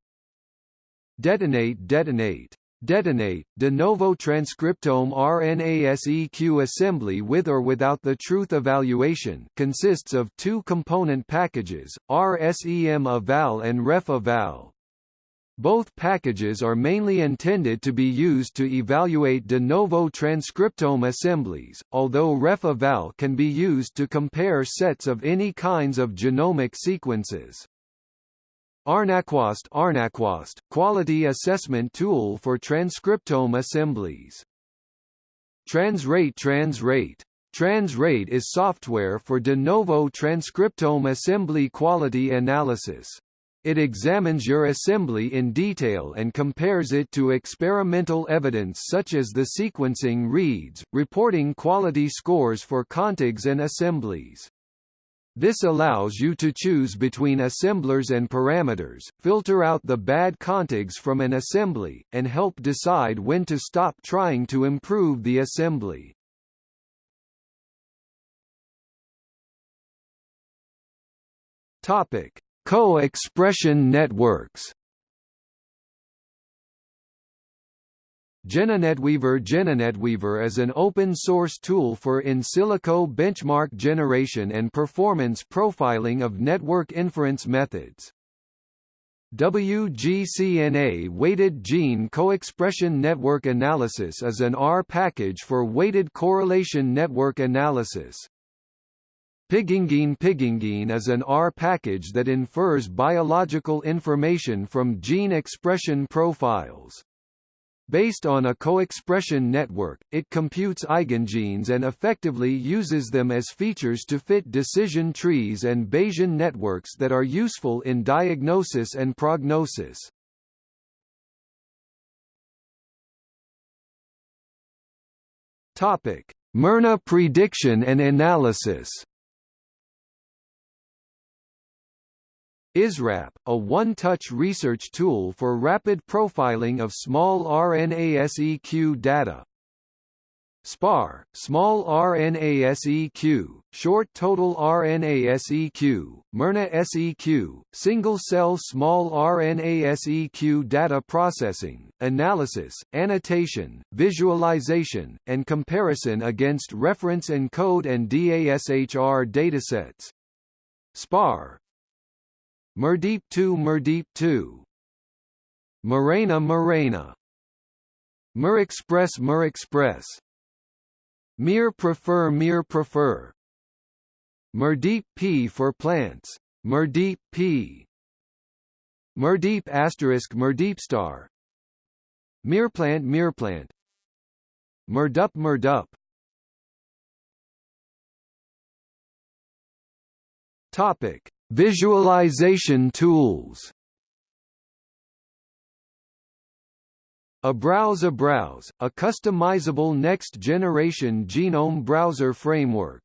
S1: Detonate Detonate Detonate, de novo transcriptome RNA-seq assembly with or without the truth evaluation consists of two component packages, RSEM-eval and ref-eval. Both packages are mainly intended to be used to evaluate de novo transcriptome assemblies, although ref-eval can be used to compare sets of any kinds of genomic sequences. rnaQUAST rnaQUAST, quality assessment tool for transcriptome assemblies. Transrate Transrate Transrate is software for de novo transcriptome assembly quality analysis. It examines your assembly in detail and compares it to experimental evidence such as the sequencing reads, reporting quality scores for contigs and assemblies. This allows you to choose between assemblers and parameters, filter out the bad contigs from an assembly, and help decide when to stop trying to improve the assembly. Topic: Co-expression networks. GeneNetWeaver GeneNetWeaver is an open-source tool for in silico benchmark generation and performance profiling of network inference methods. WGCNA Weighted Gene Co-expression Network Analysis is an R package for weighted correlation network analysis. Pigengene Pigengene is an R package that infers biological information from gene expression profiles. Based on a co-expression network, it computes eigengenes and effectively uses them as features to fit decision trees and Bayesian networks that are useful in diagnosis and prognosis. Topic: miRNA prediction and analysis. ISRAP, a one-touch research tool for rapid profiling of small RNA-seq data. SPAR, small RNA-seq, short total RNA-seq, miRNA-seq, single-cell small RNA-seq data processing, analysis, annotation, visualization, and comparison against reference ENCODE and DASHR datasets. SPAR, miRDeep 2 miRDeep 2 Morena Morena miRExpress Mur Express. miR-PREFeR Mir Prefer. miRDeep P for plants. miRDeep P. miRDeep asterisk miRDeep star. miRPlant miRPlant miRdup miRdup. Topic: Visualization tools. Abrowse Abrowse, a customizable next-generation genome browser framework.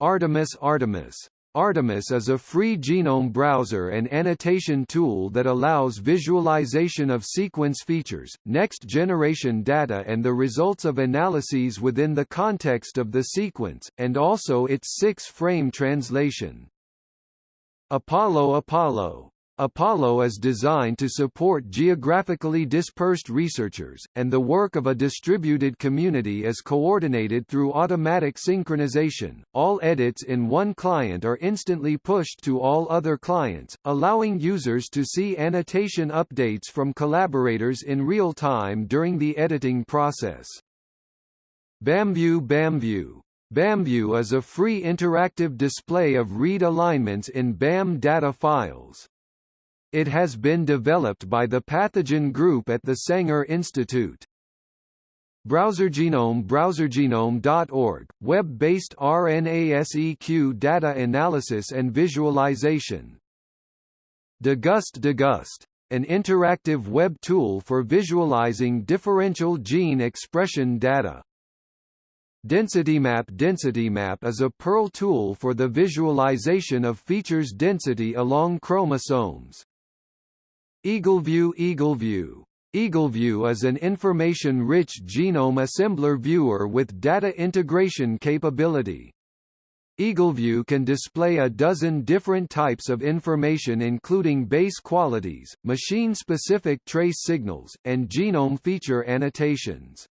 S1: Artemis Artemis Artemis is a free genome browser and annotation tool that allows visualization of sequence features, next-generation data and the results of analyses within the context of the sequence, and also its six-frame translation. Apollo Apollo Apollo is designed to support geographically dispersed researchers, and the work of a distributed community is coordinated through automatic synchronization. All edits in one client are instantly pushed to all other clients, allowing users to see annotation updates from collaborators in real time during the editing process. BAMView BAMView BAMView is a free interactive display of read alignments in BAM data files. It has been developed by the Pathogen Group at the Sanger Institute. BrowserGenome BrowserGenome.org, web-based RNA-seq data analysis and visualization. Degust Degust, an interactive web tool for visualizing differential gene expression data. DensityMap DensityMap is a Perl tool for the visualization of features density along chromosomes. EagleView EagleView EagleView is an information-rich genome assembler viewer with data integration capability. EagleView can display a dozen different types of information including base qualities, machine-specific trace signals, and genome feature annotations.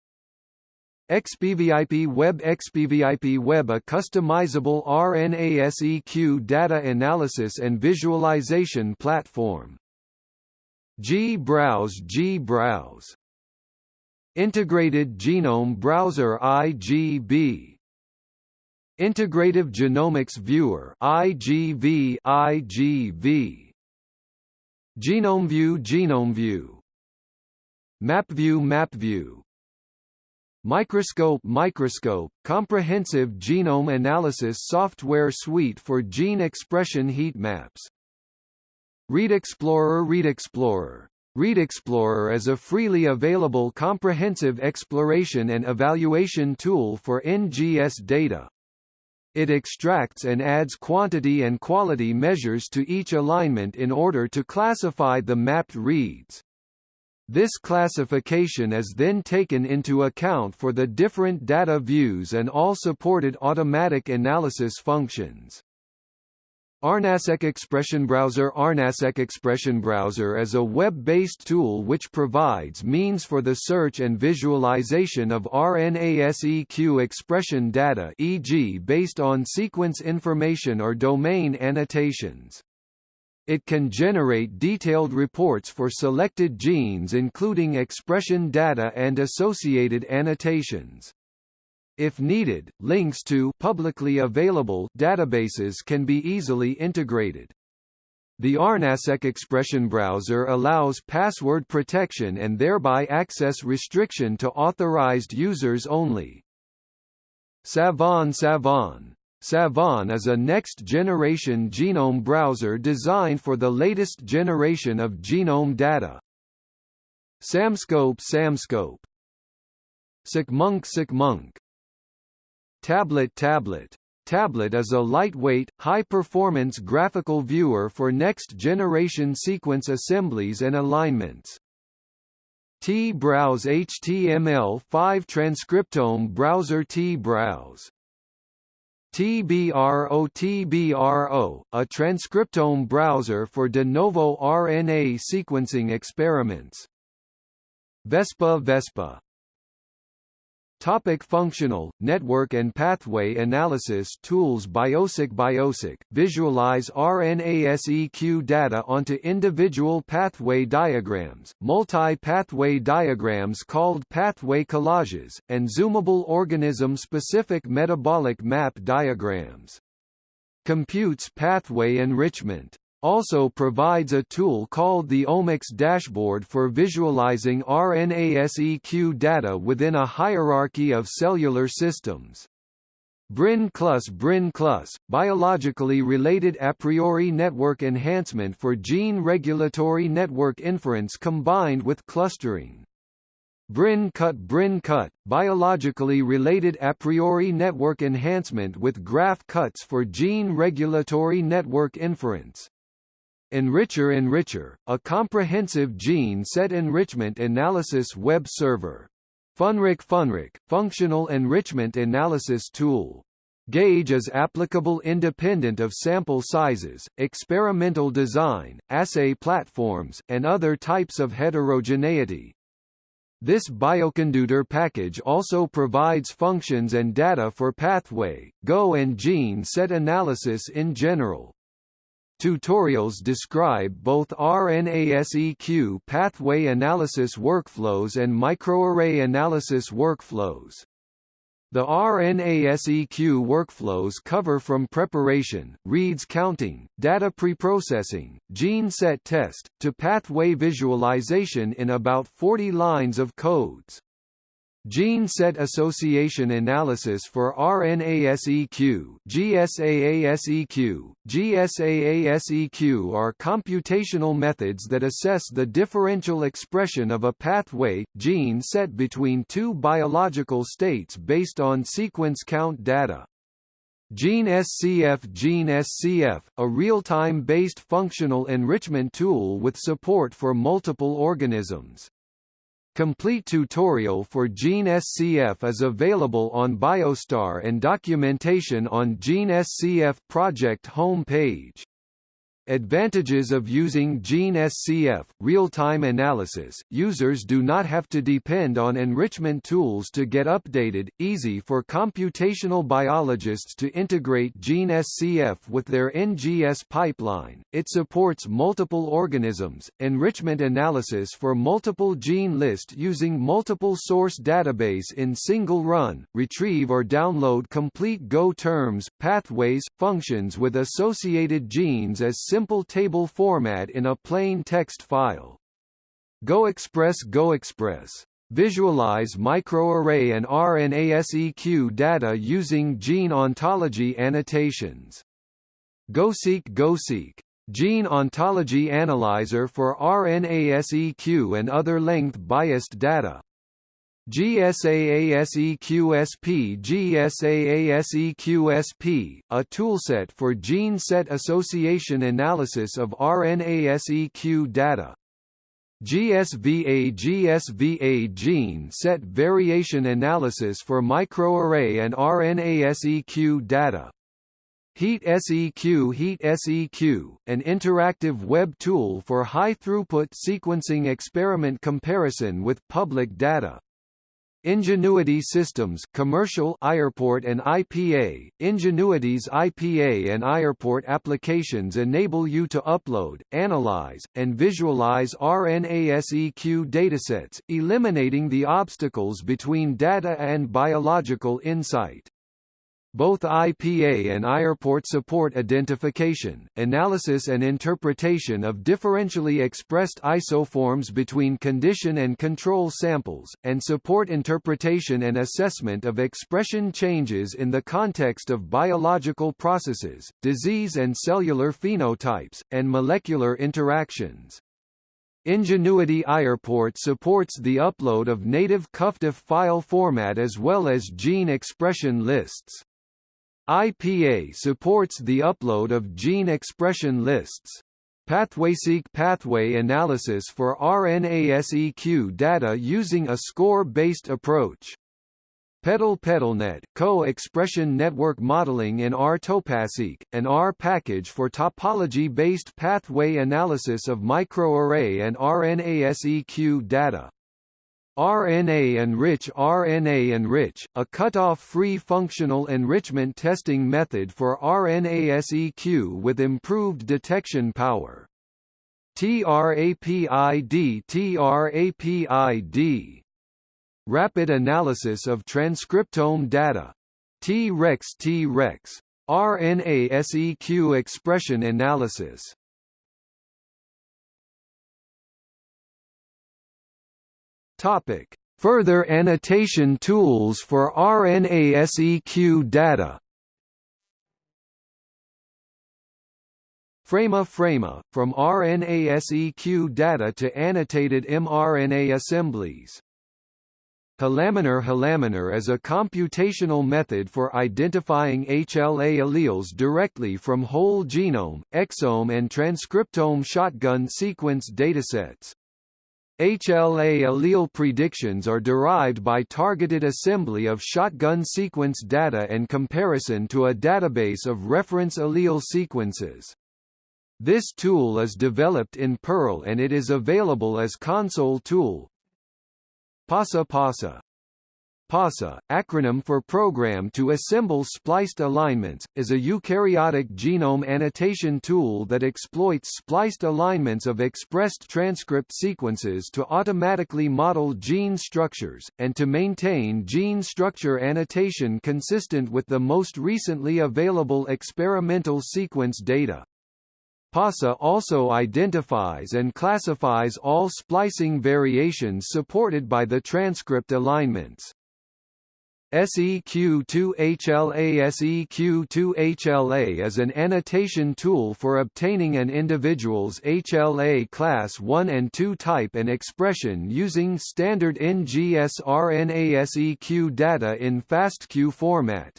S1: expVIP Web expVIP Web a customizable RNA-seq data analysis and visualization platform. G-Browse G-Browse Integrated Genome Browser IGB Integrative Genomics Viewer IGV IGV GenomeView GenomeView MapView MapView Microscope Microscope comprehensive genome analysis software suite for gene expression heat maps Read Explorer Read Explorer Read Explorer is a freely available comprehensive exploration and evaluation tool for NGS data. It extracts and adds quantity and quality measures to each alignment in order to classify the mapped reads. This classification is then taken into account for the different data views and all supported automatic analysis functions. RNASeq Expression Browser RNASeq Expression Browser is a web-based tool which provides means for the search and visualization of RNA-seq expression data e.g. based on sequence information or domain annotations. It can generate detailed reports for selected genes including expression data and associated annotations. If needed, links to publicly available databases can be easily integrated. The RNASeq expression browser allows password protection and thereby access restriction to authorized users only. Savant Savant Savant is a next-generation genome browser designed for the latest generation of genome data. Samscope Samscope SeqMonk SeqMonk Tablet Tablet Tablet is a lightweight, high-performance graphical viewer for next-generation sequence assemblies and alignments. T-Browse HTML5 Transcriptome Browser T-Browse TBRO TBRO, a transcriptome browser for de novo RNA sequencing experiments. Vespa Vespa Topic functional, network and pathway analysis tools BioCyc BioCyc, visualize RNA-seq data onto individual pathway diagrams, multi-pathway diagrams called pathway collages, and zoomable organism-specific metabolic map diagrams. Computes pathway enrichment also provides a tool called the Omics dashboard for visualizing RNA-seq data within a hierarchy of cellular systems. BRANE plus plus, biologically related a priori network enhancement for gene regulatory network inference combined with clustering. BRANE cut BRANE cut, biologically related a priori network enhancement with graph cuts for gene regulatory network inference. Enrichr Enrichr, a comprehensive gene set enrichment analysis web server. FunRich FunRich, functional enrichment analysis tool. GAGE is applicable independent of sample sizes, experimental design, assay platforms, and other types of heterogeneity. This bioconductor package also provides functions and data for pathway, GO and gene set analysis in general. Tutorials describe both RNA-seq pathway analysis workflows and microarray analysis workflows. The RNA-seq workflows cover from preparation, reads counting, data preprocessing, gene set test, to pathway visualization in about 40 lines of codes. Gene set association analysis for RNA-seq GSAASEQ, GSAASEQ are computational methods that assess the differential expression of a pathway, gene set between two biological states based on sequence count data. Gene SCF Gene SCF, a real-time based functional enrichment tool with support for multiple organisms. Complete tutorial for Gene SCF is available on Biostar and documentation on Gene SCF project home page. Advantages of using Gene SCF, real-time analysis, users do not have to depend on enrichment tools to get updated, easy for computational biologists to integrate Gene SCF with their NGS pipeline, it supports multiple organisms, enrichment analysis for multiple gene list using multiple source database in single run, retrieve or download complete Go terms, pathways, functions with associated genes as simple table format in a plain text file. GoExpress GoExpress. Visualize microarray and RNA-seq data using gene ontology annotations. GoSeq GoSeq. Gene Ontology Analyzer for RNA-seq and other length-biased data. GSAASEQSP GSAASEQSP, a toolset for gene set association analysis of RNA-seq data. GSVA GSVA gene set variation analysis for microarray and RNA-seq data. Heat SEQ Heat SEQ, an interactive web tool for high-throughput sequencing experiment comparison with public data. Ingenuity Systems commercial iReport and IPA, Ingenuity's IPA and iReport applications enable you to upload, analyze, and visualize RNA-seq datasets, eliminating the obstacles between data and biological insight. Both IPA and iReport support identification, analysis and interpretation of differentially expressed isoforms between condition and control samples, and support interpretation and assessment of expression changes in the context of biological processes, disease and cellular phenotypes, and molecular interactions. Ingenuity iReport supports the upload of native Cuffdiff file format as well as gene expression lists. IPA supports the upload of gene expression lists. PathwaySeq pathway analysis for RNA-seq data using a score-based approach. Petal PetalNet co-expression network modeling in R-TopasSeq, an R package for topology-based pathway analysis of microarray and RNA-seq data. RNA-enrich RNA-enrich, a cutoff-free functional enrichment testing method for RNA-seq with improved detection power. TRAPID TRAPID Rapid analysis of transcriptome data. T-Rex T-Rex RNA-seq expression analysis Topic: Further annotation tools for RNA-seq data. Frama Frama, from RNA-seq data to annotated mRNA assemblies. HLAminer HLAminer is a computational method for identifying HLA alleles directly from whole genome, exome and transcriptome shotgun sequence datasets. HLA allele predictions are derived by targeted assembly of shotgun sequence data and comparison to a database of reference allele sequences. This tool is developed in Perl and it is available as console tool, PASA PASA PASA, acronym for Program to Assemble Spliced Alignments, is a eukaryotic genome annotation tool that exploits spliced alignments of expressed transcript sequences to automatically model gene structures, and to maintain gene structure annotation consistent with the most recently available experimental sequence data. PASA also identifies and classifies all splicing variations supported by the transcript alignments. SEQ2HLA SEQ2HLA is an annotation tool for obtaining an individual's HLA class 1 and 2 type and expression using standard NGS RNA SEQ data in FASTQ format.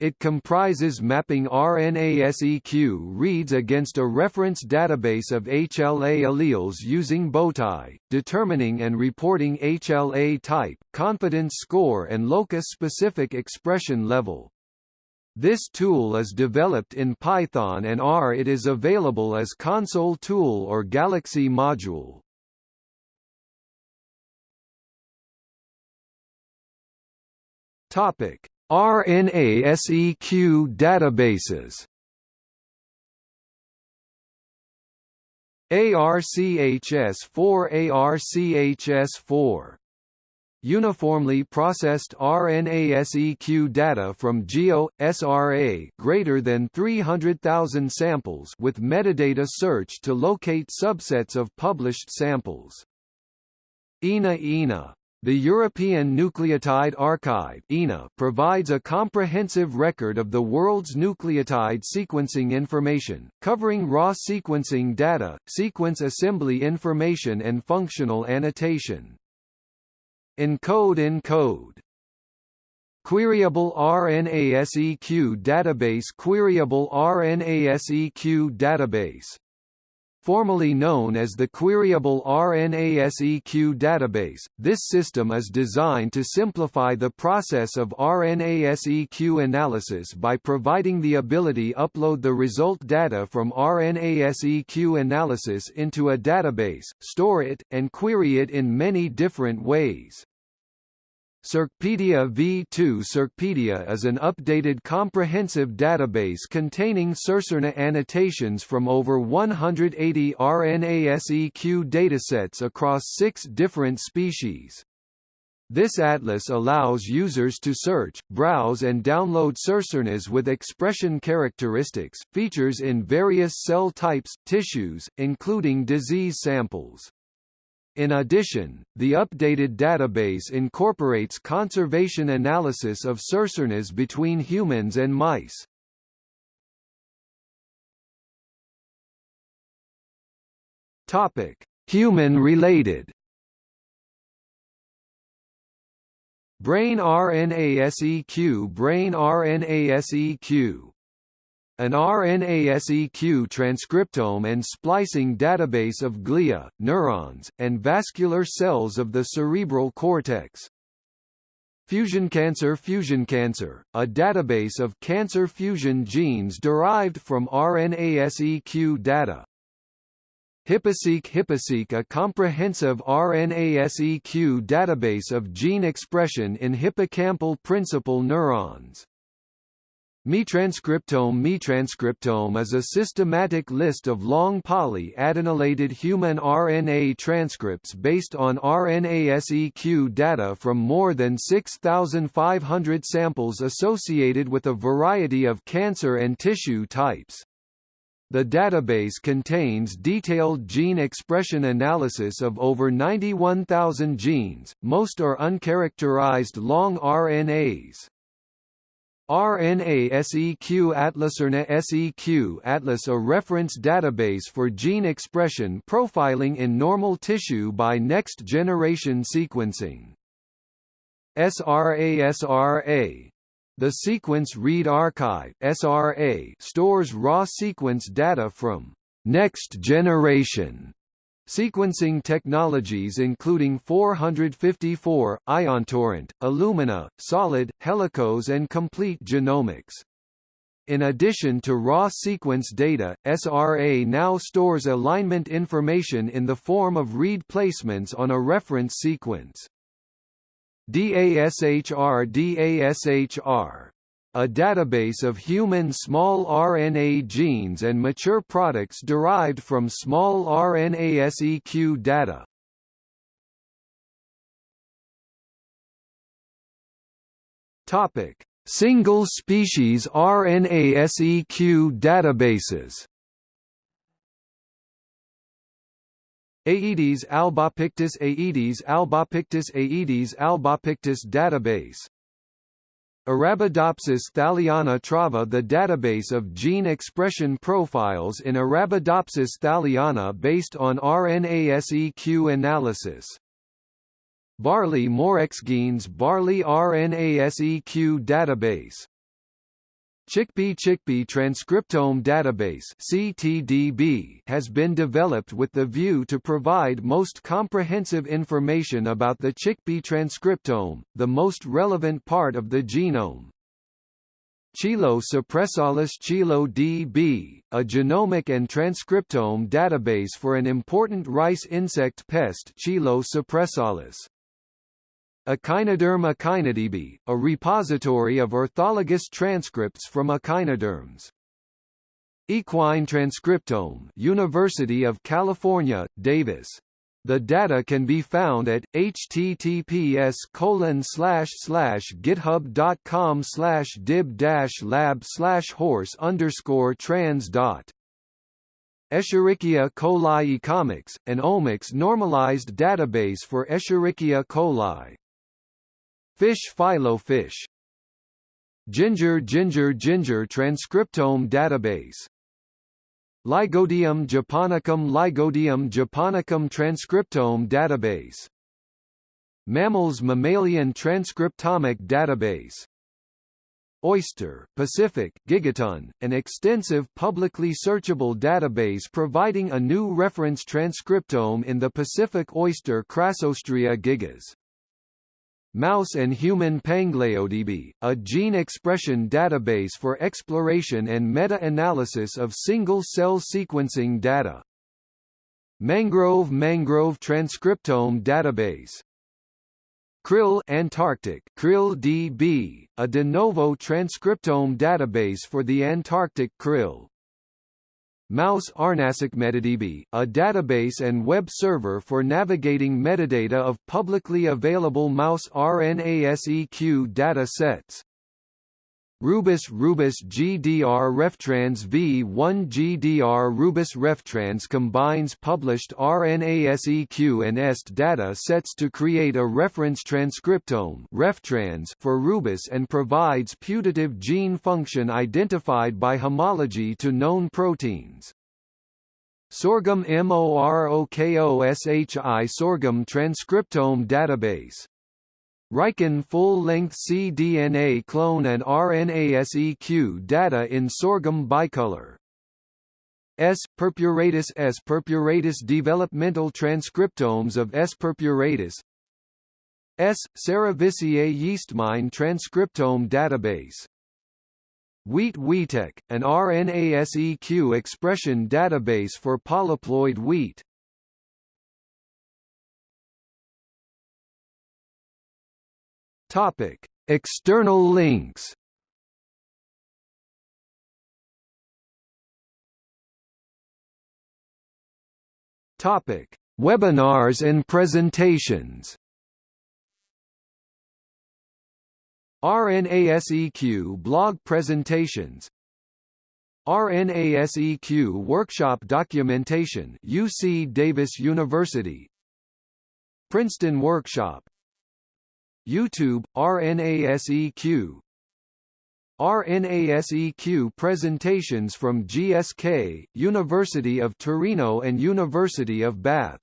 S1: It comprises mapping RNA-seq reads against a reference database of HLA alleles using Bowtie, determining and reporting HLA type, confidence score and locus-specific expression level. This tool is developed in Python and R. It is available as console tool or Galaxy module. Topic: RNA-seq databases. ARCHS4 ARCHS4 Uniformly processed RNA-seq data from GEO SRA greater than 300,000 samples with metadata search to locate subsets of published samples. ENA ENA the European Nucleotide Archive provides a comprehensive record of the world's nucleotide sequencing information, covering raw sequencing data, sequence assembly information and functional annotation. ENCODE ENCODE Queryable RNA-seq database Queryable RNA-seq database Formerly known as the Queryable RNA-seq database, this system is designed to simplify the process of RNA-seq analysis by providing the ability upload the result data from RNA-seq analysis into a database, store it, and query it in many different ways. Circpedia v2 Circpedia is an updated comprehensive database containing circRNA annotations from over 180 RNA-seq datasets across six different species. This atlas allows users to search, browse and download circRNAs with expression characteristics, features in various cell types, tissues, including disease samples. In addition, the updated database incorporates conservation analysis of circRNAs between humans and mice. Topic: Human-related. Brain RNA-seq Brain RNA-seq an RNA-seq transcriptome and splicing database of glia, neurons, and vascular cells of the cerebral cortex. Fusion Cancer Fusion Cancer, a database of cancer fusion genes derived from RNA-seq data. HippoSeq HippoSeq a comprehensive RNA-seq database of gene expression in hippocampal principal neurons. MiTranscriptome MiTranscriptome is a systematic list of long poly-adenylated human RNA transcripts based on RNA-seq data from more than 6,500 samples associated with a variety of cancer and tissue types. The database contains detailed gene expression analysis of over 91,000 genes, most are uncharacterized long RNAs. RNA SEQ Atlas RNA SEQ Atlas a reference database for gene expression profiling in normal tissue by next-generation sequencing. SRA SRA the Sequence Read Archive. (SRA) stores raw sequence data from next generation sequencing technologies including 454, IonTorrent, Illumina, Solid, Helicos and Complete Genomics. In addition to raw sequence data, SRA now stores alignment information in the form of read placements on a reference sequence. DASHR DASHR a database of human small RNA genes and mature products derived from small RNA seq data. Topic: Single species RNA seq databases. Aedes albopictus Aedes albopictus Aedes albopictus database Arabidopsis thaliana trava The database of gene expression profiles in Arabidopsis thaliana based on RNA-seq analysis. Barley Morexgenes Barley RNA-seq database Chickpea Chickpea Transcriptome Database CTDB has been developed with the view to provide most comprehensive information about the chickpea transcriptome, the most relevant part of the genome. Chilo suppressalis Chilo DB, a genomic and transcriptome database for an important rice insect pest Chilo suppressalis. Echinoderm Echinodb, a repository of orthologous transcripts from echinoderms. Equine Transcriptome University of California, Davis. The data can be found at https github.com dib lab horse trans dot. Escherichia coli Ecomics, an omics normalized database for Escherichia coli. Fish PhyloFish. Ginger Ginger Ginger Transcriptome Database. Lygodium japonicum Lygodium japonicum Transcriptome Database. Mammals Mammalian Transcriptomic Database. Oyster, Pacific, Gigaton, an extensive publicly searchable database providing a new reference transcriptome in the Pacific oyster Crassostrea gigas. Mouse and Human PanglaoDB, a gene expression database for exploration and meta-analysis of single-cell sequencing data. Mangrove Mangrove Transcriptome Database Krill Antarctic Krill DB, a de novo transcriptome database for the Antarctic krill. Mouse RNA-seq MetaDB, a database and web server for navigating metadata of publicly available mouse RNA-seq data sets. Rubus Rubus GDR Reftrans V1 GDR Rubus Reftrans combines published RNA-seq and EST data sets to create a reference transcriptome Reftrans for Rubus and provides putative gene function identified by homology to known proteins. Sorghum MOROKOSHI Sorghum Transcriptome Database Riken full-length cDNA clone and RNA-seq data in sorghum bicolor. S. purpuratus S. purpuratus developmental transcriptomes of S. purpuratus S. Cerevisiae yeastmine transcriptome database Wheat WheatExp, an RNA-seq expression database for polyploid wheat Topic: External links. Topic: Webinars and presentations. RNASEQ blog presentations RNASEQ Workshop Documentation UC Davis University Princeton Workshop YouTube RNASEQ RNASEQ presentations from GSK, University of Torino and University of Bath